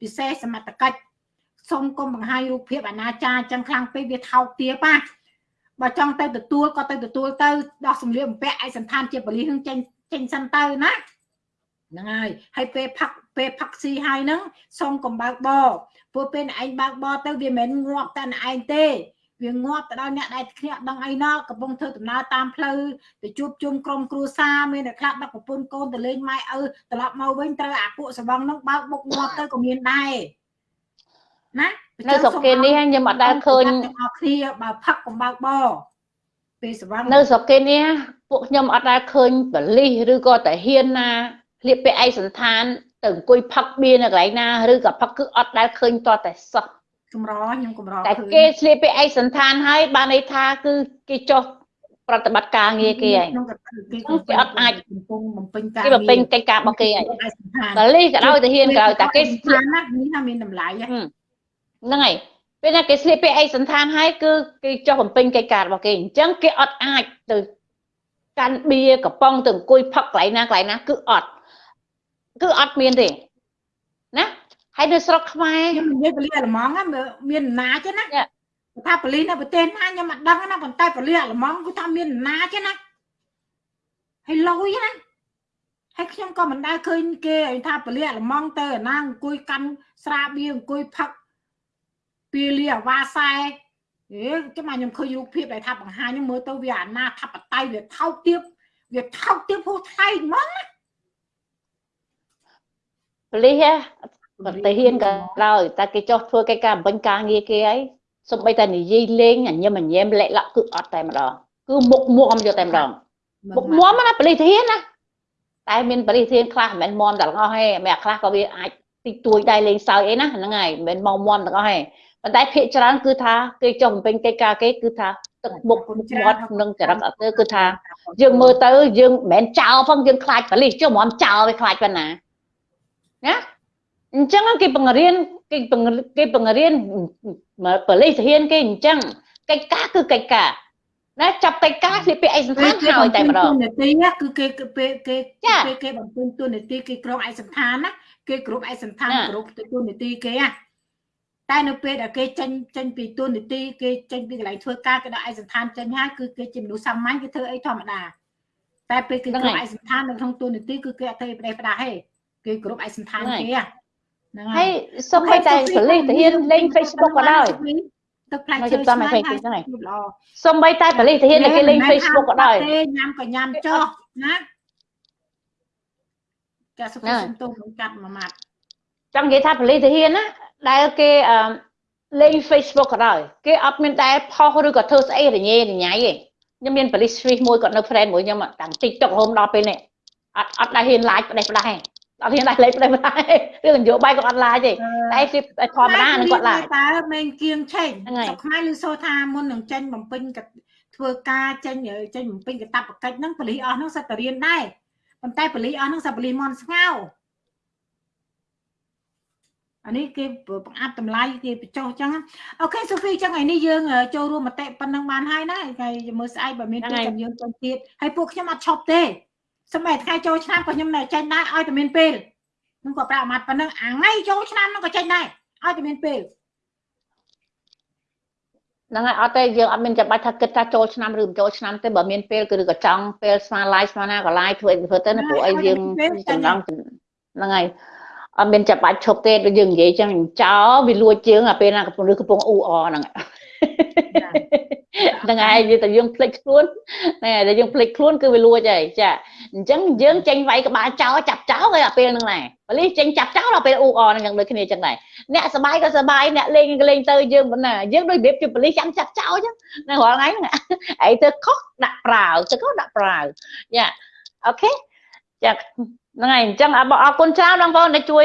ពិសេសសមត្ថកិច្ចសូមកុំបង្ហាញរូបភាពអនាចារចឹងខ្លាំងពេកវាថោកទាបណាបើចង់ទៅទទួលក៏ទៅទទួលទៅដោះសម្លៀកបំពាក់ឯកសន្តានជាបលិសនឹងចេញចេញសិនទៅណាហ្នឹងហើយហើយពេលផឹក ពេលផឹកស៊ីហើយហ្នឹងសុំកុំបើកបរព្រោះពេលឯងបើកបរទៅវាមិនងាប់តែឯងទេវាងាប់ទៅដល់អ្នកដែលគ្នាអត់ដឹងអីណោះកំពុងធ្វើដំណើរតាមផ្លូវទៅជួបជុំក្រុមគ្រួសារមានអ្នកខ្លះដឹកប្រពន្ធកូនទៅលេងម៉ែឪត្រឡប់មកវិញត្រូវអាពួកសបងហ្នឹងបើកបុកងាប់ទៅក៏មានដែរណានៅស្រុកគេនេះខ្ញុំអត់ដែលឃើញទាំងអស់គ្នាបើផឹកកុំបើកបរពេលសវងនៅស្រុកគេនេះពួកខ្ញុំអត់ដែលឃើញបលិសឬក៏តាហ៊ានណាលៀបពាក់ឯកសន្តាន ទៅអង្គុយផឹកបៀនៅកន្លែងណាឬក៏ផឹកគឺអត់ដែលឃើញតតែសោះកម្រខ្ញុំកម្រតែឃើញគេស្លៀកពាក់ឯកសន្តានហើយបានន័យថាគឺគេចោះប្រតិបត្តិការងារគេហើយក្នុងគេគេអត់អាចកំពុងបំពេញការគេបំពេញកិច្ចការរបស់គេហើយឯកសណ្ឋានបលិសក៏ដោយតាហ៊ានក៏ដោយតែគេស្លៀកណានេះថាមានតម្លៃហ៎ហ្នឹងហើយពេលណាគេស្លៀកពាក់ឯកសន្តានហើយគឺគេចោះបំពេញកិច្ចការរបស់គេអញ្ចឹងគេអត់អាចទៅកាន់បៀកំប៉ុងទៅអង្គុយផឹកកន្លែងណាកន្លែងណាគឺអត់ គឺអត់មានទេណាហើយនៅស្រុកខ្មែរខ្ញុំនិយាយពលិសអាល្លឺម៉ង់ហ្នឹងមានអំណាចទេណាចា៎ថាពលិសនៅប្រទេសណាខ្ញុំអត់ដឹងណាប៉ុន្តែពលិសអាល្លឺម៉ង់គឺថាមានអំណាចទេណាហើយលុយណាហើយខ្ញុំក៏មិនដែលឃើញគេឲ្យថាពលិសអាល្លឺម៉ង់ទៅឯណាអង្គុយកាន់ស្រាបៀរអង្គុយផឹកពីលីអាវ៉ាសែអេចាំមកខ្ញុំឃើញរូបភាពដែលថាបង្ហាញហ្នឹងមើលទៅវាអាណាធិបតេយ្យវាថោកទាបវាថោកទាបហួសថ្លៃហ្មង ប៉ូលីសប្រទេសហ៊ានក៏ដោយតែគេចោះធ្វើកិច្ចការបំពេញការងារគេហើយសំបីតែនិយាយលេងញញឹមញញែមលាក់លាក់គឺអត់តែម្ដងគឺមុខមុខអំយកតែម្ដងមុខមមណាបលិធានណាតែមានបលិធានខ្លះមិនមែនមមទាំងអស់ទេមានខ្លះក៏វាអាចតិចតួចដែរលេងសើចអីណាហ្នឹងហើយមិនមែនមមមទាំងអស់ទេប៉ុន្តែភាកច្រើនគឺថាគេចង់បំពេញកិច្ចការគេគឺថាទឹកមុខមុខមាត់នឹងចរិតអត់ទៅគឺថាយើងមើលទៅយើងមិនមែនចោលផងយើងខ្លាចបលិសចុះហ្មងចោលវាខ្លាចប៉ុណ្ណា ណាអញ្ចឹងគេបង្រៀនគេបង្រៀនគេបង្រៀនបលិសធានគេអញ្ចឹងកិច្ចការគឺកិច្ចការណាចាប់កិច្ចការស្លៀកពាក់ឯកសន្តានហើយតែម្ដងនីតិណាគឺគេគេពេលគេចាពេលគេបំពេញទូនីតិគេក្រុមឯកសន្តានណាគេគ្រប់ឯកសន្តានណាគ្រប់ទូនីតិគេណាតែនៅពេលដែលគេចេញចេញពីទូនីតិគេចេញពីកន្លែងធ្វើការគេដល់ឯកសន្តានចេញហើយគឺគេជាមនុស្សសាមញ្ញគេធ្វើអីធម្មតាតែពេលគេហ្នឹងគ្រប់ហើយឯកសន្តាននៅក្នុងទូនីតិគឺគេអត់ធ្វើផ្ដេសផ្ដាស់ទេ គេគ្រប់ឯកសន្តានហ្នឹងហើយគេណាហ្នឹងហើយសូម្បីតែប៉ូលីសទៅហ៊ានលេង Facebook ក៏ដោយទឹកផ្លែមកឈើជិះតាមឆ្ងាញ់ Facebook ហ្នឹងហើយជួបល្អសូម្បីតែប៉ូលីសទៅហ៊ានតែគេលេង Facebook ក៏ដោយទេញ៉ាំក៏ញ៉ាំចុះណាចាសុខហ្នឹងសុំទោសក្នុងកាត់មួយម៉ាត់ចង់និយាយថាប៉ូលីសទៅហ៊ានណាដែលគេអឺលេង Facebook ក៏ដោយគេអត់មានតែផុសឬក៏ធ្វើស្អីរញ៉េរញ៉ៃទេខ្ញុំមានប៉ូលីស Swiss មួយគាត់នៅ friend មួយខ្ញុំតាំង TikTok រហូតដល់ពេលនេះអត់អត់ដែលហ៊ាន live ផ្ដេសផ្ដាស់ទេ អត់ហ៊ាន live ផ្ដេសផ្ដាស់ទេរឿងនយោបាយក៏អត់ live ទេតែគេធម្មតានឹងគាត់ live តើមេងគៀងឆេងហ្នឹងហើយសុខខ្មែរឬសូថាមុននឹងចេញបំពេញកធ្វើការចេញចេញបំពេញកតាបកិច្ចហ្នឹងប៉ូលីសអស់ហ្នឹងសិតតែរៀនដែរប៉ុន្តែប៉ូលីសអស់ហ្នឹងសិតប៉ូលីសមន់ស្ងោអានេះគេបង្អាប់តម្លៃគេបញ្ចុះអញ្ចឹងអូខេសូហ្វីអញ្ចឹងថ្ងៃនេះយើងចូលរួមមតិប៉ុណ្ណឹងបានហើយណាហើយមើលស្អែកបើមានហ្នឹងពេលហើយចាំយើងទៅទៀតហើយពួកខ្ញុំអត់ឈប់ទេ សម្រាប់ថ្ងៃចូលឆ្នាំក៏ខ្ញុំនៅចេញដែរឲ្យតែមានពេលនឹងក៏ប្រាប់អាម៉ាត់ប៉ុណ្ណឹងអាថ្ងៃចូលឆ្នាំហ្នឹងក៏ចេញដែរឲ្យតែមានពេលហ្នឹងហើយអត់ទេយើងអត់មានចាំបាច់ថាគិតថាចូលឆ្នាំឬមិនចូលឆ្នាំទេបើមានពេលគឺឬក៏ចង់ពេលស្មា live ស្មាណាក៏ live ធ្វើអីធ្វើទៅណាព្រោះអីយើងចំណងហ្នឹងហើយអត់មានចាំបាច់ឈប់ទេដូចយើងនិយាយចឹងចោលវាលួចជើងអាពេលណាកំពុងឬកំពុងអ៊ូអហ្នឹង ហើយហ្នឹងហើយនិយាយតែយើងភ្លេចខ្លួនហ្នឹងហើយតែយើងភ្លេចខ្លួនគឺវាលួចហើយចាអញ្ចឹងយើងចេញវាយក្បាលចោលចាប់ចោលហើយអាពេលហ្នឹងដែរបលិសចេញចាប់ចោលដល់ពេលអ៊ូអហ្នឹងយ៉ាងដូចគ្នាចឹងដែរអ្នកសបាយក៏សបាយអ្នកលេងក៏លេងទៅយើងមិនណាយើងដូចរបៀបជាបលិសចាំចាប់ចោលចឹងនៅរាល់ថ្ងៃហ្នឹងឯងទៅខុសដាក់ប្រាវទៅខុសដាក់ប្រាវយ៉ាអូខេចាហ្នឹងហើយអញ្ចឹងអរគុណច្រើនបងប្អូនដែលជួយ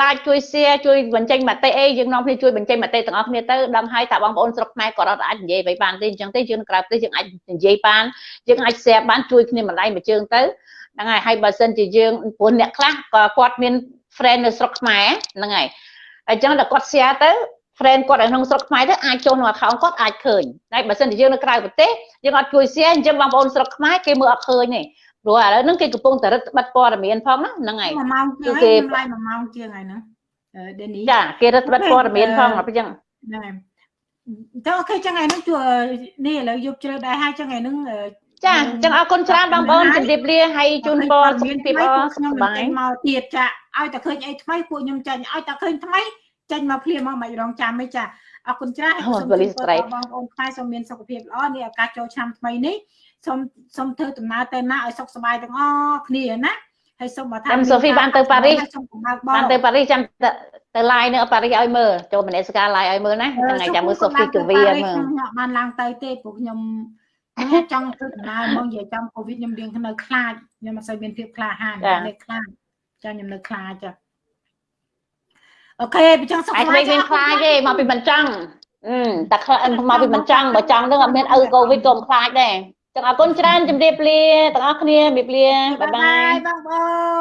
like ជួយ share ជួយបញ្ចេញមតិអីយើងនាំគ្នាជួយបញ្ចេញមតិទាំងអស់គ្នាទៅដឹងហើយថាបងប្អូនស្រុកខ្មែរក៏អត់អាចនិយាយអ្វីបានទេអញ្ចឹងទេយើងក្រៅប្រទេសយើងអាចនិយាយបានយើងអាច share បានជួយគ្នាម្ដាយមួយជើងទៅហ្នឹងហើយហើយបើសិនជាយើងព្រោះអ្នកខ្លះក៏គាត់មាន friend នៅស្រុកខ្មែរហ្នឹងហើយអញ្ចឹងដល់គាត់ share ទៅ friend គាត់នៅក្នុងស្រុកខ្មែរទៅអាចចូលក្នុង account គាត់អាចឃើញហើយបើសិនជាយើងនៅក្រៅប្រទេសយើងអត់ជួយ share អញ្ចឹងបងប្អូនស្រុកខ្មែរគេមើលអត់ឃើញទេ ព្រោះឥឡូវហ្នឹងគេកំពុងតែរឹតបន្តឹងព័ត៌មានផងណាហ្នឹងហើយមួយម៉ោងជាងគឺគេហើយខ្ញុំឡាយមួយម៉ោងជាងហើយហ្នឹងអឺដេនីចាគេរឹតបន្តឹងព័ត៌មានផងអញ្ចឹងហ្នឹងហើយតើអូខេចឹងថ្ងៃហ្នឹងជួនេះឥឡូវយប់ជ្រៅដែរហើយចឹងថ្ងៃហ្នឹងអឺចាអញ្ចឹងអរគុណច្រើនបងប្អូនជម្រាបលាហើយជូនពរសុខភាពល្អសុខខ្ញុំសមិនប្បាយចេញមកទៀតចាឲ្យតែឃើញអីថ្មីពួកខ្ញុំចេញឲ្យតែឃើញថ្មីចេញមកភ្លាមមកមិនរងចាំទេចាអរគុណច្រើនហើយសូមជម្រាបបងប្អូនខ្មែរសូមមានសុខភាពល្អនេះឱកាសចូលឆ្នាំថ្មីនេះ សូមសូមធ្វើដំណើរទៅណាឲ្យសុខសប្បាយទាំងអស់គ្នាណាហើយសូមបើថាតាមសូហ្វីបានទៅប៉ារីសសូមកំណើបបងបានទៅប៉ារីសចាំទៅទៅ live នៅប៉ារីសឲ្យមើលចូលមនសិការ live ឲ្យមើលណាថ្ងៃចាំមើលសូហ្វីកាវីមើលខ្ញុំបានឡើងទៅទេពួកខ្ញុំចង់ធ្វើដំណើរមកនិយាយចំកូវីដខ្ញុំរៀងនៅខ្លាចខ្ញុំមិនសូវមានភាពក្លាហាននៅខ្លាចចាខ្ញុំនៅខ្លាចចាអូខេបើចឹងសុខឯសងប្បាមិនយមានខ្លាចទេមកពីមិនចង់អឺតែខ្លាចមកពីមិនចង់បើចង់ទៅអត់មានឪកូវីដក៏មិនខ្លាចដែរ ចឹងអរគុណច្រើនជម្រាបលាទាំងអស់គ្នាជម្រាបលាបាយបាយបងប្អូន